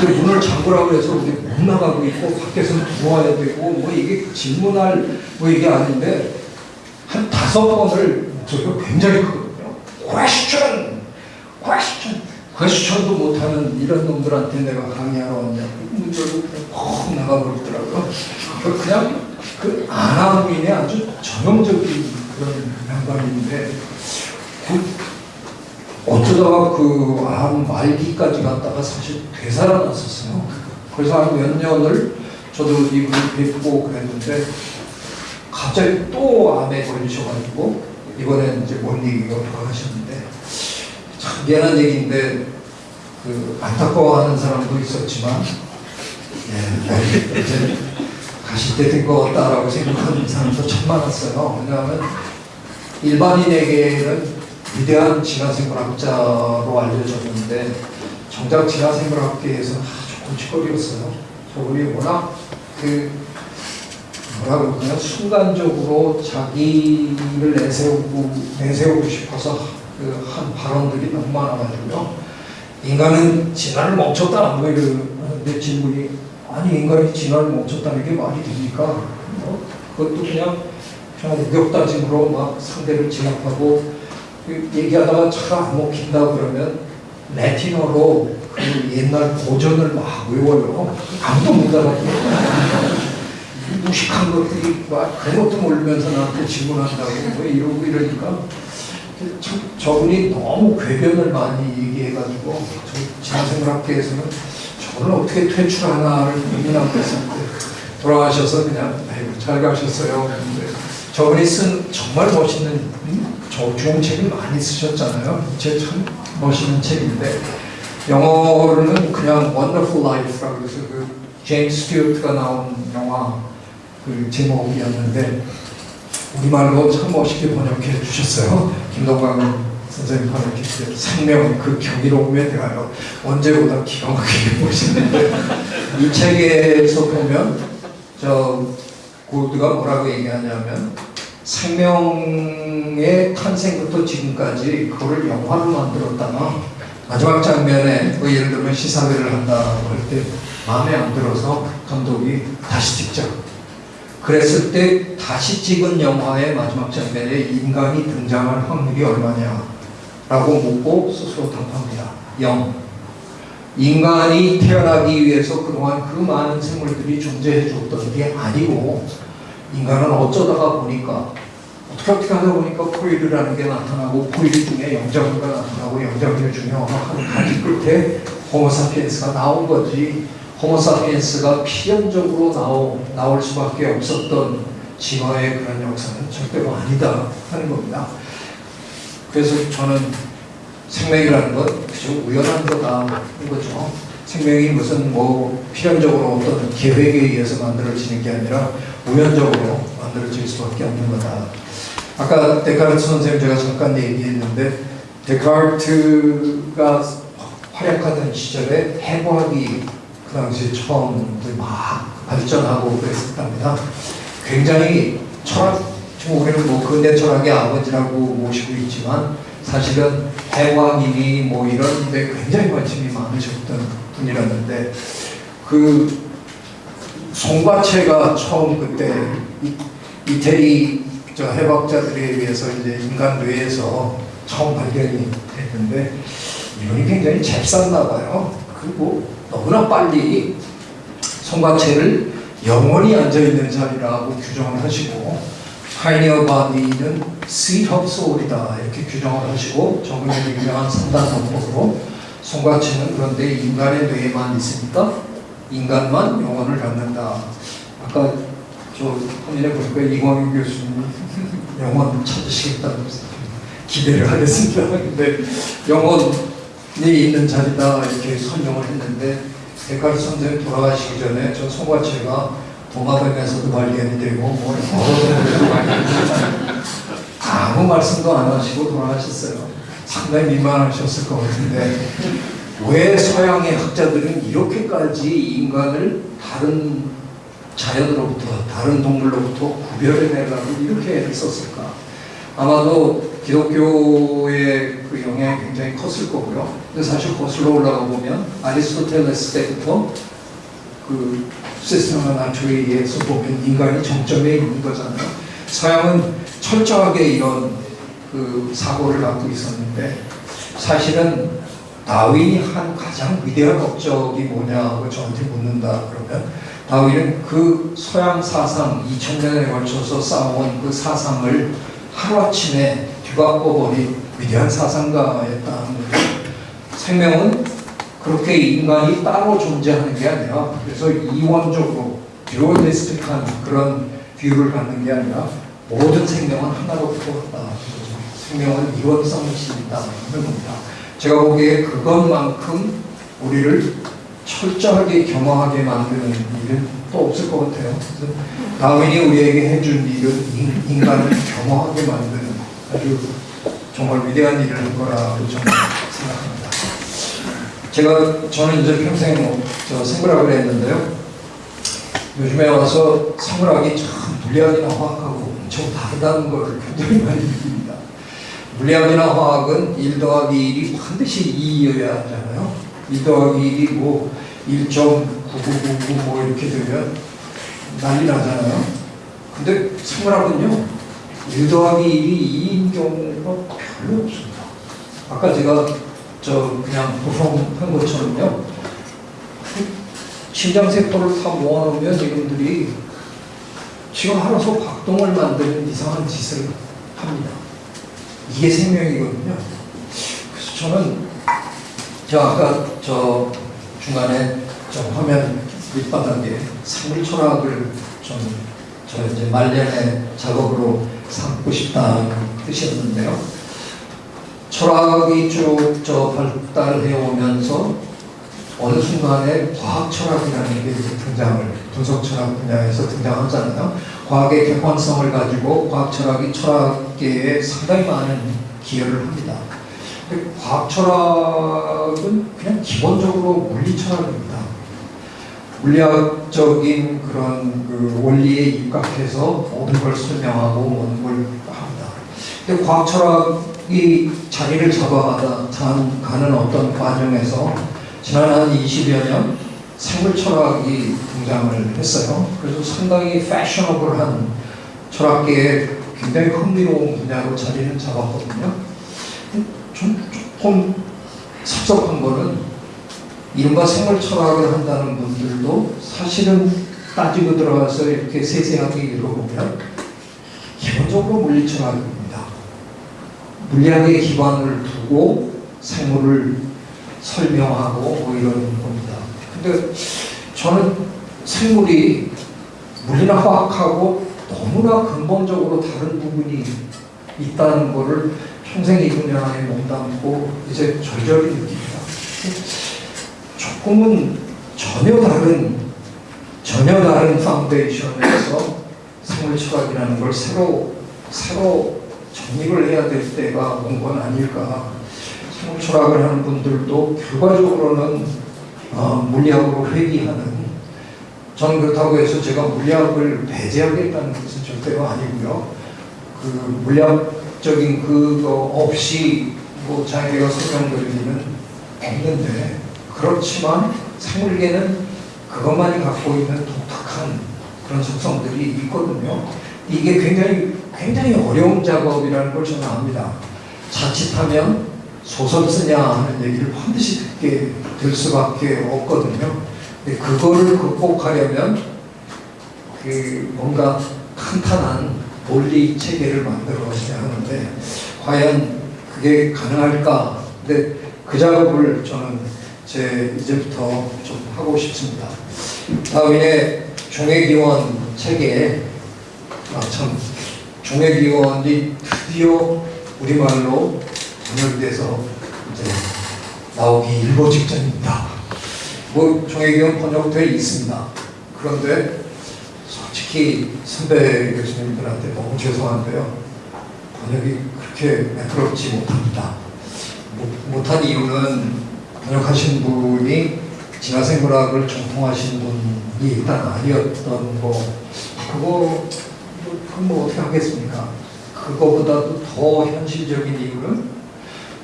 [SPEAKER 3] 근데 문을 잠그라고 해서 우리 못 나가고 있고 밖에서 들어와야 되고 뭐 이게 질문할 뭐 이게 아닌데 한 다섯 번을 목소리가 굉장히 크거든요. question, question, question도 못하는 이런 놈들한테 내가 강의하러 왔냐고 퍽 나가버리더라고요. 그 그냥 그 아나무인의 아주 전형적인 그런 양반인데 그 어쩌다가 그 암 말기까지 갔다가 사실 되살아났었어요. 그래서 한 몇 년을 저도 이분을 뵙고 그랬는데 갑자기 또 암에 걸리셔가지고 이번에 이제 원리가 돌아가셨는데 참 미안한 얘기인데 그 안타까워하는 사람도 있었지만 예, 이제 가실 때 된 것 같다라고 생각하는 사람도 참 많았어요. 왜냐하면 일반인에게는 위대한 진화생물학자로 알려졌는데 정작 진화생물학계에서 아주 고치거리였어요. 저분이 워낙 그 뭐라고 그냥 순간적으로 자기를 내세우고 내세우고 싶어서 그 한 발언들이 너무 많아가지고요. 인간은 진화를 멈췄다 뭐 이러는데 질문이 아니 인간이 진화를 멈췄다는 게 말이 됩니까? 뭐 그것도 그냥 그냥 우격다짐으로 막 상대를 진압하고 그 얘기하다가 차가 안 먹힌다 그러면 레티너로 그 옛날 고전을 막 외워요. 아무도 못 알아듣고 무식한 것들이 막 그런 것도 모르면서 나한테 질문한다고 뭐 이러고 이러니까 참 저분이 너무 궤변을 많이 얘기해가지고 저 진화생물학계에서는 저를 어떻게 퇴출하나를 고민하고 때 돌아가셔서 그냥 아이고 잘 가셨어요. 저분이 쓴 정말 멋있는 좋은 책을 많이 쓰셨잖아요. 제 참 멋있는 책인데 영어로는 그냥 Wonderful Life라고 해서 그 제임스 스튜어트가 나온 영화 그 제목이었는데 우리말로 참 멋있게 번역해 주셨어요. 김동광 선생님 번역해 주셨어요. 생명 그 경이로움에 대하여 언제보다 기가 막히게 보시는데 이 책에서 보면 저 고드가 뭐라고 얘기하냐면 생명의 탄생부터 지금까지 그거를 영화로 만들었다가 마지막 장면에 뭐 예를 들면 시사회를 한다고 할 때 마음에 안 들어서 감독이 다시 찍자. 그랬을 때 다시 찍은 영화의 마지막 장면에 인간이 등장할 확률이 얼마냐 라고 묻고 스스로 답합니다. 0. 인간이 태어나기 위해서 그동안 그 많은 생물들이 존재해 줬던 게 아니고 인간은 어쩌다가 보니까 어떻게 어떻게 하다 보니까 포유류라는 게 나타나고 포유류 중에 영장류가 나타나고 영장류 중에 어느 한 가지 끝에 호모사피엔스가 나온 거지 호모사피엔스가 필연적으로 나오, 나올 수밖에 없었던 진화의 그런 역사는 절대로 아니다 하는 겁니다. 그래서 저는 생명이라는 건 그저 우연한 거다 이거죠. 생명이 무슨 뭐 필연적으로 어떤 계획에 의해서 만들어지는 게 아니라 우연적으로 만들어질 수밖에 없는 거다. 아까 데카르트 선생님 제가 잠깐 얘기했는데 데카르트가 활약하던 시절에 해부학이 그 당시에 처음 막 발전하고 그랬었답니다. 굉장히 철학, 우리는 뭐 근대 철학의 아버지라고 모시고 있지만 사실은 해부학이니 뭐 이런 데 굉장히 관심이 많으셨던 분이었는데 그 송과체가 처음 그때 이- 이태리 저 해부학자들에 의해서 이제 인간 뇌에서 처음 발견이 됐는데 이분이 굉장히 잽쌌나 봐요. 그리고 너무나 빨리 송과체를 영혼이 앉아있는 자리라고 규정을 하시고 pineal body는 seat of soul이다 이렇게 규정을 하시고 정근의 유명한 삼단 선포로 송과체는 그런데 인간의 뇌에만 있으니까 인간만 영혼을 갖는다. 아까 저 화면에 보니까 이광윤 교수님이 영혼 찾으시겠다고 기대를 하겠습니다. 근데 영혼이 있는 자리다 이렇게 설명을 했는데 데카르트 선생님 돌아가시기 전에 저 송과체가 도마뱀에서도 발견이 되고 뭐 아무 말씀도 안 하시고 돌아가셨어요. 상당히 민망하셨을 것 같은데 왜 서양의 학자들은 이렇게까지 인간을 다른 자연으로부터 다른 동물로부터 구별해내려고 이렇게 애를 썼을까? 아마도 기독교의 그 영향이 굉장히 컸을 거고요. 근데 사실 거슬러 올라가 보면 아리스토텔레스 때부터 그 시스템과 나트리에서 보면 인간이 정점에 있는 거잖아요. 서양은 철저하게 이런 그 사고를 갖고 있었는데 사실은 다윈이 한 가장 위대한 업적이 뭐냐고 저한테 묻는다 그러면 다윈은 그 서양 사상 2000년에 걸쳐서 쌓아온 그 사상을 하루아침에 뒤바꿔버린 위대한 사상가였다는 거예요. 생명은 그렇게 인간이 따로 존재하는 게 아니라 그래서 이원적으로 dualistic한 그런 view를 갖는 게 아니라 모든 생명은 하나로부터 왔다. 생명은 일원성이 있다는 겁니다. 제가 보기에 그것만큼 우리를 철저하게 겸허하게 만드는 일은 또 없을 것 같아요. 그래서 다윈이 우리에게 해준 일은 인- 인간을 겸허하게 만드는 아주 정말 위대한 일을 한 거라고 저는 생각합니다. 제가 저는 이제 평생 뭐 저 생물학을 했는데요. 요즘에 와서 생물학이 참 물리학이나 화학하고 엄청 다르다는 걸 굉장히 많이 느낍니다. 물리학이나 화학은 1 더하기 1이 반드시 2여야 하잖아요. 1 더하기 1이 뭐 1.9999 뭐 이렇게 되면 난리 나잖아요. 근데 생물학은요. 1 더하기 1이 2인 경우가 별로 없습니다. 아까 제가 저 그냥 보송한 것처럼요. 심장세포를 다 모아놓으면 이분들이 지금 알아서 박동을 만드는 이상한 짓을 합니다. 이게 생명이거든요. 그래서 저는 저 아까 저 중간에 저 화면 밑바닥에 생물 철학을 좀저 이제 말년의 작업으로 삼고 싶다는 뜻이었는데요. 철학이 쭉 저 발달해 오면서 어느 순간에 과학 철학이라는 게 이제 등장을 분석 철학 분야에서 등장하잖아요. 과학의 객관성을 가지고 과학 철학이 철학계에 상당히 많은 기여를 합니다. 과학 철학은 그냥 기본적으로 물리 철학입니다. 물리학적인 그런 그 원리에 입각해서 모든 걸 설명하고 모든 걸 합니다. 근데 과학 철학 이 자리를 잡아가다 간- 가는 어떤 과정에서 지난 한 20여 년 생물 철학이 등장을 했어요. 그래서 상당히 패셔너블한 철학계에 굉장히 흥미로운 분야로 자리를 잡았거든요. 좀 조금 섭섭한 거는 이른바 생물 철학을 한다는 분들도 사실은 따지고 들어가서 이렇게 세세하게 읽어보면 기본적으로 물리 철학입니다. 물리학에 기반을 두고 생물을 설명하고 뭐 이런 겁니다. 근데 저는 생물이 물리나 화학하고 너무나 근본적으로 다른 부분이 있다는 것을 평생 이 분야에 몸담고 이제 절절히 느낍니다. 조금 꿈은 전혀 다른 전혀 다른 파운데이션에서 생물 철학이라는 걸 새로 새로 정립을 해야 될 때가 온 건 아닐까. 생물 철학을 하는 분들도 결과적으로는 어, 물리학으로 회귀하는 저는 그렇다고 해서 제가 물리학을 배제하겠다는 것은 절대로 아니고요. 그 물리학적인 그거 없이 뭐 자기가 설명드리기는 없는데 그렇지만 생물계는 그것만이 갖고 있는 독특한 그런 속성들이 있거든요. 이게 굉장히 굉장히 어려운 작업이라는 걸 저는 압니다. 자칫하면 소설 쓰냐 하는 얘기를 반드시 듣게 될 수밖에 없거든요. 근데 그거를 극복하려면 그 뭔가 탄탄한 논리 체계를 만들어야 하는데 과연 그게 가능할까? 근데 그 작업을 저는 제 이제부터 좀 하고 싶습니다. 다음에 종회기원 책에 아, 참 종회기원이 드디어 우리말로 번역돼서 이제 나오기 일보 직전입니다. 뭐 종회기원 번역되어 있습니다. 그런데 솔직히 선배 교수님들한테 너무 죄송한데요. 번역이 그렇게 매끄럽지 못합니다. 못- 못한 이유는 번역하신 분이 진화생물학을 전통하신 분이 일단 아니었던 거 그거 뭐, 그건 뭐 어떻게 하겠습니까? 그거보다도 더 현실적인 이유는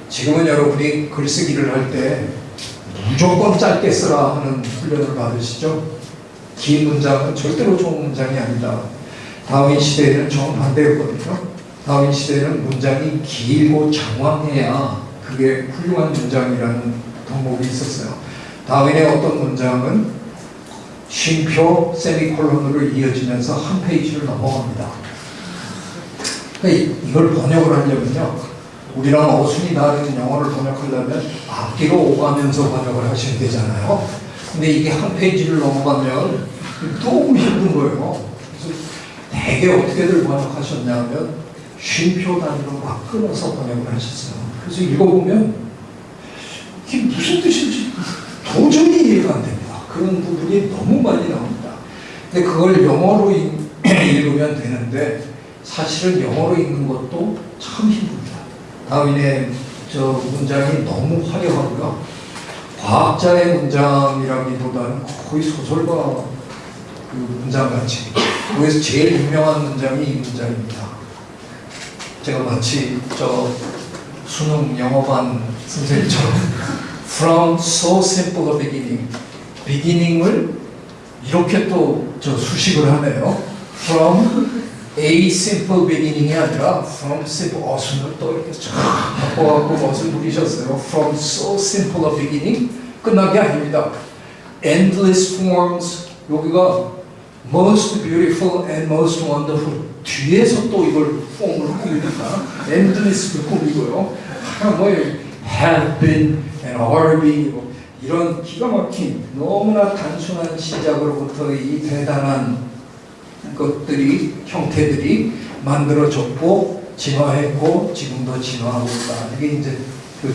[SPEAKER 3] 지금은 여러분이 글쓰기를 할 때 무조건 짧게 쓰라 하는 훈련을 받으시죠? 긴 문장은 절대로 좋은 문장이 아니다. 다윈 시대에는 정반대였거든요. 다윈 시대에는 문장이 길고 장황해야 그게 훌륭한 문장이라는 덕목이 있었어요. 다윈의 어떤 문장은 쉼표 세미콜론으로 이어지면서 한 페이지를 넘어갑니다. 그러니까 이- 이걸 번역을 하려면요. 우리랑 어순이 다른 영어를 번역하려면 앞뒤로 오가면서 번역을 하셔야 되잖아요. 근데 이게 한 페이지를 넘어가면 너무 힘든 거예요. 그래서 대개 어떻게들 번역하셨냐면 쉼표 단위로 막 끊어서 번역을 하셨어요. 그래서 읽어보면 이게 무슨 뜻인지 도저히 이해가 안 됩니다. 그런 부분이 너무 많이 나옵니다. 근데 그걸 영어로 읽- 읽으면 되는데 사실은 영어로 읽는 것도 참 힘듭니다. 다윈의 저 문장이 너무 화려하고요. 과학자의 문장이라기보다는 거의 소설가 그 문장같이 거기서 제일 유명한 문장이 이 문장입니다. 제가 마치 저 수능 영어반 선생님처럼 From so simple a beginning beginning을 이렇게 또 저 수식을 하네요. From a simple beginning이 아니라 from simple 어순을 또 이렇게 쫙 바꿔갖고 멋을 부리셨어요. From so simple a beginning 끝난 게 아닙니다. Endless forms 여기가 most beautiful and most wonderful 뒤에서 또 이걸 폼을 됩니다. Endless 폼이고요. 뭐 have been and are being 뭐 이런 기가 막힌 너무나 단순한 시작으로부터 이 대단한 것들이 형태들이 만들어졌고 진화했고 지금도 진화하고 있다. 이게 이제 그거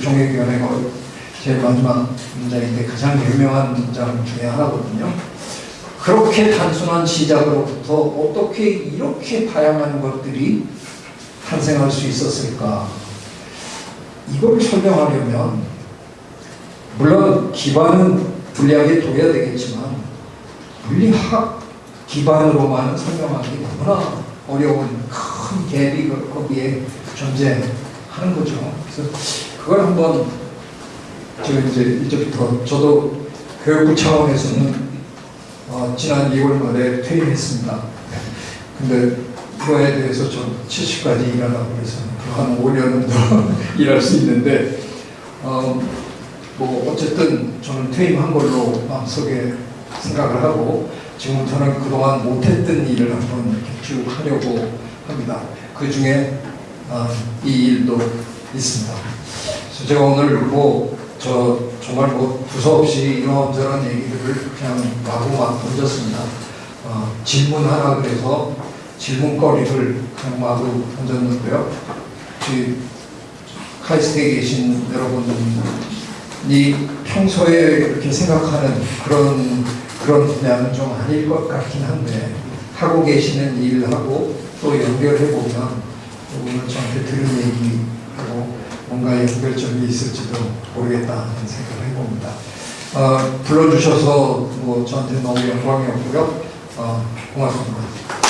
[SPEAKER 3] 제일 마지막 문장인데 가장 유명한 문장 중에 하나거든요. 그렇게 단순한 시작으로부터 어떻게 이렇게 다양한 것들이 탄생할 수 있었을까? 이걸 설명하려면 물론 기반은 물리학에 둬야 되겠지만 물리학 기반으로만 설명하기 너무나 어려운 큰 갭이 그- 거기에 존재하는 거죠. 그래서 그걸 한번 제가 이제 이제부터 저도 교육부 차원에서는 어, 지난 2월 말에 퇴임했습니다. 근데 그거에 대해서 좀 70까지 일하라고 그래서 한 5년은 더 일할 수 있는데 어, 뭐 어쨌든 저는 퇴임한 걸로 마음속에 생각을 하고 지금부터는 그동안 못했던 일을 한번 이렇게 쭉 하려고 합니다. 그 중에 아, 이 일도 있습니다. 그래서 제가 오늘 뭐 저 정말 뭐 두서없이 이런저런 얘기들을 그냥 마구 막 던졌습니다. 어, 질문 하나 그래서 질문거리를 그냥 마구 던졌는데요. 그 카이스트에 계신 여러분 평소에 이렇게 생각하는 그런 그런 분야는 좀 아닐 것 같긴 한데 하고 계시는 일하고 또 연결해 보면 오늘 저한테 들은 얘기하고 뭔가 연결점이 있을지도 모르겠다 하는 생각을 해봅니다. 어, 불러주셔서 뭐 저한테 너무 영광이었고요. 어, 고맙습니다.